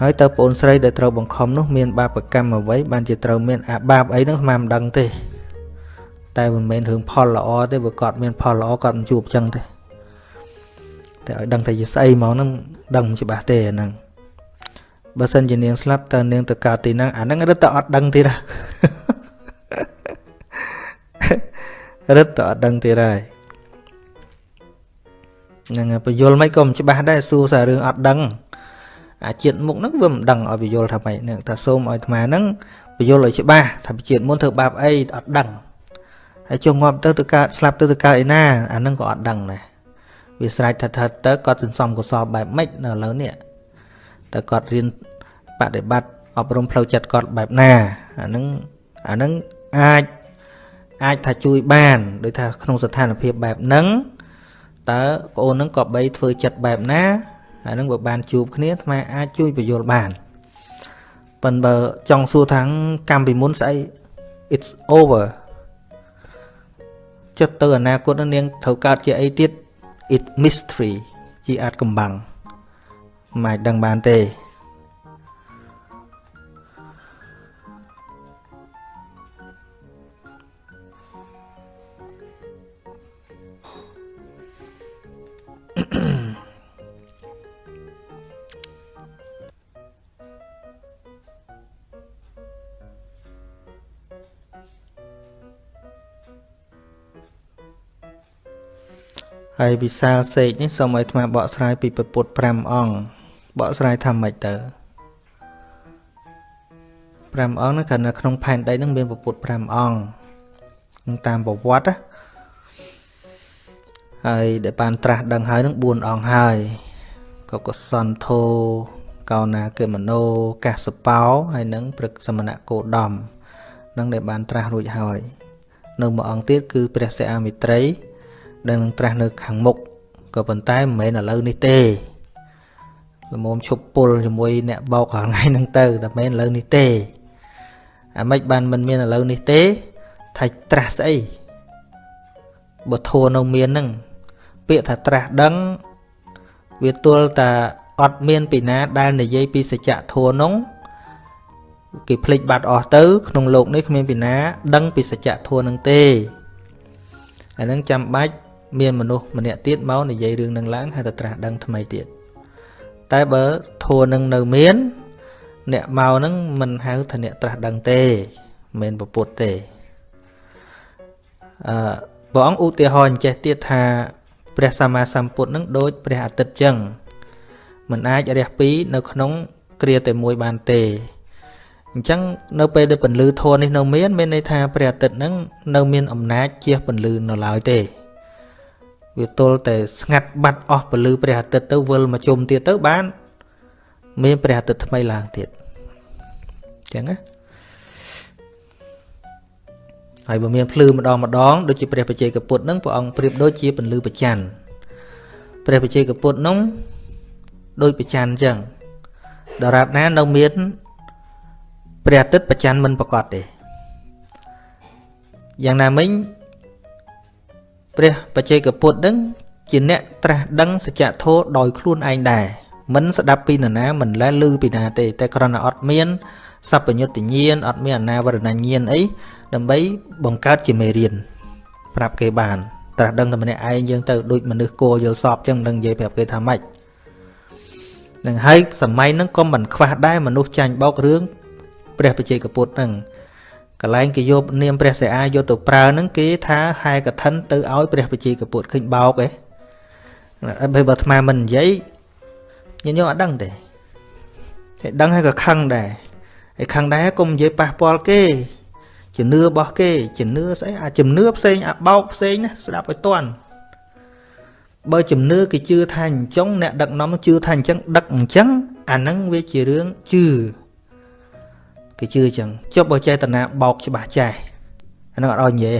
Speaker 1: ហើយតើប្អូនស្រីដែលត្រូវបង្ខំនោះមានបាបកម្មអ្វីបានជាត្រូវមានអាបាបអីហ្នឹងស្មានមិនដឹងទេ តែមិនមែនរឿងផលល្អទេបើគាត់មានផលល្អគាត់មិនជួបចឹងទេតែឲ្យដឹងតែជាស្អីមកហ្នឹងដឹងមិនច្បាស់ទេអាហ្នឹងបើសិនជានាងស្លាប់តើនាងទៅកើតទីណាអាហ្នឹងរឹតតែអត់ដឹងទៀតរឹតតែអត់ដឹងទៀតហើយ ហ្នឹងបញ្យលមិនក៏មិនច្បាស់ដែរសួរសាររឿងអត់ដឹងអាជាតិមុខហ្នឹងវាមិនដឹងឲ្យបញ្យលថាម៉េចហ្នឹងថាសូមឲ្យអាត្មាហ្នឹងបញ្យលឲ្យច្បាស់ថាជាតិមុនធ្វើបាបអីអត់ដឹងហើយចុះងាប់ទៅទៅកើតស្លាប់ទៅទៅកើតឯណាអាហ្នឹងក៏អត់ដឹងដែរវាស្រេចថាថាទៅគាត់សន្សំកុសលបែបម៉េចនៅឥឡូវនេះតើគាត់រៀនបដិបត្តិអប់រំផ្លូវចិត្តគាត់បែបណាអាហ្នឹងអាហ្នឹងអាចអាចថាជួយបាន ដោយថាក្នុងស្ថានភាពបែបហ្នឹង តើប្អូននឹងក៏បីធ្វើចិត្តបែបណាអានឹងបើបានជួបគ្នាអាត្មាអាចជួយបញ្យល់បានប៉ុន្តែបើចង់សួរថាកម្មពីមុនស្អី it's over ចិត្តទៅអនាគតនឹងនាងត្រូវកើតជាអីទៀត it mystery ជាអាចកំបាំងមិនអាចដឹងបានទេ ហើយវិសាលសេកនេះសូមឲ្យអាត្មាបកស្រាយពីពុទ្ធ5អង្គបកស្រាយថាម៉េចទៅ5អង្គហ្នឹងគ្រាន់តែក្នុងផែនដីហ្នឹងមានពុទ្ធ5អង្គតាមប្រវត្តិ ហើយដែលបានត្រាស់ដឹងហើយនឹង4អង្គហើយក៏កុសនធោកោណាកេមនោកាសបោហើយនឹងព្រឹកសមណៈគោដំនឹងដែលបានត្រាស់រួចហើយនៅមួយអង្គទៀតគឺព្រះសិអាមិត្រី ដែលនឹងត្រាស់នៅខាងមុខក៏ប៉ុន្តែមិនមែនឥឡូវនេះទេល្មមឈប់ពុលជាមួយអ្នកបោករាល់ថ្ងៃហ្នឹងទៅតែមិនឥឡូវនេះទេអាម៉េចបានមិនមានឥឡូវនេះទេថាត្រាស់ស្អីបើធัวនៅមានហ្នឹង ពាក្យថាត្រាស់ដឹងវាទល់តែអត់មានពីណាដែលនិយាយពីសច្ចធัวនោះគេភ្លេចបាត់អស់ទៅ ក្នុងโลกនេះគ្មានពីណា ដឹងពីសច្ចធัวនឹងទេអានឹងចាំបាច់មានមនុស្សម្នាក់ទៀតមកនិយាយរឿងនឹងឡើងហើយទៅត្រាស់ដឹងថ្មីទៀតតែបើធัวនឹងនៅមាន អ្នកមកនឹងមិនហៅថាអ្នកត្រាស់ដឹងទេមិនមែនពពុទ្ធទេ អឺព្រះអង្គឧទាហរណ៍ចេះទៀតថា ព្រះសម្មាសម្ពុទ្ធនឹងដូចព្រះអាទិត្យចឹងមិនអាចរះពីរនៅក្នុងគ្រាតែមួយបានទេអញ្ចឹងនៅពេលដែលពន្លឺធននេះនៅមានមានន័យថាព្រះអាទិត្យនឹងនៅមានអំណាចជាពន្លឺនៅឡើយទេវាទល់តែស្ងាត់បាត់អស់ពន្លឺព្រះអាទិត្យទៅវិលមកជុំទៀតទៅបាន មានព្រះអាទិត្យថ្មីឡើងទៀតអញ្ចឹងណា ហើយបើមានភ្លឺម្ដងម្ដងដូចជាព្រះបច្ចេកពុទ្ធនឹងព្រះអង្គប្រៀបដូចជាពន្លឺប្រច័នព្រះបច្ចេកពុទ្ធនោះដូចប្រច័នអញ្ចឹងដរាបណានៅមានព្រះអាទិត្យប្រច័នមិនប្រកបទេយ៉ាងណាមិញព្រះបច្ចេកពុទ្ធនឹងជាអ្នកត្រាស់ដឹងសច្ចធម៌ដោយខ្លួនឯងដែរមិនស្ដាប់ពីនរណាមិនលែលឺពីណាទេតែគ្រាន់តែអត់មានសัพពញុត្តញាណអត់មានអនាវរណញាណអី ដើម្បីបង្កើតជាមេរៀនប្រាប់គេបានត្រាស់ដឹងតែម្នាក់ឯងយើងទៅដូចមនុស្សគោយល់សពចឹងនឹងនិយាយប្រាប់គេថាម៉េចនឹងហើយសម័យហ្នឹងក៏មិនខ្វះដែរមនុស្សចាញ់បោករឿងព្រះបច្ចេកពុទ្ធហ្នឹងកន្លែងគេយកនាមព្រះសិអាយកទៅប្រើហ្នឹងគេថាហែកឋិនទៅឲ្យព្រះបច្ចេកពុទ្ធឃើញបោកឯងបើបើអាត្មាមិននិយាយញញោមអត់ដឹងទេតែដឹងហើយក៏ខឹងដែរហើយខឹងដែរកុំនិយាយប៉ះពាល់គេ ជំនឿរបស់គេជំនឿស្អីអាជំនឿផ្សេងអាបោកផ្សេងណាស្ដាប់ឲ្យតន់បើជំនឿគេជឿថាអញ្ចឹងអ្នកដឹកនាំជឿថាអញ្ចឹងដឹកអញ្ចឹងអាហ្នឹងវាជារឿងជឿគេជឿអញ្ចឹងចុះបើចេតនាបោកច្បាស់ចេះអាហ្នឹងអត់ឲ្យនិយាយ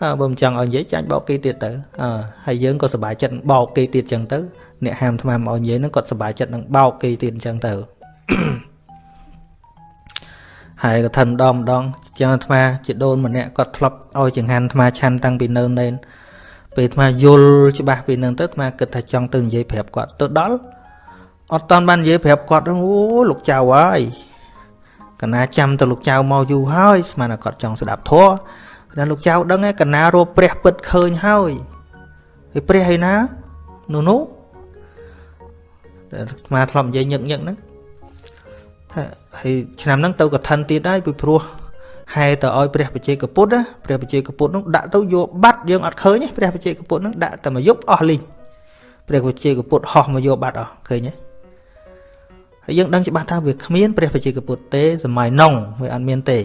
Speaker 1: អើបើមិនចង់ឲ្យនិយាយចាញ់បោកគេទៀតទៅអើហើយយើងក៏សប្បាយចិត្តបោកគេទៀតអញ្ចឹងទៅអ្នកហាមថ្មមកឲ្យនិយាយហ្នឹងគាត់សប្បាយចិត្តនឹងបោកគេទៀតអញ្ចឹងទៅ ហើយក៏ថិនម្ដងម្ដងចឹងអាត្មាជាដូនម្នាក់គាត់ធ្លាប់ឲ្យចង្ហាន់អាត្មាឆាន់តាំងពីនៅណេនពេលអាត្មាយល់ច្បាស់ពីនឹងទៅអាត្មាគិតថាចង់ទៅនិយាយប្រាប់គាត់ទៅដល់អត់តាន់បាននិយាយប្រាប់គាត់អូលោកចៅហើយកណាចាំទៅលោកចៅមកយូរហើយស្មានតែគាត់ចង់ស្ដាប់ធម៌តែលោកចៅដឹងឯកណារੂព្រះពិតឃើញហើយហើយព្រះឯណានោះនោះតែអាត្មាធ្លាប់និយាយញឹកញឹកហ្នឹង ហើយឆ្នាំហ្នឹងទៅកឋិនទៀតហើយពីព្រោះហែទៅឲ្យព្រះបជាកពុទ្ធណាព្រះបជាកពុទ្ធនោះដាក់ទៅយកបាត់យើងអត់ឃើញទេព្រះបជាកពុទ្ធនោះដាក់តែមកយប់អស់លីងព្រះបជាកពុទ្ធហោះមកយកបាត់អស់ឃើញទេហើយយើងដឹងច្បាស់ថាវាគ្មានព្រះបជាកពុទ្ធទេសម័យនងវាអត់មានទេ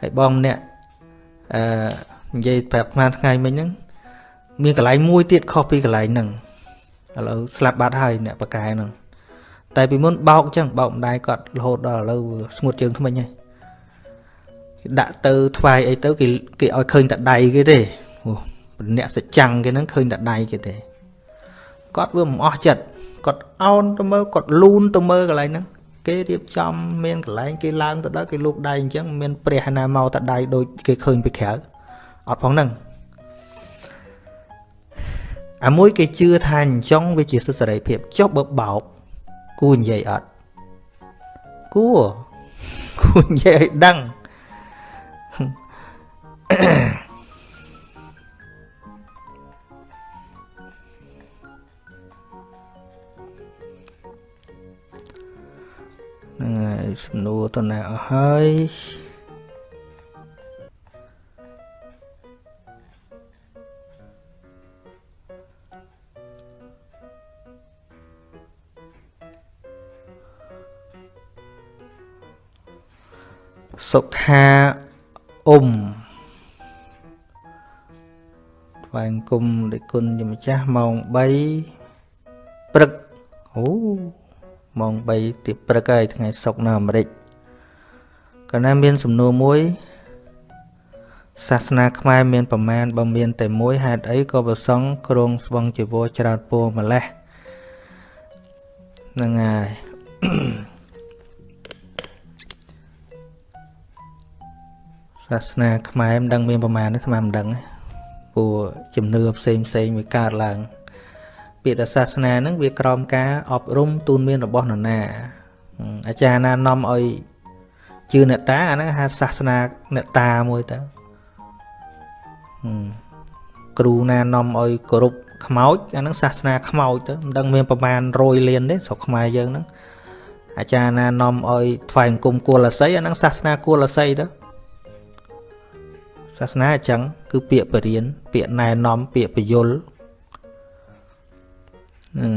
Speaker 1: ហើយបងម្នាក់អឺនិយាយប្រាប់ស្មានថ្ងៃមិញហ្នឹងមានកន្លែងមួយទៀតខុសពីកន្លែងហ្នឹងឥឡូវស្លាប់បាត់ហើយអ្នកបកកែហ្នឹង តែពីមុនបោកអញ្ចឹងបោកម្ដាយគាត់រហូតដល់ឥឡូវស្ងួតជើងថ្មិញហើយគេដាក់ទៅថ្វាយអីទៅគេគេឲ្យឃើញតែដៃគេទេអូអ្នកសច្ចាំងគេហ្នឹងឃើញតែដៃគេទេគាត់វាមិនអស់ចិត្តគាត់អោនទៅមើលគាត់លូនទៅមើលកន្លែងហ្នឹងគេរៀបចំមានកន្លែងគេឡើងទៅដល់គេលូកដៃអញ្ចឹងមានព្រះណាមកតែដៃដូចគេឃើញពីក្រៅអត់ផងហ្នឹងអាមួយគេជឿថាអញ្ចឹងវាជាសិទ្ធិសេរីភាពចុះបើបោក គួរនិយាយអត់គួរគួរនិយាយឲ្យដឹងហ្នឹងហើយសំណួរតណាអស់ហើយ សុខាអ៊ុំថ្វាយគុំដោយគុណជាម្ចាស់ម៉ោង3ព្រឹកអូម៉ោង3ទីព្រឹកហើយថ្ងៃសុក្រនៅអាមេរិកកាលណាមានសំណួរមួយសាសនាខ្មែរមានប្រមាណបើមានតែមួយហេតុអីក៏ប្រសង់គ្រងស្វងជីវរច្រើនពោម្លេះហ្នឹងហើយ សាសនាខ្មែរមិនដឹងមានប្រមាណទេខ្មែរមិនដឹងព្រោះជំនឿផ្សេងផ្សេងវាកើតឡើងពាក្យថាសាសនាហ្នឹងវាក្រោមការអប់រំទូនមានរបស់នរណាអាចារ្យណានាំឲ្យជឿអ្នកតាអាហ្នឹងហៅសាសនាអ្នកតាមួយទៅគ្រូណានាំឲ្យគោរពខ្មោចអាហ្នឹងសាសនាខ្មោចទៅមិនដឹងមានប្រមាណ100លានទេស្រុកខ្មែរយើងហ្នឹងអាចារ្យណានាំឲ្យថ្វាយអង្គមគួលអស័យអាហ្នឹងសាសនាគួលអស័យទៅ សាសនាអញ្ចឹងគឺពាក្យបរៀនពាក្យណែនាំពាក្យបញ្យលហ្នឹង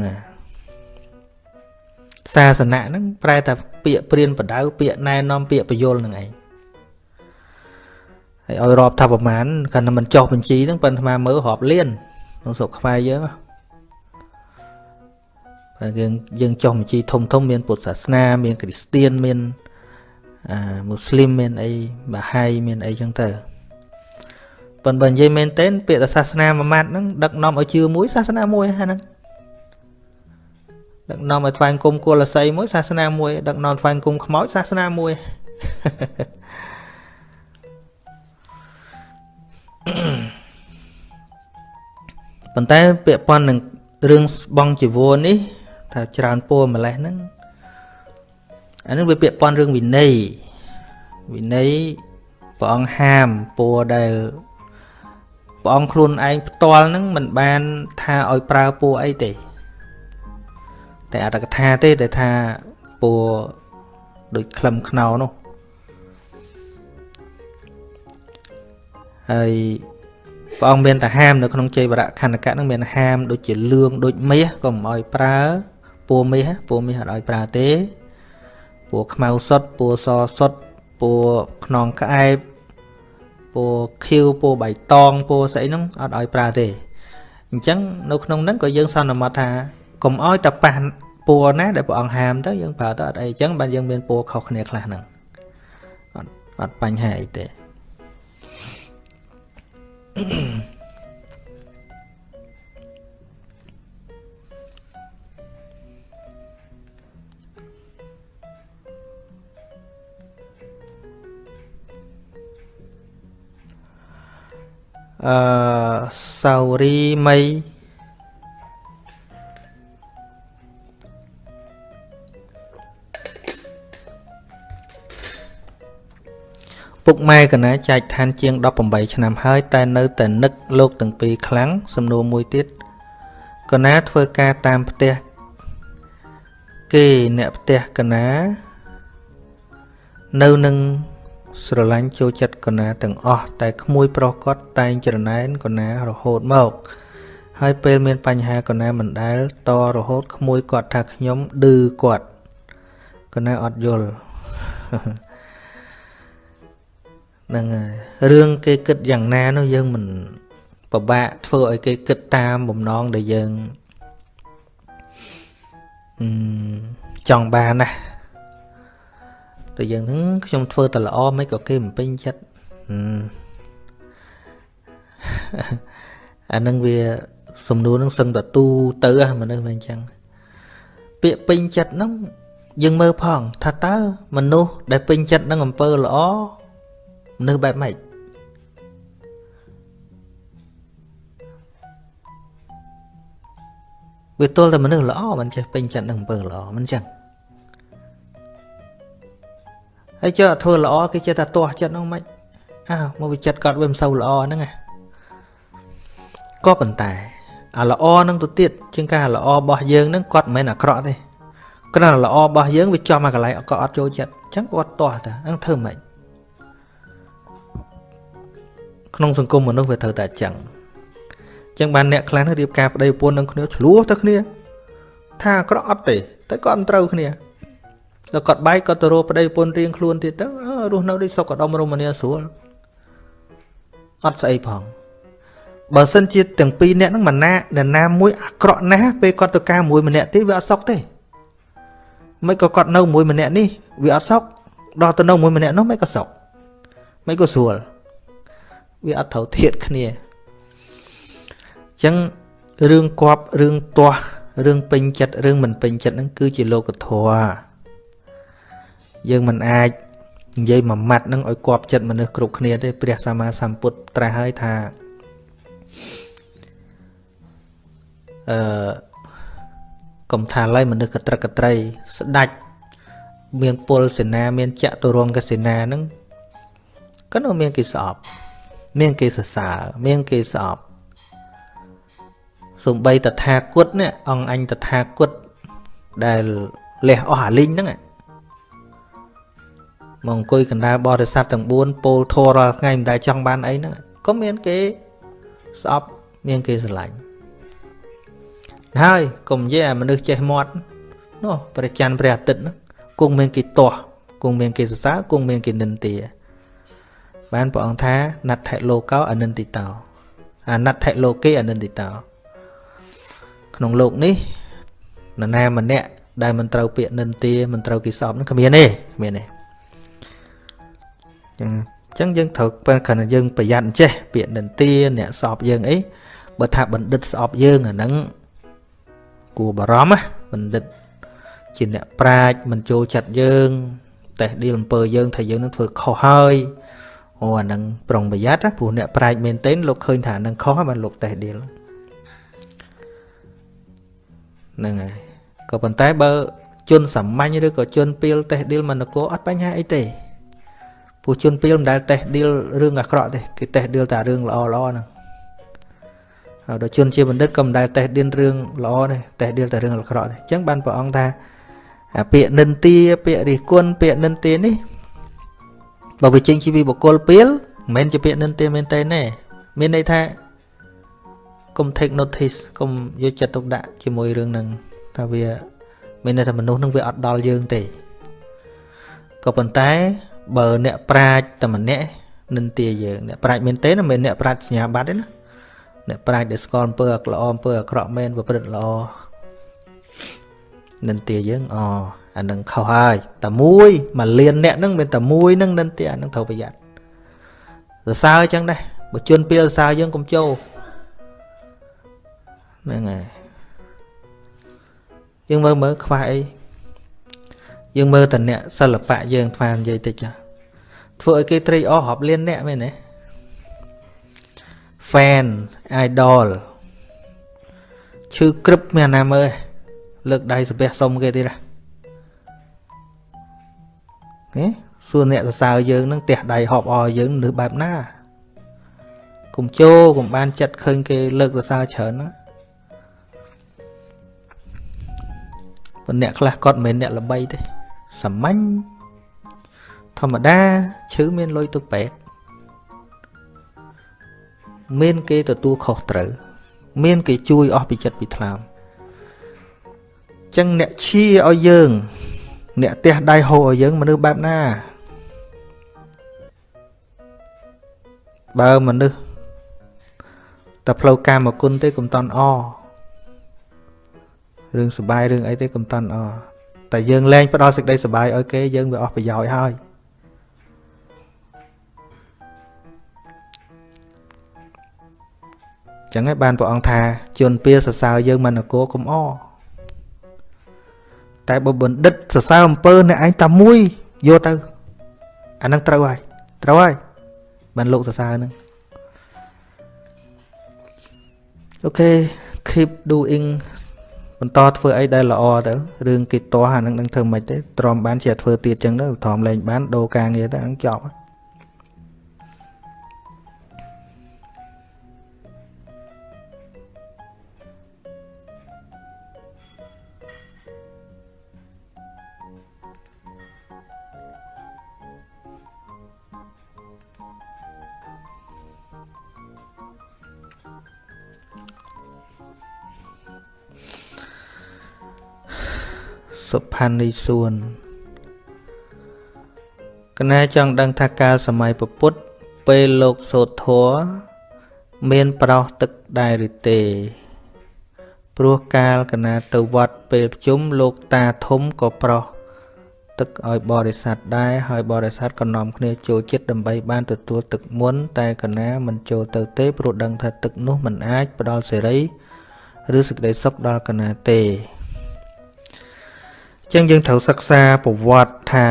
Speaker 1: សាសនាហ្នឹងប្រែថាពាក្យព្រានបដៅពាក្យណែនាំពាក្យបញ្យលហ្នឹងឯងហើយឲ្យរាប់ថាប្រមាណគាត់តែមិនចុះបញ្ជីហ្នឹងប៉ុន្តែមើលរាប់លានក្នុងស្រុកខ្មែរយើងបើយើងយើងចុះបញ្ជីធំធំមានពុទ្ធសាសនាមានគ្រីស្ទៀនមានអាមូស្លីមមានអីបាហាយមានអីចឹងទៅ ប៉ុន្តែនិយាយមែនទែនពាក្យសាសនាមួយម៉ាត់ហ្នឹងដឹកនាំឲ្យជឿមួយសាសនាមួយហ្នឹងដឹកនាំឲ្យថ្វាយគុំគោលស័យមួយសាសនាមួយដឹកនាំថ្វាយគុំខ្មោចសាសនាមួយប៉ុន្តែពាក់ព័ន្ធនឹងរឿងបងជីវរនេះថាច្រើនពោម្លេះហ្នឹងអានឹងវាពាក់ព័ន្ធរឿងវិន័យវិន័យព្រះអង្គហាមពោដែល ព្រះអង្គខ្លួនឯងផ្ទាល់ហ្នឹងមិនបានថាឲ្យប្រើពោអីទេ តែអត្តកថាទេតែថាពោដូចក្លឹមខ្នោនោះហើយព្រះអង្គមានតែហាមនៅក្នុងជ័យវរៈខណ្ឌកៈនឹងមានហាម ដូចជាលឿងដូចមាសក៏មិនឲ្យប្រើពណ៌មាសពណ៌មាសអត់ឲ្យប្រើទេពណ៌ខ្មៅសុទ្ធពណ៌សសុទ្ធពណ៌ខ្នងក្អែប ពណ៌ខៀវពណ៌បៃតងពណ៌ស្អីហ្នឹងអត់ឲ្យប្រើទេអញ្ចឹងនៅក្នុងហ្នឹងក៏យើងសន្មត់ថាកុំឲ្យតែប៉ះពណ៌ណាដែលព្រះអង្គហាមទៅយើងប្រើទៅអត់អីអញ្ចឹងបានយើងមានពណ៌ខុសគ្នាខ្លះហ្នឹងអត់អត់បញ្ហាអីទេ អឺសាវរីមីពុកម៉ែកណាចែកឋានជាង18ឆ្នាំហើយតែនៅតែនឹកលោកទាំងពីរខ្លាំងសំណួរមួយទៀតកណាធ្វើការតាមផ្ទះគេអ្នកផ្ទះកណានៅនឹង ស្រឡាញ់ចូលចិត្តកណាទាំងអស់តែក្មួយប្រុសគាត់តែងច្រណែនកណារហូតមក ហើយពេលមានបញ្ហាកណាមិនដែលតរហូតក្មួយគាត់ថាខ្ញុំឌឺគាត់កណាអត់យល់ហ្នឹងហើយរឿងគេគិតយ៉ាងណានោះយើងមិនពិបាកធ្វើឲ្យគេគិតតាមបំណងដែលយើងចង់បានណា តែយើងហ្នឹងខ្ញុំធ្វើតែល្អមិនក៏គេមិនពេញចិត្តអានឹងវាសំណួរនឹងសឹងតទូទៅមនុស្សមិនអញ្ចឹងពាក្យពេញចិត្តហ្នឹងយើងមើលផងថាតើមនុស្សដែលពេញចិត្តនឹងអំពើល្អមនុស្សបែបម៉េចវាទល់តែមនុស្សល្អមិនចេះពេញចិត្តនឹងអំពើល្អមិនចឹង ហើយចុះធ្វើល្អគេចេះតែទាស់ចិត្តហ្នឹងមិនអើមកវាចិត្តគាត់វាមិនសូវល្អហ្នឹងណាក៏ប៉ុន្តែអាល្អនឹងទៅទៀតជាងការល្អរបស់យើងហ្នឹងគាត់មិនមែនអាក្រក់ទេគ្រាន់តែល្អរបស់យើងវាចំមកកន្លែងគាត់អត់ចូលចិត្តអញ្ចឹងគាត់ទាស់តាហ្នឹងធ្វើម៉េចក្នុងសង្គមមនុស្សវាត្រូវតែអញ្ចឹងអញ្ចឹងបានអ្នកខ្លះរៀបការប្តីប្រពន្ធនឹងគ្នាឆ្លោះទៅគ្នា ថាអាក្រក់អត់ទេតែគាត់មិនត្រូវគ្នា ដល់គាត់បែកគាត់ទៅរកប្តីប្រពន្ធរៀងខ្លួនទៀតទៅរស់នៅដូចសុខដុមរមនាស្រួលអត់ស្អីផងបើសិនជាទាំងពីរនាក់ហ្នឹងមិនណានរណាមួយអាក្រក់ណាស់ពេលគាត់ទៅការមួយម្នាក់ទៀតវាអត់សុខទេមិនក៏គាត់នៅមួយម្នាក់នេះវាអត់សុខដល់ទៅនៅមួយម្នាក់នោះមិនក៏សុខមិនក៏ស្រួលវាអត់ត្រូវធៀបគ្នាអញ្ចឹងរឿងគប់រឿងទាស់រឿងពេញចិត្តរឿងមិនពេញចិត្តហ្នឹងគឺជាលោកធម៌ យើងមិនអាចនិយាយមួយម៉ាត់នឹងឲ្យគប់ចិត្តមនុស្សគ្រប់គ្នាទេព្រះសម្មាសម្ពុទ្ធត្រាស់ហើយថាអឺកុំថាឡើយមនុស្សកត្រឹកកត្រី ស្ដាច់មានពលសេនា មានចតុរង្គសេនានឹងក៏នៅមានគេស្អប់ មានគេសរសើរមានគេស្អប់សំបីតថាគតនេះអង្គអញតថាគតដែលលះអស់អាលីងហ្នឹង មកអង្គុយកណ្ដាលបរិស័ទទាំង4ពោលធររាល់ថ្ងៃមិនដែលចង់បានអីហ្នឹងក៏មានគេស្អប់មានគេស្រឡាញ់ហើយកុំនិយាយអាមនុស្សចេះមាត់នោះព្រះច័ន្ទព្រះអាទិត្យហ្នឹងគង់មានគេទាស់គង់មានគេសរសើរគង់មានគេនិន្ទាបានព្រះអង្គថាណដ្ឋិលោកោអនិន្តិតោអាណដ្ឋិលោកេអនិន្តិតោក្នុងលោកនេះនរណាម្នាក់ដែលមិនត្រូវពាក្យនិន្ទាមិនត្រូវគេសອບនឹងគ្មានទេគ្មានទេ ចឹងអញ្ចឹងយើងត្រូវពេលគ្រាន់តែយើងប្រយ័ត្នចេះពាក្យនិន្ទាអ្នកសອບយើងអីបើថាបណ្ឌិតស្អប់យើងអាហ្នឹងគួរបារម្ភណាបណ្ឌិតជាអ្នកប្រាជ្ញមិនចូលចិត្តយើងតេះឌីលអំពើយើងថាយើងនឹងធ្វើខុសហើយអូអានឹងប្រុងប្រយ័ត្នណាព្រោះអ្នកប្រាជ្ញមែនទែនលោកឃើញថានឹងខុសហើយបានលោកតេះឌីលហ្នឹងហើយក៏ប៉ុន្តែបើជនសាមញ្ញឬក៏ជនពីលតេះឌីលមនគរអត់បញ្ហាអីទេ ពួកជនពីលមិនដែលតេះឌីលរឿងអាក្រក់ទេគេតេះឌីលតែរឿងល្អល្អហ្នឹងហើយដល់ជនជាបណ្ឌិតក៏មិនដែលតេះឌីលរឿងល្អទេតេះឌីលតែរឿងអាក្រក់ទេអញ្ចឹងបានព្រះអង្គថាពាក្យនិន្ទាពាក្យរិះគន់ពាក្យនិន្ទានេះបើវាចេញជាពីបុគ្គលពីលមិនមែនជាពាក្យនិន្ទាមែនទេណែមានន័យថាកុំ take notice កុំយកចិត្តទុកដាក់ជាមួយរឿងហ្នឹងថាវាមានន័យថាមនុស្សនឹងវាអត់ដល់យើងទេក៏ប៉ុន្តែ បើអ្នកប្រាជ្ញតែម្នាក់និន្ទាយើងអ្នកប្រាជ្ញមែនទេណាមិនអ្នកប្រាជ្ញសញ្ញាបត្រទេណាអ្នកប្រាជ្ញដែលស្គាល់អំពើល្អអំពើអាក្រក់មែនប្រព្រឹត្តល្អនិន្ទាយើងអអានឹងខុសហើយតែមួយមួយលានអ្នកហ្នឹងមានតែមួយហ្នឹងនិន្ទាអានឹងត្រូវប្រយ័ត្នសរសើរអញ្ចឹងដែរបើជន់ពីសរសើរយើងកុំចូលហ្នឹងហើយយើងមើលមើលខ្វះអី យើងមើលតអ្នកសិល្បៈយើងខ្វះនិយាយតិចធ្វើឲ្យគេត្រេកអររាប់លានអ្នកមែនទេ fan idol ឈឺក្រឹបមានណាមើលលើកដៃសំពះសុំគេទៀតណាសួរអ្នកសរសើរយើងនឹងទះដៃហប់អរយើងនៅបែបណាកុំជោកុំបានចិត្តឃើញគេលើកសរសើរច្រើនណាប៉ុន្តែអ្នកខ្លះគាត់មិនមែនអ្នកល្បីទេ សាមញ្ញធម្មតាឈឺមានលុយទៅពេទ្យមានគេទទួលខុសត្រូវ មានគេជួយអស់ពីចិត្តពីថ្លើមចឹងអ្នកឈៀឲ្យយើង អ្នកទះដៃហូរឲ្យយើងមនុស្សបែបណា បើមនុស្សតែផ្លូវកាមគុណទេកុំតន់អរឿងសុបាយរឿងអីទេកុំតន់អ តែយើងលែងផ្ដល់សេចក្តីសុបាយឲ្យគេយើងវាអស់ប្រយោជន៍ហើយចឹងហើយបានព្រះអង្គថាជន់ពៀសរសើរយើងមិននគរកុំអតែបើបណ្ឌិតសរសើរអំពើអ្នកឯងតែមួយយកទៅអានឹងត្រូវហើយត្រូវហើយបានលោកសរសើរហ្នឹងអូខេ keep doing បន្តធ្វើអីដែលល្អទៅរឿងគេតោះអានឹងនឹងធ្វើមិនទេទ្រាំបានជាធ្វើទៀតចឹងទៅទ្រាំលែងបានដូរការងារទៅហ្នឹងចប់ សុផានីសួនកណាចង់ដឹងថាកាលសម័យពពុទ្ធពេលលោកសោតធัวមានប្រោសទឹកដែរឬទេព្រោះកាលកណាទៅវត្តពេលប្រជុំលោកតាធំក៏ប្រោសទឹកឲ្យបរិស័ទដែរហើយបរិស័ទក៏នាំគ្នាចូលចិត្តដើម្បីបានទទួលទឹកមុន តែកណាមិនចូលទៅទេព្រោះដឹងថាទឹកនោះមិនអាចផ្ដល់សេរី ឬសេចក្តីសុខដល់កណាទេ ចឹងយើងត្រូវសិក្សាប្រវត្តិថា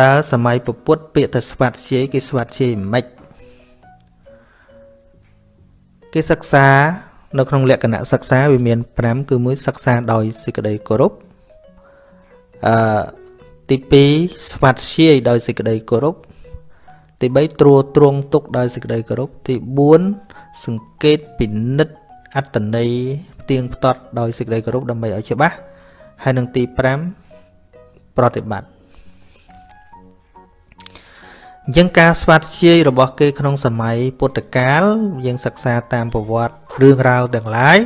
Speaker 1: តើសម័យពុទ្ធពាក្យទៅស្វាត់ជ័យគេស្វាត់ជ័យមិនគេសិក្សានៅក្នុងលក្ខណៈសិក្សាវាមាន5គឺមួយសិក្សាដោយសេចក្តីគោរពអឺទី2ស្វាត់ជ័យដោយសេចក្តីគោរពទី3ត្រួតត្រងទុកដោយសេចក្តីគោរពទី4សង្កេតពិនិត្យអត្តន័យផ្ទៀងផ្ទាត់ដោយសេចក្តីគោរពដើម្បីឲ្យច្បាស់ហើយនឹងទី5 ប្រតិបត្តិអញ្ចឹងការស្វាត់ជាយរបស់គេក្នុងសម័យពុទ្ធកាលយើងសិក្សាតាមប្រវត្តិរឿងរ៉ាវទាំងឡាយ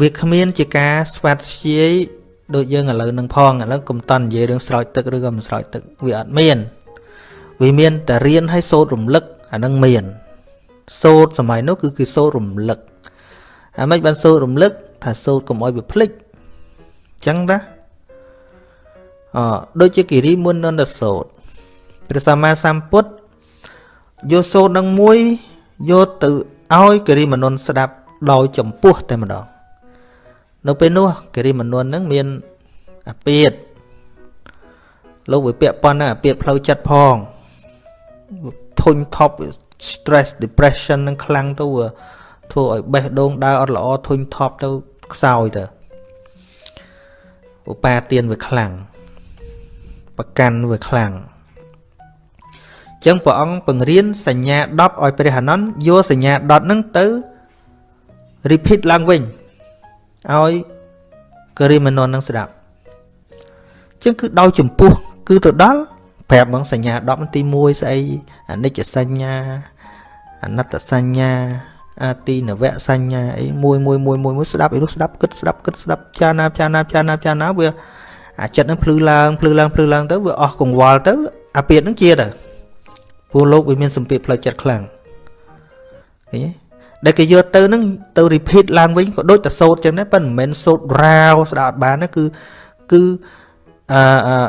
Speaker 1: វាគ្មានជាការស្វាត់ជាយដូចយើងឥឡូវនឹងផងឥឡូវកុំតន់និយាយរឿងស្រោចទឹកឬក៏មិនស្រោចទឹកវាអត់មានវាមានតែរៀនឲ្យសូត្ររំលឹកអានឹងមានសូត្រសម័យនោះគឺគេសូត្ររំលឹកអាម៉េចបានសូត្ររំលឹកថាសូត្រកុំឲ្យវាភ្លេចអញ្ចឹងណាអដូចជាគិរិមុននន្តសូត្រព្រះសម្មាសម្ពុទ្ធយកសូត្រនឹងមួយយកទៅឲ្យគិរិមនន្តស្ដាប់ដោយចម្ពោះតែម្ដងនៅពេលនោះគិរិមនន្តនឹងមានអាពាតលោកវិពាក់ប៉ុណ្ណាអាពាតផ្លូវចិត្តផងធុញថប់ stress depression នឹងខ្លាំងទៅធ្វើឲ្យបេះដូងដើរអត់ល្អធុញថប់ទៅខ្សោយទៅ ឧបាទានវាខ្លាំងប្រកាន់វាខ្លាំងចឹងព្រះអង្គបង្រៀនសញ្ញា10ឲ្យព្រះអនន្តយកសញ្ញា10ហ្នឹងទៅ repeat ឡើងវិញឲ្យករិមនននឹងស្ដាប់ចឹងគឺដោយចម្ពោះគឺទៅដល់ប្រាប់បងសញ្ញា10ទី1ស្អីអនិច្ចសញ្ញាអនត្តសញ្ញា អាទីនវៈសញ្ញាអីមួយមួយមួយមួយមួយស្ដាប់អីនោះស្ដាប់គិតស្ដាប់គិតស្ដាប់ចាណាចាណាចាណាចាណាវាអាចិត្តនឹងភ្លឺឡើងភ្លឺឡើងភ្លឺឡើងទៅវាអស់កង្វល់ទៅអាពាតនឹងជាទៅព្រោះលោកវាមានសម្ពាធផ្លូវចិត្តខ្លាំងឃើញទេដែលគេយកទៅនឹងទៅ repeat ឡើងវិញក៏ដូចតែសូត្រចឹងដែរប៉ុន្តែមិនមែនសូត្ររាវស្ដាប់អត់បានទេគឺគឺអឺ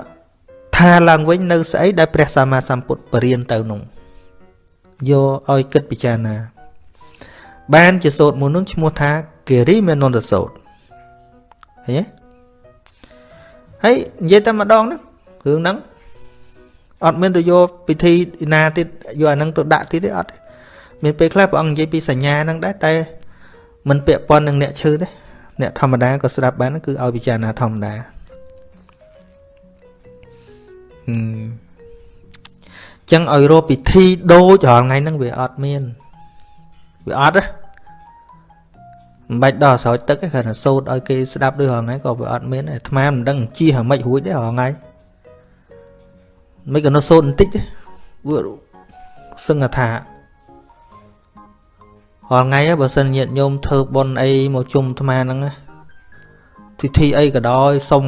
Speaker 1: ថាឡើងវិញនៅស្អីដែលព្រះសម្មាសម្ពុទ្ធបរៀនទៅនោះយកឲ្យគិតពិចារណា បានជាសូត្រមួយនោះឈ្មោះថាគិរិមេនន្តសូត្រឃើញទេហើយនិយាយតែម្ដងហ្នឹងរឿងហ្នឹងអត់មានទៅយកពិធីណាទៀតយកអាហ្នឹងទៅដាក់ទៀតទេអត់មានពេលខ្លះព្រះអង្គនិយាយពីសញ្ញាហ្នឹងដែរតែមិនពាក់ព័ន្ធនឹងអ្នកឈឺទេអ្នកធម្មតាក៏ស្ដាប់បានគឺឲ្យពិចារណាធម្មតាចឹងឲ្យរកពិធីដូចរាល់ថ្ងៃហ្នឹងវាអត់មានវាអត់ទេ មិនបាច់ដល់ស្រោចទឹកទេគ្រាន់តែសូត្រឲ្យគេស្ដាប់ដូចរាល់ថ្ងៃក៏វាអត់មានអាត្មាមិនដឹងជិះហ្មិចរួចទេរាល់ថ្ងៃមិនក៏នៅសូត្របន្តិចទេវាសឹងថារាល់ថ្ងៃបើសិនញាតញោមធ្វើបុណ្យអីមកជុំអាត្មាហ្នឹងពិធីអីក៏ដោយសុំ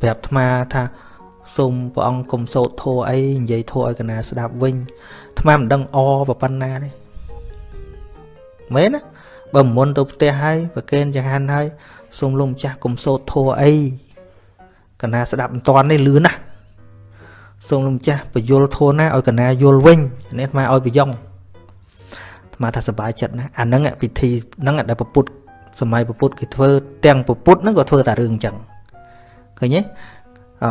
Speaker 1: ប្រាប់អាត្មាថាសូមព្រះអង្គគុំសោតធัวអីនិយាយធัวឲ្យកណាស្ដាប់វិញអាត្មាមិនដឹងអប៉ុណ្ណាទេមែនណា បើមុនទៅផ្ទះហើយប្រកេនចង្ហាន់ហើយសូមលោកម្ចាស់គុំសោតធัวអីកណាស្ដាប់មិនតាន់នេះលឿនណាស់សូមលោកម្ចាស់បញ្យលធัวណាឲ្យកណាយល់វិញនេះអាត្មាឲ្យប្រយ៉ងអាត្មាថាសប្បាយចិត្តណាអាហ្នឹងពិធីហ្នឹងដែលពពុទ្ធសម័យពពុទ្ធគេធ្វើទាំងពពុទ្ធហ្នឹងក៏ធ្វើតែរឿងអញ្ចឹងឃើញទេអ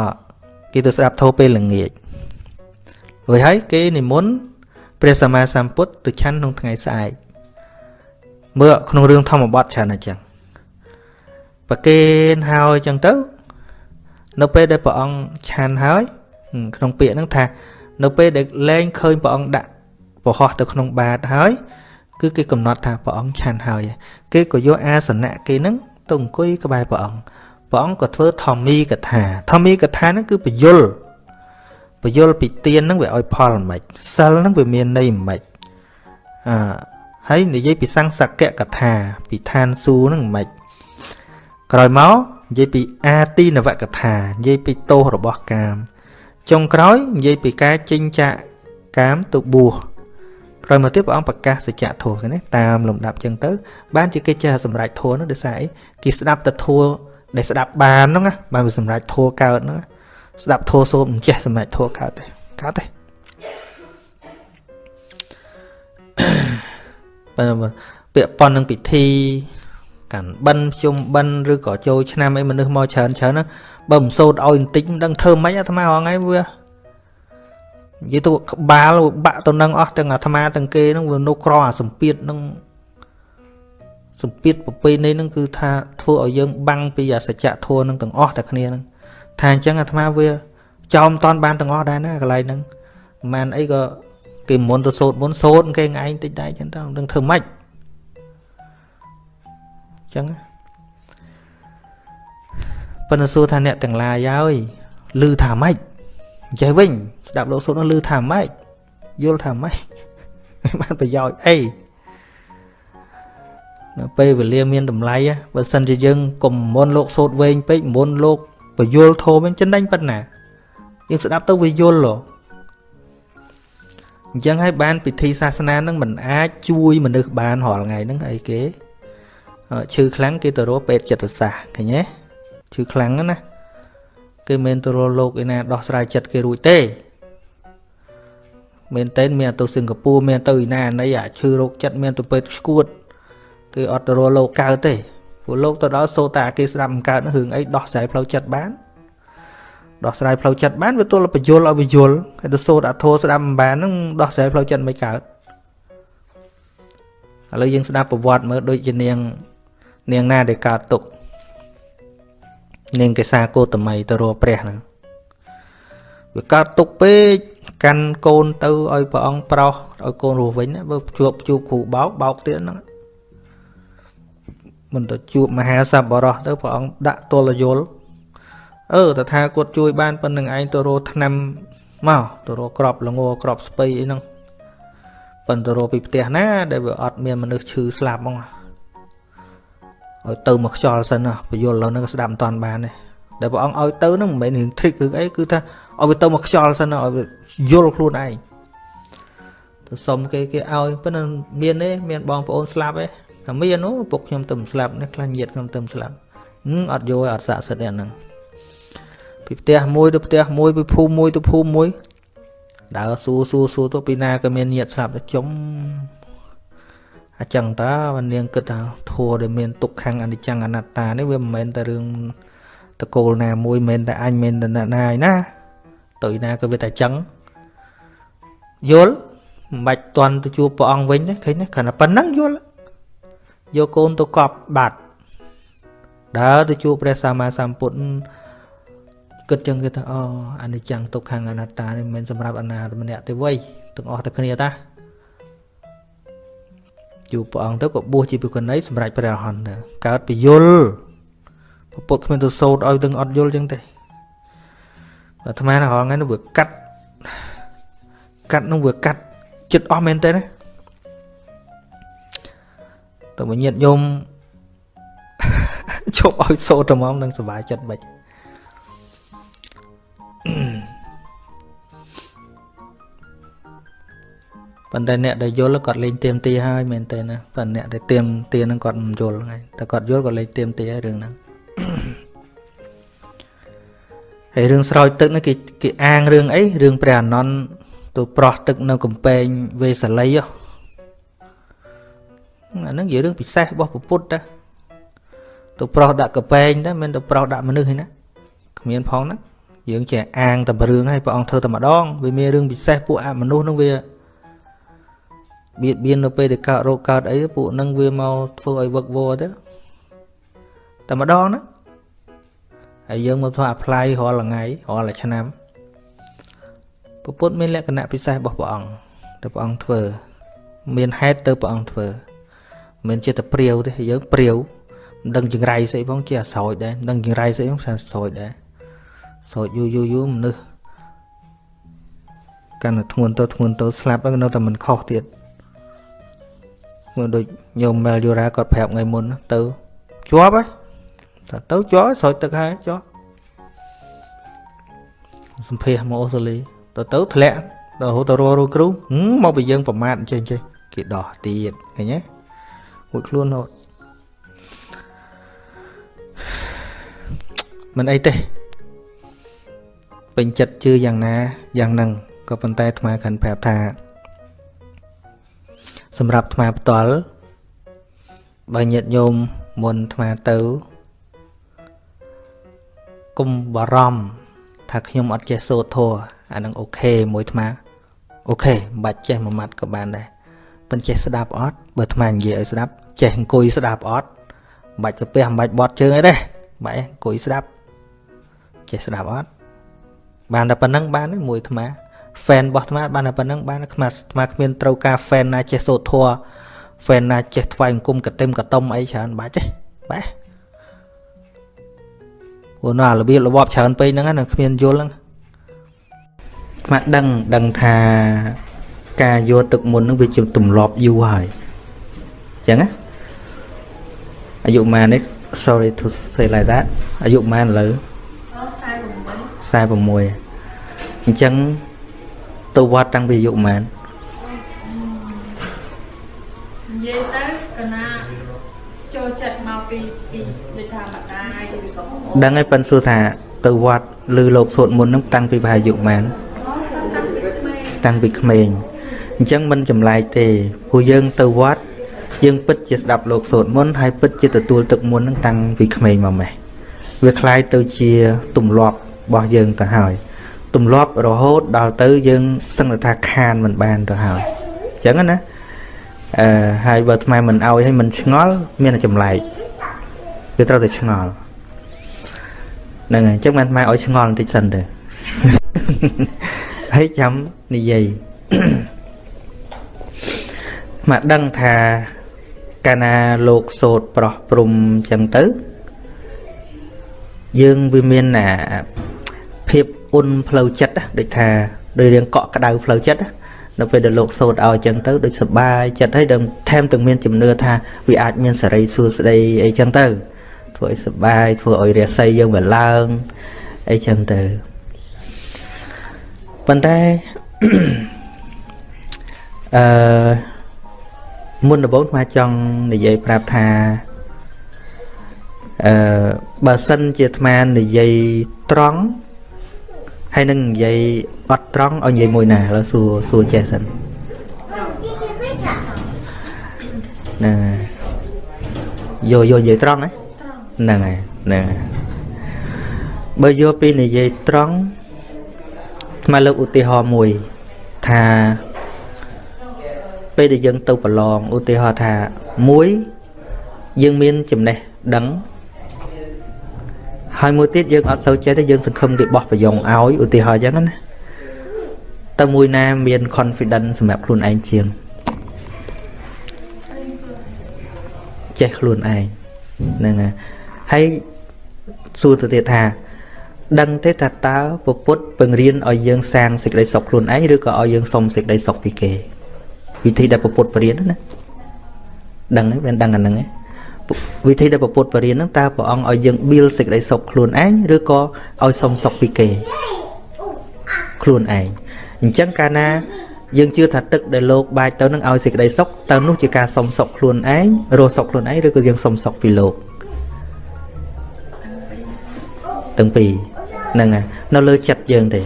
Speaker 1: គេទៅស្ដាប់ធម៌ពេលល្ងាចរួចហើយគេនិមន្តព្រះសម្មាសម្ពុទ្ធទៅឆាន់ក្នុងថ្ងៃស្អែក មើលក្នុងរឿងធម្មបទច្រើនអញ្ចឹងប្រគេនហើយអញ្ចឹងទៅ នៅពេលដែលព្រះអង្គឆាន់ហើយ ក្នុងពាក្យហ្នឹងថា នៅពេលដែលលែងឃើញព្រះអង្គដាក់ប្រហោះទៅក្នុងបាតហើយ គឺគេកំណត់ថាព្រះអង្គឆាន់ហើយ គេក៏យកអាសនៈគេហ្នឹងទៅអង្គុយក្បែរព្រះអង្គព្រះអង្គក៏ធ្វើធម្មីកថា ធម្មីកថាហ្នឹងគឺបញ្យលបញ្យលពីទៀនហ្នឹងវាឲ្យផលមិនសិលហ្នឹងវាមានន័យមិនអឺ ហើយនិយាយពីសង្សកកថា ពីឋានសួគ៌ហ្នឹងមិនក្រោយមកនិយាយពីអាទីនវកថានិយាយពីទោសរបស់កាម ចុងក្រោយនិយាយពីការចិញ្ចាកាមទៅបួសក្រោយមកទៀតព្រះអង្គប្រកាសសច្ចធម៌នេះតាមលំដាប់ចឹងទៅ បានជាគេចេះសម្រេចធម៌នោះដោយសារអីគេស្ដាប់តែធម៌ដែលស្ដាប់បានហ្នឹងបានវាសម្រេចធម៌កើតហ្នឹងស្ដាប់ធម៌សូត្រមិនចេះសម្រេចធម៌កើតទេកើតទេ ពាក់ប៉ុននឹងពិធីកាន់បិណ្ឌជុំបិណ្ឌឬក៏ចូលឆ្នាំអីមនុស្សមកច្រើនច្រើនណាបើមិនសូត្រឲ្យបន្តិចមិនដឹងធ្វើម៉េចអាត្មាហងៃវានិយាយទៅក្បាលបាក់ទៅនឹងអស់ទាំងអាត្មាទាំងគេហ្នឹងវានៅក្រអាសម្ពាធហ្នឹងសម្ពាធប្រពៃណីហ្នឹងគឺថាធ្វើឲ្យយើងបាំងពីអសច្ចធម៌ហ្នឹងទាំងអស់តែគ្នាហ្នឹងថាអញ្ចឹងអាត្មាវាចោមតនបានទាំងអស់ដែរណាកន្លែងហ្នឹងមិនមែនអីក៏ គេមុនទៅសូត្រមុនសូត្រគេឯងតិចតែអញ្ចឹងទៅនឹងធ្វើម៉េចអញ្ចឹងប៉ុន្តែសួរថាអ្នកទាំងឡាយហើយលឺថាម៉េចចេះវិញស្ដាប់លោកសូត្រនោះលឺថាម៉េចយល់ថាម៉េចបានប្រយោជន៍អីនៅពេលវេលាមានតម្លៃបើសិនជាយើងកុំមុនលោកសូត្រវែងពេកមុនលោកបយលធម៌វិញចិនដាញ់ប៉ុណ្ណាយើងស្ដាប់ទៅវាយល់ហ៎ អញ្ចឹងហើយបានពិធីសាសនានឹងមិនអាចជួយមនុស្សបានរាល់ថ្ងៃហ្នឹងអីគេឈឺខ្លាំងគេទៅរកពេទ្យចិត្តសាស្ត្រឃើញទេឈឺខ្លាំងណាគេមិនទៅរកលោកឯណាដោះស្រាយចិត្តគេរួចទេមែនតើមានទៅសិង្ហបុរីមានទៅឯណាណីអាឈឺរោគចិត្តមានទៅពេទ្យស្គួតគឺអត់ទៅរកលោកកើតទេព្រោះលោកទៅដល់សូតាគេស្ដាប់មិនកើតរឿងអីដោះស្រាយផ្លូវចិត្តបាន ដោះស្រាយផ្លូវចិត្តបានវាទល់បញ្យលឲ្យបញ្យលហើយទៅសូត្រអធោស្ដាប់មិនបានហ្នឹងដោះស្រាយផ្លូវចិត្តមិនកើតឥឡូវយើងស្ដាប់ប្រវត្តិមើលដូចជានាង នាងណាដែលកើតទុកនាងកេសាគោតមីទៅរកព្រះហ្នឹងវាកើតទុកពេកកាន់កូនទៅឲ្យព្រះអង្គប្រោសឲ្យកូនរស់វិញបើជួបជួបគ្រូបោកបោកទៀតហ្នឹងមិនទៅជួបមហាសប្បុរសទៅព្រះអង្គដាក់ទល់យល់ អឺតថាគាត់ជួយបានប៉ុណ្្នឹងឯងទៅរកឆ្នាំមកទៅរកក្របលងក្របស្ពៃអីហ្នឹងប៉ុន្តែរកពីផ្ទះណា ដែលវាអត់មានមនុស្សឈឺស្លាប់ហ្មងឲ្យទៅមកខ្យល់សិនណាបយលឥឡូវហ្នឹងស្ដាប់មិនតាន់បានទេដែលព្រះអង្គឲ្យទៅហ្នឹងមិនមែនរឿង trick រឿងអីគឺថាឲ្យវាទៅមកខ្យល់សិនឲ្យវាយល់ខ្លួនឯងទៅសុំគេគេឲ្យប៉ុន្តែមានទេមានបងប្អូនស្លាប់ទេតែមានអូពុកខ្ញុំទៅស្លាប់នេះខ្លាញ់ញាតខ្ញុំទៅស្លាប់អត់យកឲ្យអត់ស័ក្តិសិទ្ធិហ្នឹង ពីផ្ទះមួយទៅផ្ទះមួយពីភូមិមួយទៅភូមិមួយដើរសួរសួរសួរទៅពីណាក៏មានញាតស្លាប់ទៅចំអញ្ចឹងតើនាងគិតថាធัวដែលមានទុកខាងអនិច្ចំអនត្តានេះវាមិនមែនតែរឿងតកូលណាមួយមិនមែនតែអញមិនតែណាឯណាទៅណាក៏វាតែចឹងយល់មិនបាច់តន់ទៅជួបព្រះអង្គវិញទេឃើញទេគ្រាន់តែប៉ុណ្ណឹងយល់យកកូនទៅកប់បាត់ដើរទៅជួបព្រះសម្មាសម្ពុទ្ធ គិតចឹងគេថាអូអនិច្ចំទុក្ខអនត្តានេះមិនមែនសម្រាប់អនាម្នាក់ទេវៃទាំងអស់តែគ្នាតាជួបព្រះអង្គទៅក៏បួសជាភិក្ខុនីសម្រាប់ព្រះអរហន្តទៅកើតពយល់ពុទ្ធគ្មានទៅសូត្រឲ្យទាំងអត់យល់ចឹងទេអាត្មាណារងថ្ងៃនោះវាកាត់កាត់នោះវាកាត់ចិត្តអស់មែនទេណាតើមកញាតញោមជប់ឲ្យសូត្រត្មងនឹងសុបាយចិត្តបាច់ ប៉ុន្តែអ្នកដែលយល់គាត់លេងទៀមទាហើយមែនទេណាប៉ុន្តែអ្នកដែលទៀមទានឹងគាត់មិនយល់ហ្នឹងតែគាត់យល់គាត់លេងទៀមទាហើយរឿងហ្នឹងហើយរឿងស្រោចទឹកនេះគេគេអាងរឿងអីរឿងព្រះអនន្តទៅប្រោះទឹកនៅកំពែងវេសាលីអាហ្នឹងជារឿងពិសេសរបស់ពុទ្ធតាទៅប្រោះដាក់កំពែងតែមិនទៅប្រោះដាក់មនុស្សឯណាគ្មានផងណា យើងចេះអាងតែរឿងឲ្យព្រះអង្គធ្វើតែម្ដងវាមានរឿងពិសេសពួកអមនុស្សនឹងវាបៀតបៀននៅពេលដែលកើតរោគកើតអីពួកនឹងវាមកធ្វើឲ្យវឹកវរទៅតែម្ដងណាហើយយើងមកធ្វើ apply រាល់ថ្ងៃរាល់ឆ្នាំពុទ្ធមានលក្ខណៈពិសេសរបស់ព្រះអង្គដែលព្រះអង្គធ្វើ មានហេតុទៅព្រះអង្គធ្វើមិនជាតែព្រាវទេយើងព្រាវមិនដឹងចង្រៃស្អីផងជាអាស្រោចដែរមិនដឹងចង្រៃស្អីផងស្រោចដែរ ស្រោចយូរយូរយូរមនុស្សកាន់តែធ្ងន់ទៅធ្ងន់ទៅស្លាប់ហើយនៅតែមិនខុសទៀតមើលដូចញោមមែលយូរ៉ាគាត់ប្រាប់ថ្ងៃមុនទៅជាប់ហើយតែទៅចោលស្រោចទឹកហើយចោលសម្ភារមកអូស្ត្រាលីទៅទៅធ្លាក់ដល់រហូតទៅរស់គ្រូមកពីយើងប្រមាថអញ្ចឹងចេះគេដោះទៀតឃើញទេមួយខ្លួនរត់មិនអីទេ ពេញចិត្តជឿយ៉ាងណាយ៉ាងហ្នឹងក៏ប៉ុន្តែអាត្មាកាន់ប្រាប់ថា សម្រាប់អាត្មាផ្ទាល់បើញាតិញោមមុនអាត្មាទៅកុំបារម្ភថាខ្ញុំអត់ចេះសូត្រធម៌អានឹង OK មួយអាត្មា OK មិនបាច់ចេះមួយម៉ាត់ក៏បានដែរប៉ុន្តែចេះស្ដាប់អត់បើអាត្មានិយាយឲ្យស្ដាប់ចេះអង្គុយស្ដាប់អត់មិនបាច់ទៅពះមិនបាច់បត់ជើងអីទេបែរអង្គុយស្ដាប់ចេះស្ដាប់អត់ បានតែប៉ុណ្ណឹងបានមួយអាត្មា fan របស់អាត្មាបានតែប៉ុណ្ណឹងបានអាត្មាអាត្មាគ្មានត្រូវការ fan ណាចេះសូត្រធម៌ fan ណាចេះថ្វាយអង្គមកតិមកតុមអីច្រើនបាច់ទេបាទព្រោះព្រោះណារបៀបរបបច្រើនពេកហ្នឹងណាគ្មានយល់ហ្នឹងមកដឹងដឹងថាការយកទឹកមុនហ្នឹងវាជាទម្លាប់យូរហើយអញ្ចឹងណាអាយុម៉ាននេះ sorry to say like that អាយុម៉ានឥឡូវ 46 46អញ្ចឹងទៅវត្តតាំងពីអាយុម៉ាន
Speaker 2: និយាយទៅកណាចូលចិត្តមកពីពីដូចថាម្ដាយឬក៏
Speaker 1: ដឹងហើយប៉ិនសួរថាទៅវត្តឬលោកសួតមុននឹងតាំងពីប្រហែលអាយុម៉ានតាំងពីក្មេងអញ្ចឹងមិនចម្លែកទេព្រោះយើងទៅវត្តយើងពិតជាស្ដាប់លោកសូត្រមុនហើយពិតជាទទួលទឹកមុននឹងតាំងពីក្មេងមកម៉េះវាคล้ายទៅជាទម្លាប់ របស់យើងទៅហើយទម្លាប់រហូតដល់ទៅយើងសឹងថាខានមិនបានទៅហើយអញ្ចឹងណាអឺហើយបើថ្មមិនអោយឲ្យមិនឆ្ងល់មានតែចម្លែកវាត្រូវតែឆ្ងល់ហ្នឹងហើយអញ្ចឹងមិនថ្មឲ្យឆ្ងល់បន្តិចសិនទៅហើយចាំនិយាយមកដឹងថាកាលណាលោកសោតប្រោះព្រំចឹងទៅយើងវាមានអា ភាពអ៊ុនផ្លូវចិត្តដូចថាដូចរៀងកក់ក្ដៅផ្លូវចិត្តនៅពេលដែលលោកសោតឲ្យចឹងទៅដូចសបាយចិត្តហើយដល់ថែមទាំងមានជំនឿថាវាអាចមានសេរីសួស្តីអីចឹងទៅធ្វើឲ្យសបាយធ្វើឲ្យរាសីយើងវាឡើងអីចឹងទៅប៉ុន្តែអឺមុនដំបូងខ្ញុំចង់និយាយប្រាប់ថាអឺបើសិនជាអាត្មានិយាយត្រង់ ហើយនឹងនិយាយអត់ត្រង់ឲ្យនិយាយមួយណាឥឡូវសួរសួរចេះសិនណាយកយកនិយាយត្រង់ហ្នឹងហើយហ្នឹងហើយបើយកពីនិយាយត្រង់ថ្មលើកឧទាហរណ៍មួយថាពេលដែលយើងទៅប្រឡងឧទាហរណ៍ថាមួយយើងមានចំណេះដឹង ហើយមួយទៀតយើងអត់សូវចេះទេយើងសង្ឃឹមគេបោះប្រយ៉ងឲ្យឧទាហរណ៍អញ្ចឹងណាតើមួយណាមាន confidence សម្រាប់ខ្លួនឯងជាងចេះខ្លួនឯងហ្នឹងហើយសួរទៅទៀតថា ដឹងទេថាតើពពុទ្ធពង្រៀនឲ្យយើងសាងសេចក្តីសុខខ្លួនឯងឬក៏ឲ្យយើងសុំសេចក្តីសុខពីគេ វិធីដែលពុទ្ធបរិញ្ញាណាដឹងហើយមិនដឹងអាហ្នឹងឯង វិធីដែលពុទ្ធបរិញ្ញាហ្នឹងតើព្រះអង្គឲ្យយើង build សេចក្តីសុខខ្លួនឯងឬក៏ឲ្យសុំសុខពីគេខ្លួនឯងអញ្ចឹងកាលណា យើងជឿថាទឹកដែលលោកបាចទៅនឹងឲ្យសេចក្តីសុខតើនោះជាការសុំសុខខ្លួនឯងរស់សុខខ្លួនឯងឬក៏យើងសុំសុខពីលោកទាំងពីរហ្នឹងហើយនៅលើចិត្តយើងទេ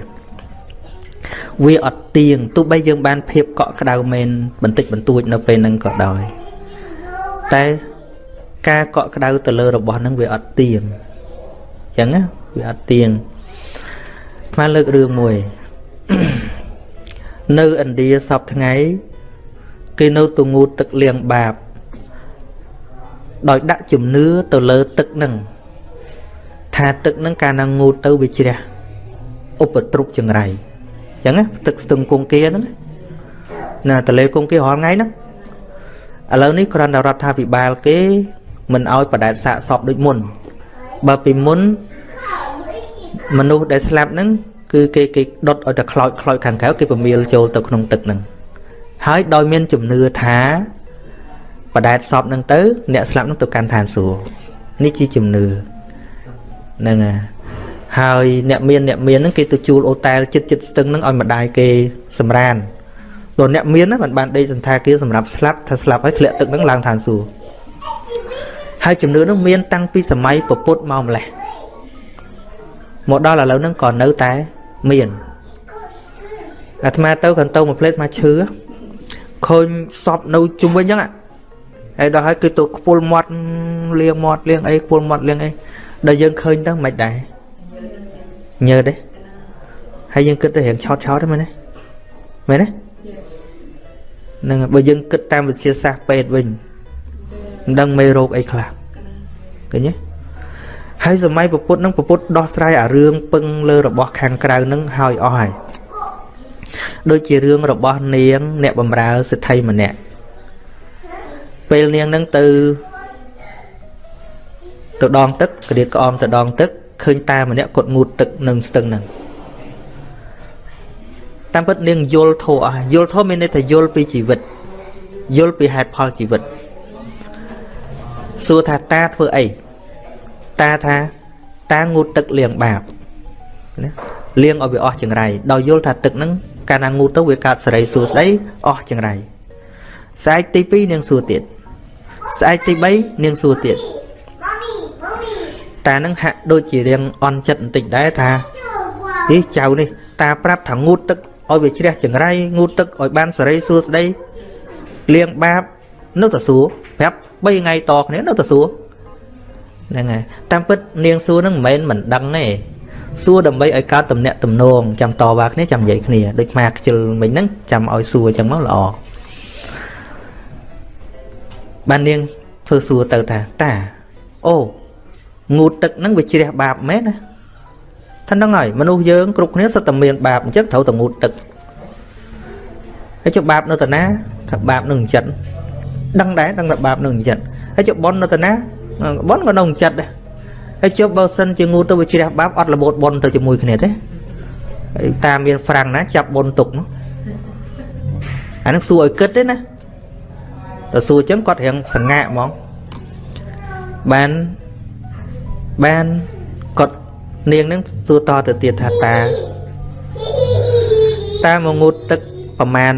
Speaker 1: វាអត់ទៀងទោះបីយើងបានភាពកក់ក្ដៅមែនបន្តិចបន្តួចនៅពេលហ្នឹងក៏ដោយតែ ការកក់ក្ដៅទៅលើរបស់ហ្នឹងវាអត់ទៀងអញ្ចឹងណាវាអត់ទៀងស្មានលើករឿងមួយ នៅឥណ្ឌាសពថ្ងៃគេនៅទងូតទឹកលៀងបាប ដោយដាក់ជំនឿទៅលើទឹកហ្នឹងថាទឹកហ្នឹងកាលណាងូតទៅវាជ្រះឧបទ្រពចង្រៃចឹងទឹកស្ទឹងគង្គាហ្នឹងណាតលេគង្គារាល់ថ្ងៃហ្នឹងឥឡូវនេះគ្រាន់តែរដ្ឋាភិបាលគេ មិនអោយបដែតសាកសពដូចមុន បើពីមុនមនុស្សដែលស្លាប់ហ្នឹងគឺគេគេដុតឲ្យតែខ្លោចខ្លោចខាងក្រៅគេពមៀលចូលទៅក្នុងទឹកហ្នឹងហើយដោយមានជំនឿថាបដែតសពហ្នឹងទៅ អ្នកស្លាប់ហ្នឹងទៅកាន់ឋានសួគ៌នេះជាជំនឿហ្នឹងហើយហើយអ្នកមានអ្នកមានហ្នឹងគេទៅជួលអូតែលចិត្តចិត្តស្ទឹងហ្នឹងឲ្យម្ដាយគេសម្រានដល់អ្នកមានហ្នឹងមិនបានដេកសន្តាគារសម្រាប់ស្លាប់ថាស្លាប់ហើយធ្លាក់ទឹកហ្នឹងឡើងឋានសួគ៌ ហើយជំនឿហ្នឹងមានតាំងពីសម័យពពុទ្ធមកម្លេះមកដល់ឥឡូវហ្នឹងក៏នៅតែមានអាត្មាទៅកន្ទៅមួយផ្លេតមកឈឺឃើញសពនៅជុំវិញហ្នឹងហើយដល់ហើយគឺទៅខ្ពុលមាត់លៀងមាត់លៀងអីខ្ពុលមាត់លៀងអីដល់យើងឃើញទៅមិនដែរញើទេហើយយើងគិតទៅរៀងឆោតឆោតទេមែនទេមែនទេហ្នឹងបើយើងគិតតាមវិទ្យាសាស្ត្រពេទ្យវិញ មិនដឹងមេរោគអីខ្លះឃើញទេហើយសម័យពពុទ្ធនឹងពពុទ្ធដោះស្រាយអារឿងពឹងលើរបស់ខាងក្រៅនឹងហើយអស់ហើយដូចជារឿងរបស់នាង អ្នកបំរើសិទ្ធិម្នាក់ពេលនាងនឹងទៅទៅដងទឹកក្រៀតក្អមទៅដងទឹកឃើញតាម្នាក់គាត់ងូតទឹកនឹងស្ទឹងហ្នឹងតាមពិតនាងយល់ធោះអស់យល់ធោះមានន័យថាយល់ពីជីវិតយល់ពីហេតុផលជីវិត សួរថាតាធ្វើអីតាថាតាងូតទឹកលាងបាបណាលាងឲ្យវាអស់ចង្រៃដោយយល់ថាទឹកហ្នឹងកាលណាងូតទៅវាកើតសេរីសួស្ដីអស់ចង្រៃស្អែកទី2នាងសួរទៀតស្អែកទី3នាងសួរទៀតតានឹងហាក់ដូចជារៀងអន់ចិត្តបន្តិចដែរថាអីចៅនេះ តាប្រាប់ថាងូតទឹកឲ្យវាជ្រះចង្រៃងូតទឹកឲ្យបានសេរីសួស្ដីលាងបាបនៅតែសួរប្រាប់ 3ថ្ងៃតគ្នានៅតែសួរហ្នឹងហើយតាមពិតនាងសួរហ្នឹងមិនមែនមិនដឹងទេសួរដើម្បីឲ្យកើតតំណាក់តំណងចាំតវ៉ាគ្នាចាំនិយាយគ្នាដូចម៉ាខ្ជិលមិញហ្នឹងចាំឲ្យសួរអញ្ចឹងមកល្អបាននាងធ្វើសួរទៅថាតាអូងូតទឹកហ្នឹងវាជ្រះបាបមែនណាថាហ្នឹងហើយមនុស្សយើងគ្រប់គ្នាសុទ្ធតែមានបាបអញ្ចឹងត្រូវតែងូតទឹកហើយចុះបាបនៅតាណាថាបាបនឹងចិត្ត ដឹងដែរដឹងថាបាបនឹងចិត្តហើយចុះប៉ុននៅតាណាប៉ុនក៏នៅចិត្តដែរហើយចុះបើសិនជាងូទៅវាជ្រះបាបអត់របូតប៉ុនទៅជាមួយគ្នាទេហើយតាមានហ្វ្រាំងណាចាប់ប៉ុនទុកនោះអានឹងសួរឲ្យគិតទេណាទៅសួរចឹងគាត់រៀងសងាក់ហ្មងបានបានគាត់នាងនឹងសួរតទៅទៀតថាតាតាមកងូតទឹកប្រមាណ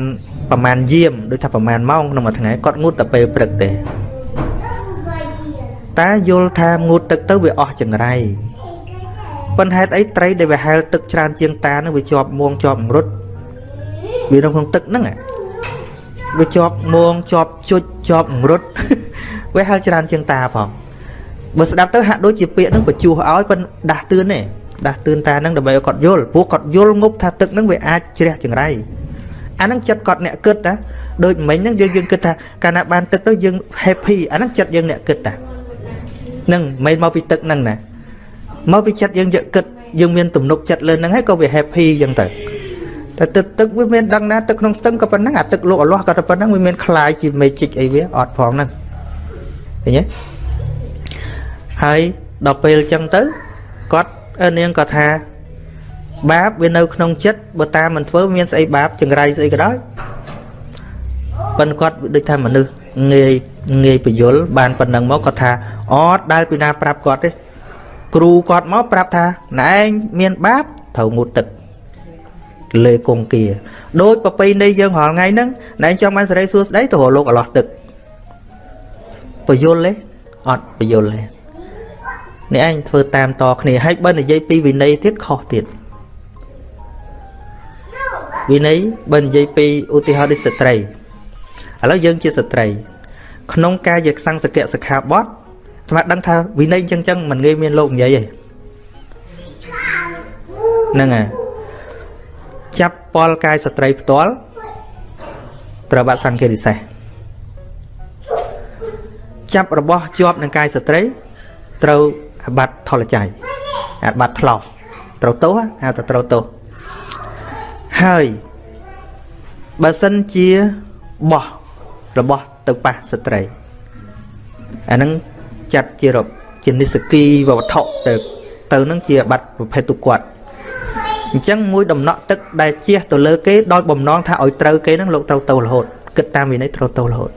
Speaker 1: ប្រមាណយាមដូចថាប្រមាណម៉ោងក្នុងមួយថ្ងៃគាត់ងូតតែពេលព្រឹកទេតាយល់ថាងូតទឹកទៅវាអស់ចង្រៃប៉ុន្តែហេតុអីត្រីដែលវាហែលទឹកច្រើនជាងតានឹងវាជាប់មួងជាប់រត់វានៅក្នុងទឹកហ្នឹងវាជាប់មួងជាប់ជុចជាប់រត់វាហែលច្រើនជាងតាផងបើស្ដាប់ទៅហាក់ដូចជាពាក្យហ្នឹងបញ្ជោះឲ្យប៉ុន្តែដាស់តឿនទេដាស់តឿនតាហ្នឹងដើម្បីឲ្យគាត់យល់ព្រោះគាត់យល់ងប់ថាទឹកហ្នឹងវាអាចជ្រះចង្រៃ អាហ្នឹងចិត្តគាត់អ្នកគិតណាដូចមិញហ្នឹងយើងយើងគិតថាកាលណាបានទឹកទៅយើង happy អាហ្នឹងចិត្តយើងអ្នកគិតតាហ្នឹងមិនមកពីទឹកហ្នឹងណាមកពីចិត្តយើងយកគិតយើងមានទំនុកចិត្តលើហ្នឹងហើយក៏វា happy អញ្ចឹងទៅតែទឹកទឹកវាមានដឹងណាទឹកក្នុងស្ទឹងក៏ប៉ុណ្ណឹងអាទឹកលោកអលាស់ក៏តែប៉ុណ្ណឹងវាមានคล้ายជា magic អីវាអត់ផងហ្នឹងឃើញទេហើយដល់ពេលអញ្ចឹងទៅគាត់នាងក៏ថា បាបវានៅក្នុងចិត្តបើតាមមិនធ្វើមានស្អីបាបចង្រៃស្អីក៏ដោយប៉ុន្តែគាត់ដូចថាមនុស្សងាយងាយពយល់បានប៉ុណ្ណឹងមកគាត់ថាអត់ដែលពីណាប្រាប់គាត់ទេគ្រូគាត់មកប្រាប់ថាណែឯងមានបាបត្រូវងូតទឹកលេគង្គគាដូចប្រពៃណីយើងរាល់ថ្ងៃហ្នឹងណែឯងចង់បានសេរីសួស្តីទៅរកលោកអឡោះទឹកពយល់ទេអត់ពយល់ទេនេះឯងធ្វើតាមតគ្នាហើយបើនិយាយពីវិន័យទៀតខុសទៀត វិន័យបើនិយាយពីឧទាហរណ៍ដូចស្ត្រីឥឡូវយើងជាស្ត្រី ក្នុងការយកសង្សកៈសិក្ខាបទស្មាដឹងថាវិន័យចឹងចឹងមិនងាយមានលោកនិយាយទេហ្នឹងហើយចាប់ពលកាយស្ត្រីផ្ទាល់ត្រូវបាត់សង្កេតពិសេសចាប់របស់ជាប់នឹងកាយស្ត្រីត្រូវអាបត្តិថលច័យអាបត្តិថ្លោត្រូវទោសហៅថាត្រូវទោស ហើយបើសិនជាបោះរបស់ទៅប៉ះស្ត្រីអាហ្នឹងចាត់ជារជានិសគីវត្ថុទៅទៅនឹងជាបាត់ប្រភេទទុគាត់អញ្ចឹងមួយដំណក់ទឹកដែលជះទៅលើគេដោយបំណងថាឲ្យត្រូវគេនឹងលោកត្រូវទៅរហូតគិតតាមវិន័យត្រូវទៅរហូត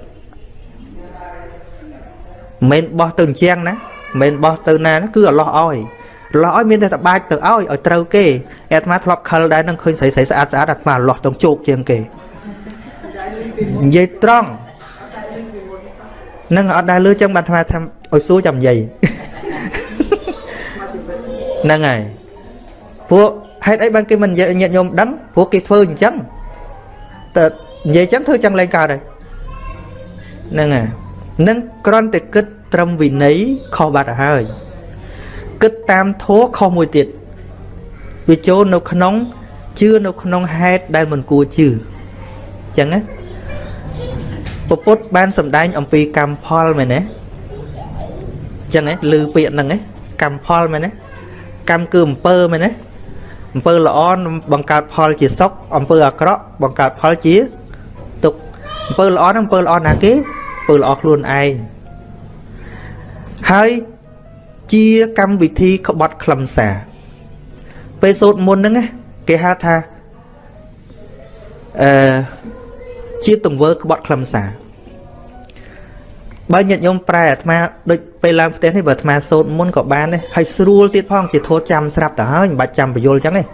Speaker 1: មិនបោះទៅអញ្ចឹងណាមិនបោះទៅណាគឺអឡោះឲ្យ ឡោះឲ្យមានតែតបាច់ទៅឲ្យឲ្យត្រូវគេអាត្មាធ្លាប់ខលដែរនឹងឃើញស្រីស្រីស្អាតស្អាតអាត្មាឡោះទៅជោគជាងគេនិយាយត្រង់នឹងអត់ដែរលឺចឹងបានអាត្មាថាឲ្យសួរចាំនិយាយហ្នឹងហើយពួកហេតុអីបានគេមិននិយាយញាតិញោមដឹងព្រោះគេធ្វើអញ្ចឹងតែនិយាយចឹងធ្វើចឹងលែងកើតហើយហ្នឹងហើយនឹងគ្រាន់តែគិតត្រឹមវិន័យខុសបាត់ហើយ គិតតាមធัวខុសមួយទៀតវាចូលនៅក្នុងជឿនៅក្នុងហេតុដែលមិនគួរជឿអញ្ចឹងណាពពុទ្ធបានសម្ដែងអំពីកម្មផលមែនទេអញ្ចឹងហ៎ឮពាក្យហ្នឹងហ៎កម្មផលមែនទេកម្មគឺអំពើមែនទេអំពើល្អបង្កើតផលជាសុខអំពើអាក្រក់បង្កើតផលជាទុក្ខអំពើល្អហ្នឹងអំពើល្អណាគេអំពើល្អខ្លួនឯងហើយ ជាកម្មវិធីក្បត់ខ្លឹមសារពេលសូត្រមុនហ្នឹងណាគេហៅថាអឺជាទង្វើក្បត់ខ្លឹមសារបើញាតិញោមប្រែអាត្មាដូចពេលឡើងផ្ទះនេះបើអាត្មាសូត្រមុនក៏បានដែរហើយស្រួលទៀតផងជាធោះចាំស្រាប់ទៅហើយមិនបាច់ចាំបញ្យលអញ្ចឹងទេ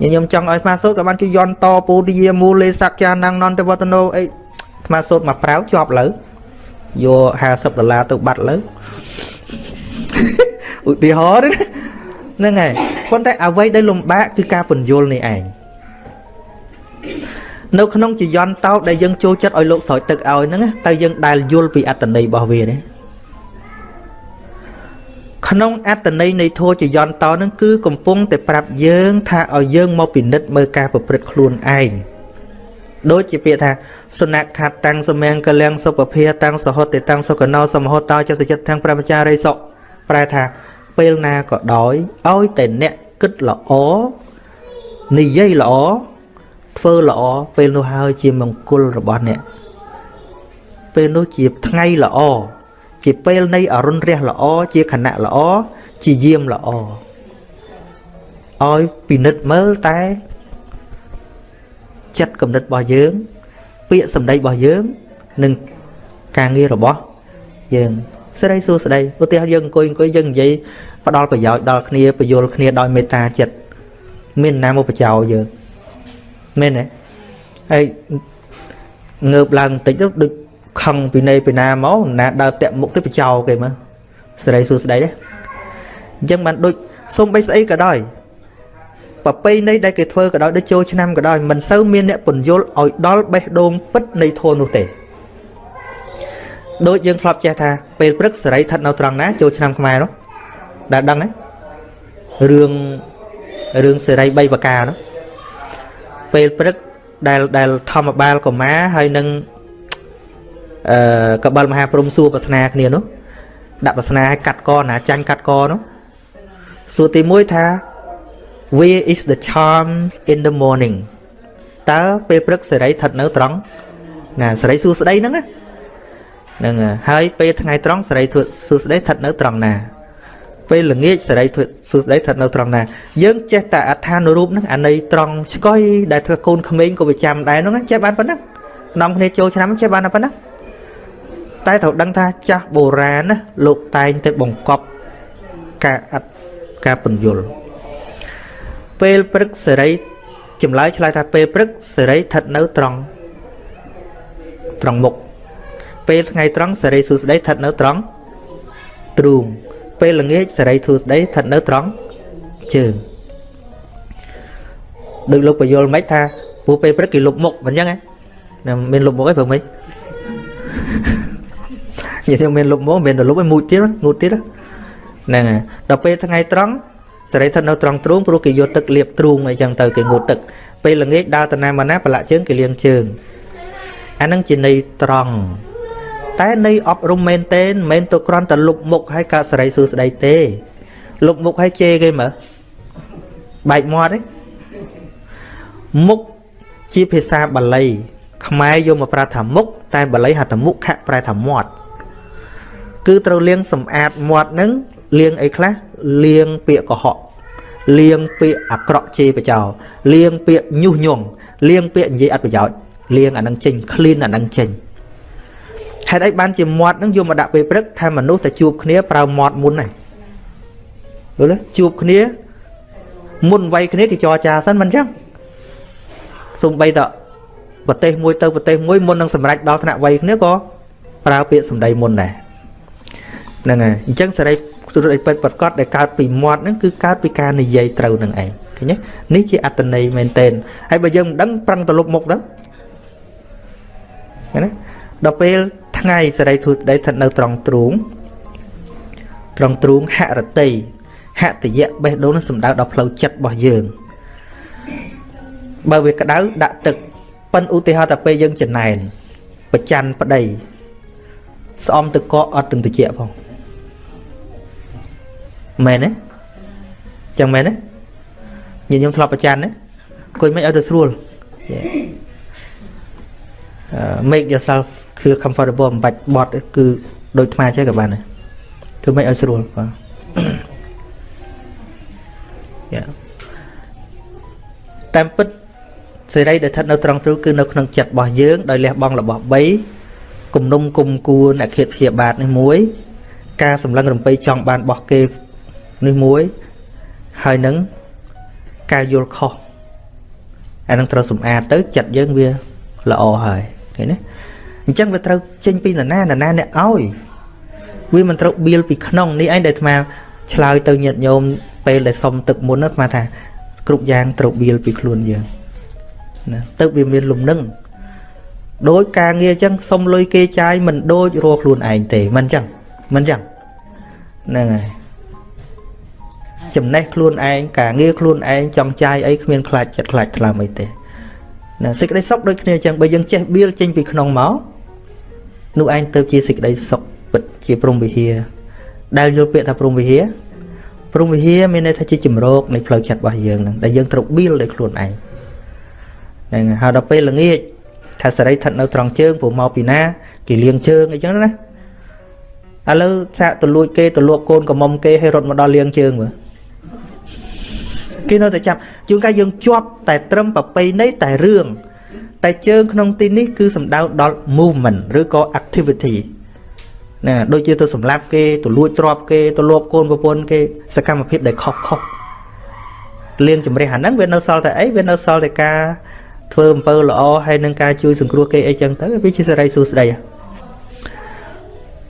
Speaker 1: ញាតិញោមចង់ឲ្យអាត្មាសូត្រក៏បានគេយន់តពូទយាមូលេសក្យាណាំងនន្តវត្តនោអីអាត្មាសូត្រមកប្រាវជាប់លើយក50ដុល្លារទៅបាត់លើ ឧទាហរណ៍ហ្នឹងហើយប៉ុន្តែអ្វីដែលលំបាកគឺការពន្យល់នេះឯងនៅក្នុងចយន្តតោដែលយើងចូលចិត្តឲ្យលោកស្រោចទឹកឲ្យហ្នឹងតែយើងដែលយល់ពីអត្តន័យរបស់វាទេក្នុងអត្តន័យនៃធម៌ចយន្តតោហ្នឹងគឺកំពុងតែប្រាប់យើងថាឲ្យយើងមកពិនិត្យមើលការប្រព្រឹត្តខ្លួនឯងដូចជាពាក្យថាសនៈខាត់តាំងសមង្គលៀងសុភភាតាំងសហតិតាំងសុកណោសមហតតោចិត្តចិត្តទាំងព្រះបចារិសុ ប្រែថាពេលណាក៏ដោយឲ្យតែអ្នកគិតល្អនិយាយល្អធ្វើល្អពេលនោះហើយជាមង្គលរបស់អ្នកពេលនោះជាថ្ងៃល្អជាពេលនៃអរុណរះល្អជាខណៈល្អជាយាមល្អឲ្យពិនិត្យមើលតែចិត្តគំនិតរបស់យើង ពាក្យសម្ដីរបស់យើង និងការងាររបស់យើង ស្ដីសួស្ដីឧទាហរណ៍យើងអង្គុយអង្គុយយើងនិយាយផ្ដល់ប្រយោជន៍ដល់គ្នាបញ្យលគ្នាដោយមេត្តាចិត្តមានណាមកបចោយើងមែនទេហើយងើបឡើងបន្តិចទៅដូចខឹងពីនៃពីណាមកណាដើរតាក់មុខទៅបចោគេមើលស្រីសួស្ដីទេអញ្ចឹងបានដូចសុំបីស្អីក៏ដោយប្រពៃណីដែលគេធ្វើក៏ដោយដូចចូលឆ្នាំក៏ដោយមិនសូវមានអ្នកពន្យល់ឲ្យដល់បេះដូងពិតនៃធម៌នោះទេ ដូចយើងធ្លាប់ចេះថាពេលព្រឹកសេរីស្ថិតនៅត្រង់ណាចូលឆ្នាំខ្មែរនោះដែលដឹងហ៎រឿងរឿងសេរី3ប្រការនោះពេលព្រឹកដែលដែលធម្មបាលកមាហើយនឹងអឺកបិលមហាព្រំសួរប្រស្នាគ្នានោះដាក់ប្រស្នាឲ្យកាត់កណាចាញ់កាត់កនោះសួរទី1ថា where is the charm in the morning តើពេលព្រឹកសេរីស្ថិតនៅត្រង់ណាសេរីសួស្ដីហ្នឹងណាហ្នឹងហើយពេលថ្ងៃត្រង់សេរីសួស្ដីស្ថិតនៅត្រង់ណាពេលល្ងាចសេរីសួស្ដីស្ថិតនៅត្រង់ណាយើងចេះតែអត្ថានុរូបហ្នឹងអាន័យត្រង់ឆ្កុយដែលធ្វើកូនក្មេងក៏វាចាំដែរហ្នឹងចេះបានប៉ុណ្ណឹងនាំគ្នាចូលឆ្នាំចេះបានតែប៉ុណ្ណឹងតែត្រូវដឹងថាចាស់បុរាណណាលោកតែងតែបង្កប់ការអត់ការពន្យល់ពេលព្រឹកសេរីចម្លើយឆ្លើយថាពេលព្រឹកសេរីស្ថិតនៅត្រង់ត្រង់មុខ ពេលថ្ងៃត្រង់សេរីសួស្ដីស្ថិតនៅត្រង់ទ្រូងពេលល្ងាចសេរីធូស្ដីស្ថិតនៅត្រង់ជើងដូចលោកបយលមិនថាពូពេលព្រឹកគេលុបមុខមិនអញ្ចឹងណាមានលុបមុខអីព្រមមិននិយាយមានលុបមុខមានតែលុបឲ្យមួយទៀតងូតទៀតហ្នឹងហើយដល់ពេលថ្ងៃត្រង់សេរីស្ថិតនៅត្រង់ទ្រូងព្រោះគេយកទឹកលាបទ្រូងអីចឹងទៅគេងូតទឹកពេលល្ងាចដើរទៅណាមកណាប្រឡាក់ជើងគេលាងជើងអាហ្នឹងជាន័យត្រង់ តែនៃអប់រំមែនទេមិនមែនទៅគ្រាន់តែលុបមុខឲ្យកើតសេរីសួស្តីទេលុបមុខឲ្យជេរគេមើលបែកមាត់ទេមុខជាភាសាបាលី ខ្មែរយកមកប្រើថាមុខតែបាលីហៅថាមុខៈប្រែថាមាត់គឺត្រូវលាងសម្អាតមាត់នឹងលាងអីខ្លះលាងពាក្យកុហកលាងពាក្យអាក្រក់ជេរបចោលាងពាក្យញុះញង់លាងពាក្យនិយាយអត់ប្រយោជន៍លាងអានឹងចេញ clean អានឹងចេញ ហេតុអីបានជាមាត់នឹងយកមកដាក់ពេលព្រឹកថាមនុស្សតែជួបគ្នាប្រើមាត់មុនហ្នឹងយល់ទេជួបគ្នាមុនវ័យគ្នាគេចរចាសិនមិនអញ្ចឹងសំបីតប្រទេសមួយទៅប្រទេសមួយមុននឹងសម្រេចដល់ថ្នាក់វ័យគ្នាក៏ប្រើពាក្យសម្ដីមុនដែរហ្នឹងហើយអញ្ចឹងសេរីទុរអីពិតប្រកបដែលកើតពីមាត់ហ្នឹងគឺកើតពីការនិយាយត្រូវនឹងឯងឃើញទេនេះជាអត្តន័យមែនទែនហើយបើយើងមិនដឹងប្រឹងទៅលុបមុខទៅឃើញទេដល់ពេល ថ្ងៃសេរីធូស្ដីស្ថិតនៅត្រង់ទ្រូងត្រង់ទ្រូងហរតីហតយៈបេះដូងនឹងសំដៅដល់ផ្លូវចិត្តរបស់យើងបើវាក្តៅដាក់ទឹកប៉ិនឧទាហរណ៍តែពេលយើងចំណែនប្រច័នប្តីស្អំទឹកកកអត់ទាំងតិចផងមែនទេចឹងមែនទេញខ្ញុំធ្លាប់ប្រច័នណាអង្គុយមិនឲ្យទៅស្រួល make yourself feel comfortable មិនបាច់បត់គឺដូចថ្មចេះក៏បានដែរធ្វើមិនឲ្យស្រួលបាទយ៉ាតាមពិតសេរីដែលស្ថិតនៅត្រង់ទ្រូគឺនៅក្នុងចិត្តរបស់យើងដោយលះបង់របស់3គំនុំគុំគួរអ្នកឃាតព្យាបាទនេះមួយការសម្លឹងរំពៃចង់បានរបស់គេនេះមួយហើយនឹងការយល់ខុសអានឹងត្រូវសម្អាតទៅចិត្តយើងវាល្អហើយឃើញទេ អញ្ចឹងវាត្រូវចេញពីនរណានរណាអ្នកឲ្យវាមិនត្រូវបៀលពីក្នុងនេះឯងដែលអាត្មាឆ្លើយទៅញាតិញោមពេលដែលសុំទឹកមុនហ្នឹងអាត្មាថាគ្រប់យ៉ាងត្រូវបៀលពីខ្លួនយើងណាទៅវាមានលំនឹងដោយការងារអញ្ចឹងសុំលុយគេចាយមិនដូចរកខ្លួនឯងទេមិនអញ្ចឹងមិនអញ្ចឹងហ្នឹងហើយចំណេះខ្លួនឯងការងារខ្លួនឯងចង់ចាយអីគ្មានខ្លាចចិត្តខ្លាចថ្លើមអីទេណាសេចក្តីសុខដូចគ្នាអញ្ចឹងបើយើងចេះបៀលចេញពីក្នុងមក នោះឯងទៅជាសេចក្តីសុខពិតជាព្រំវិហារដែលយល់ពាក្យថាព្រំវិហារព្រំវិហារមានន័យថាជាជំរកនៃផ្លូវចិត្តរបស់យើងហ្នឹងដែលយើងត្រូវបៀលដោយខ្លួនឯងហ្នឹងហើយដល់ពេលល្ងាចថាសេរីស្ថិតនៅត្រង់ជើងព្រោះមកពីណាគេលៀងជើងអីចឹងណាឥឡូវសាកទៅលួចគេទៅលួបកូនកំមុំគេឲ្យរត់មកដល់លៀងជើងមើលគេនៅតែចាប់ជួនកាលយើងជាប់តែត្រឹមប្របីនៃតែរឿង តែជើងក្នុងទីនេះគឺសំដៅដល់ movement ឬក៏ activity ណាដូចជាទៅសម្លាប់គេទៅលួចទ្រព្យគេទៅលួបកូនប្រពន្ធគេសកម្មភាពដែលខុសខុសលៀងជំរះអាហ្នឹងវានៅសល់តែអីវានៅសល់តែការធ្វើអំពើល្អហើយនឹងការជួយសង្គ្រោះគេអីចឹងទៅវាជាសេរីសួស្តី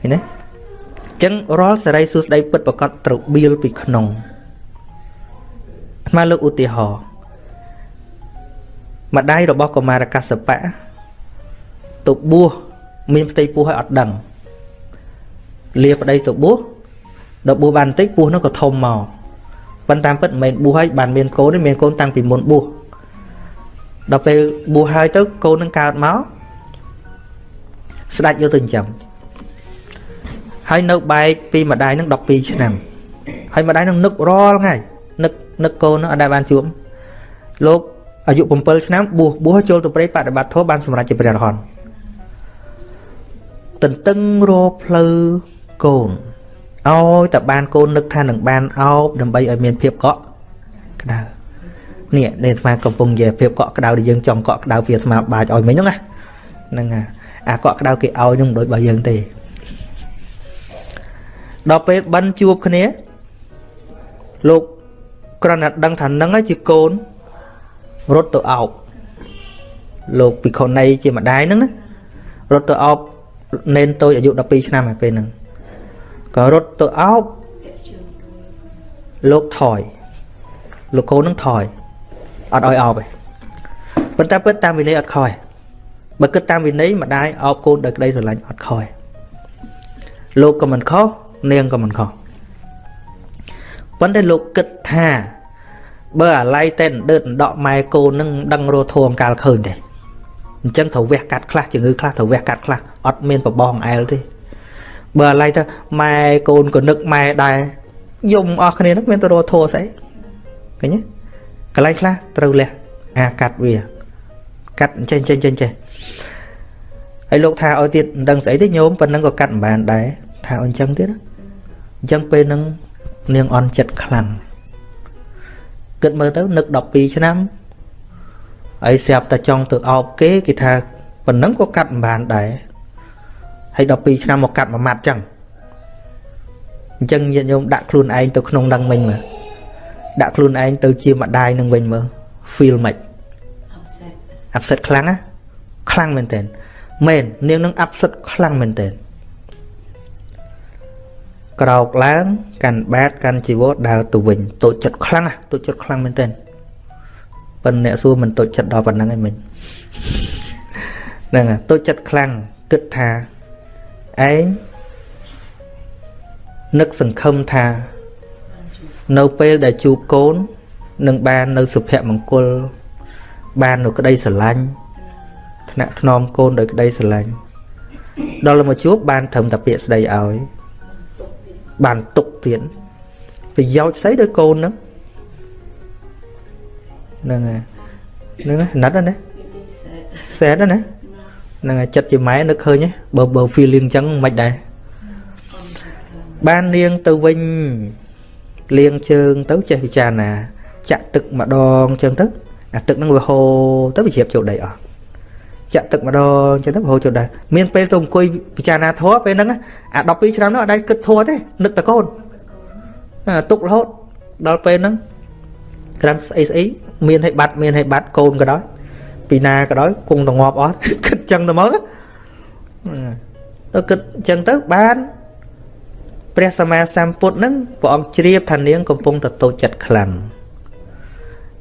Speaker 1: ឃើញទេអញ្ចឹងរាល់សេរីសួស្តីពិតប្រកបត្រូវបៀលពីក្នុងអាលើកឧទាហរណ៍ ម្ដាយរបស់កុមារកសបៈទៅបួសមានផ្ទៃពោះឲ្យអត់ដឹងលាប្តីទៅបួសដល់បួសបានបន្តិចពោះនោះក៏ធំមកប៉ុន្តែពិតមិនមែនបួសហើយបានមានកូនទេមានកូនតាំងពីមុនបួសដល់ពេលបួសហើយទៅកូននឹងកើតមកស្ដាច់យកទៅចិញ្ចឹមហើយនៅបែកពីម្ដាយនឹង12ឆ្នាំហើយម្ដាយនឹងនឹករាល់ថ្ងៃនឹកនឹកកូននោះអត់ដែលបានជួបលោក អាយុ7ឆ្នាំបួសបួសចូលទៅព្រៃបដិបត្តិធម៌បានសម្រេចជាព្រះអរហន្តតន្ទឹងរកផ្លូវកូនឲ្យតែបានកូននឹកថានឹងបានអោបដើម្បីឲ្យមានភាពកក់ក្ដៅនេះនេះអាត្មាកំពុងនិយាយភាពកក់ក្ដៅដែលយើងចង់កក់ក្ដៅពីអាត្មាបាចឲ្យមិញហ្នឹងណាហ្នឹងអាកក់ក្ដៅគេឲ្យនឹងដូចរបស់យើងទេដល់ពេលបិណ្ឌជួបគ្នាលោកគ្រាន់តែដឹងថានឹងជាកូន រត់ទៅអោបលោកពិខុណីជាម្ដាយហ្នឹងណារត់ទៅអោបនេនតូចអាយុ12ឆ្នាំហើយពេលហ្នឹងក៏រត់ទៅអោបលោកថយលោកកូននឹងថយអត់ឲ្យអោបទេប៉ុន្តែពិតតាមវិន័យអត់ខ້ອຍបើគិតតាមវិន័យម្ដាយអោបកូនដោយក្តីស្រឡាញ់អត់ខ້ອຍលោកក៏មិនខុសនាងក៏មិនខុសប៉ុន្តែលោកគិតថា បើអាឡ័យតែដឺតដកម៉ែកូននឹងដឹងរោធមកាលឃើញទេអញ្ចឹងត្រូវវះកាត់ខ្លះជំងឺខ្លះត្រូវវះកាត់ខ្លះអត់មានប្របងអែលទេបើអាឡ័យទៅម៉ែកូនក៏នឹកម៉ែដែរយំអស់គ្នានឹងមានទៅរោធោស្អីឃើញទេកន្លែងខ្លះត្រូវលះអាកាត់វាកាត់ចេញចេញចេញចេះហើយលោកថាឲ្យទៀតមិនដឹងស្អីទេញោមប៉ុណ្ណឹងក៏កាត់មិនបានដែរថាឲ្យអញ្ចឹងទៀតអញ្ចឹងពេលហ្នឹងនាងអន់ចិត្តខ្លាំង គិតមើលទៅនឹក12ឆ្នាំហើយស្រាប់តែចង់ទៅអោបគេគេថាប៉ុណ្ណឹងក៏កាត់មិនបានដែរហើយ12ឆ្នាំមកកាត់មួយម៉ាត់ចឹងអញ្ចឹងញាតិញោមដាក់ខ្លួនឯងទៅក្នុងនឹងមិញមើលដាក់ខ្លួនឯងទៅជាម្ដាយនឹងវិញមើល feel មិន upset upset ខ្លាំងណាខ្លាំងមែនតើមែននាងនឹង upset ខ្លាំងមែនតើ ក្រោកឡើងកាន់បាតកាន់ជីវរដើរទៅវិញតូចចិត្តខ្លាំងតូចចិត្តខ្លាំងមែនទែនប៉ុន្តែអ្នកសួរមិនតូចចិត្តដល់ប៉ុណ្ណឹងឯងមិញហ្នឹងតូចចិត្តខ្លាំងគិតថាឯងនឹកសង្ឃឹមថា នៅពេលដែលជួបកូននឹងបាននៅសុភមង្គល បាននៅក្តីស្រឡាញ់ថ្នាក់ថ្នមកូនដោយក្តីស្រឡាញ់ដល់មកជួបបានត្រឹមតែពាក្យស្ដីឲ្យ បានទុកទៀតប្រយោជន៍ស្អីដោយកូនហ្នឹងហ្នឹងហើយហ្នឹងហើយណិតណាសែតណាហ្នឹងហើយចិត្តជាម៉ែនឹកឃើញបើបើ feeling អញ្ចឹងមិនដែរបាននាងទៅវិញលាងជើងទៅចេះពិចារណាចាក់ទឹកម្ដងចឹងទៅអាទឹកហ្នឹងវាហូរទៅវាជ្រាបចូលដីអស់ ចាក់ទឹកម្ដងចឹងទៅហូរចុះដែរមានពេលទៅអង្គុយពិចារណាធម៌ពេលហ្នឹងអា12ឆ្នាំនោះអត់ដែលគិតធម៌ទេនឹកតកូនទុករហូតដល់ពេលហ្នឹងក្រាំស្អីស្អីមានឲ្យបាត់មានឲ្យបាត់កូនក៏ដោយពីណាក៏ដោយគង់តងប់អស់គិតចឹងទៅមកទៅគិតចឹងទៅបានព្រះសម្មាសម្ពុទ្ធនឹងព្រះអង្គជ្រាបថានាងកំពុងតតូចចិត្តខ្លាំង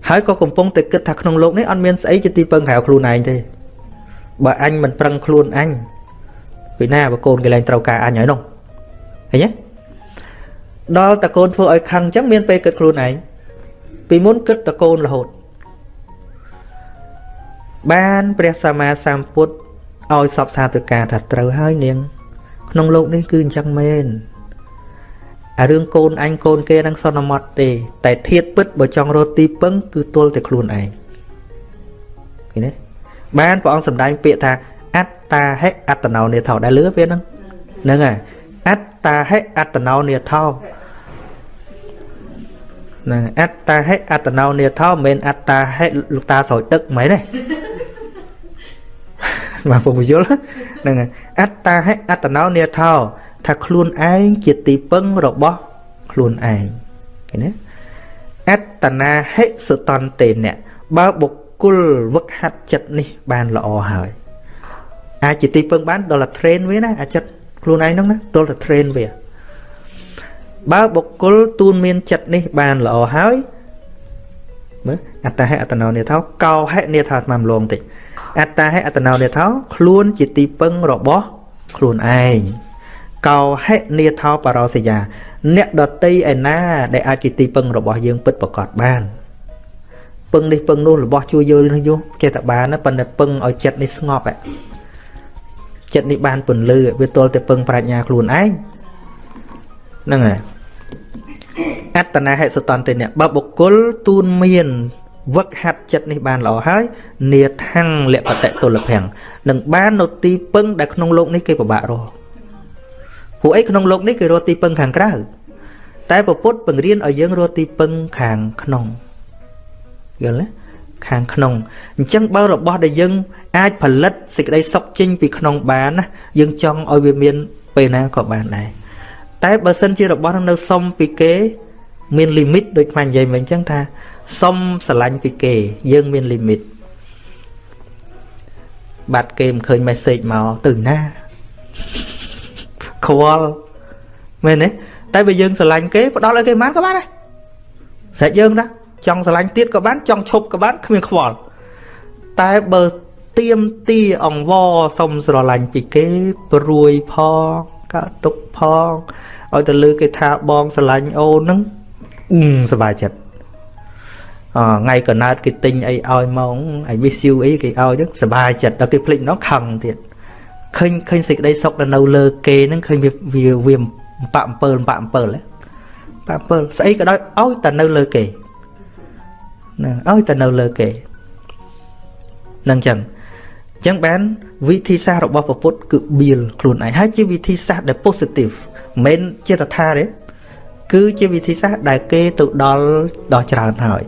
Speaker 1: ហើយក៏កំពុងតែគិតថាក្នុងលោកនេះអត់មានស្អីជាទីពឹងក្រៅខ្លួនឯងទេ បើអញមិនប្រឹងខ្លួនអញពីណាបើកូនគេឡើងត្រូវការអញហើយនោះឃើញទេដល់តកូនធ្វើឲ្យខឹងអញ្ចឹងមានពេលគិតខ្លួនឯងពីមុនគិតតកូនរហូតបានព្រះសម្មាសម្ពុទ្ធឲ្យសពសាទៅការថាត្រូវហើយនាង ក្នុងលោកនេះគឺអញ្ចឹងមែនអារឿងកូនអញកូនគេនឹងសន្មត់ទេ តែធៀបពិតបើចង់រត់ទីពឹងគឺទល់តែខ្លួនឯងឃើញទេ បានព្រះអង្គសម្ដែងពាក្យថាអត្តាហិអត្តណោនេថោដែលលឺពេលហ្នឹងហ្នឹងហើយអត្តាហិអត្តណោនេថោណាអត្តាហិអត្តណោនេថោមិនមែនអត្តាហិលោកតាស្រោចទឹកមិនទេបាទពុំយល់ហ្នឹងហើយអត្តាហិអត្តណោនេថោថាខ្លួនឯងជាទីពឹងរបស់ខ្លួនឯងឃើញទេអត្តនាហិសតន្តេនៈបើបុគ្គលវឹកហាត់ចិត្តនេះបានល្អហើយអាចជាទីពឹងបានដល់តែ train វាណាអាចិត្តខ្លួនឯងហ្នឹងណាដល់តែ train វាបើបុគ្គលទូនមានចិត្តនេះបានល្អហើយមើលអត្តហេអត្តណោនេថោកោហេនេថោអាត្មាម្លងតិចអត្តហេអត្តណោនេថោខ្លួនជាទីពឹងរបស់ខ្លួនឯងកោហេនេថោបរោសយា អ្នកដតីឯណា ដែលអាចជាទីពឹងរបស់យើងពិតប្រកបបាន ពឹងនេះពឹងនោះរបស់ជួយយល់នេះយោចេះតែបានប៉ុន្តែពឹងឲ្យចិត្តនេះស្ងប់ចិត្តនេះបានពន្លឺវាទល់តែពឹងប្រាជ្ញាខ្លួនឯងហ្នឹងហើយអត្តនាហិសតន្តេនៈបើបុគ្គលទូនមានវឹកហាត់ចិត្តនេះបានល្អហើយនេថាំងលបតៈទុលភ័ងនឹងបាននៅទីពឹងដែលក្នុងលោកនេះគេពិបាករកពួកអីក្នុងលោកនេះគេរកទីពឹងខាងក្រៅតែពុទ្ធបង្រៀនឲ្យយើងរកទីពឹងខាងក្នុង យល់ទេខាងក្នុងអញ្ចឹងបើរបស់ដែលយើងអាចផលិតសេចក្តីសុខចេញពីក្នុងបានណាយើងចង់ឲ្យវាមានពេលណាក៏បានដែរតែបើសិនជារបស់នឹងនៅសុំពីគេ មានលីមីតដូចខ្មាញ់និយាយមិញអញ្ចឹងថាសុំស្រឡាញ់ពីគេ យើងមានលីមីតបាត់គេមិនឃើញ message មកទៅណាខ្វល់មែនទេតែបើយើងស្រឡាញ់គេផ្ដល់ឲ្យគេបានក៏បានដែរស្រេចយើងតា ចង់ស្រឡាញ់ទៀតក៏បានចង់ឈប់ក៏បានគ្មានខ្វល់តែបើទៀមទីអង្វរសុំស្រឡាញ់ពីគេព្រួយផងកើតទុកផងឲ្យទៅលើគេថាបងស្រឡាញ់អូនហ្នឹងសบายចិត្តអថ្ងៃកណើតគេទិញអីឲ្យមក I miss you អីគេឲ្យហ្នឹងសบายចិត្តដល់គេភ្លេចម្ដងខឹងទៀតឃើញឃើញសេចក្តីសុខដែលនៅលើគេហ្នឹងឃើញវាវាវាបាក់អំពើបាក់អំពើហ៎បាក់អំពើស្អីក៏ដោយឲ្យតែនៅលើគេ ណាឲ្យតែនៅលើគេនឹងចឹងចឹងបានវិធីសាស្ត្ររបស់ពុទ្ធគឺបៀលខ្លួនឯងហើយជាវិធីសាស្ត្រដែល positive មិនមែនជាតថាទេគឺជាវិធីសាស្ត្រដែលគេទៅដល់ដល់ច្រើនហើយ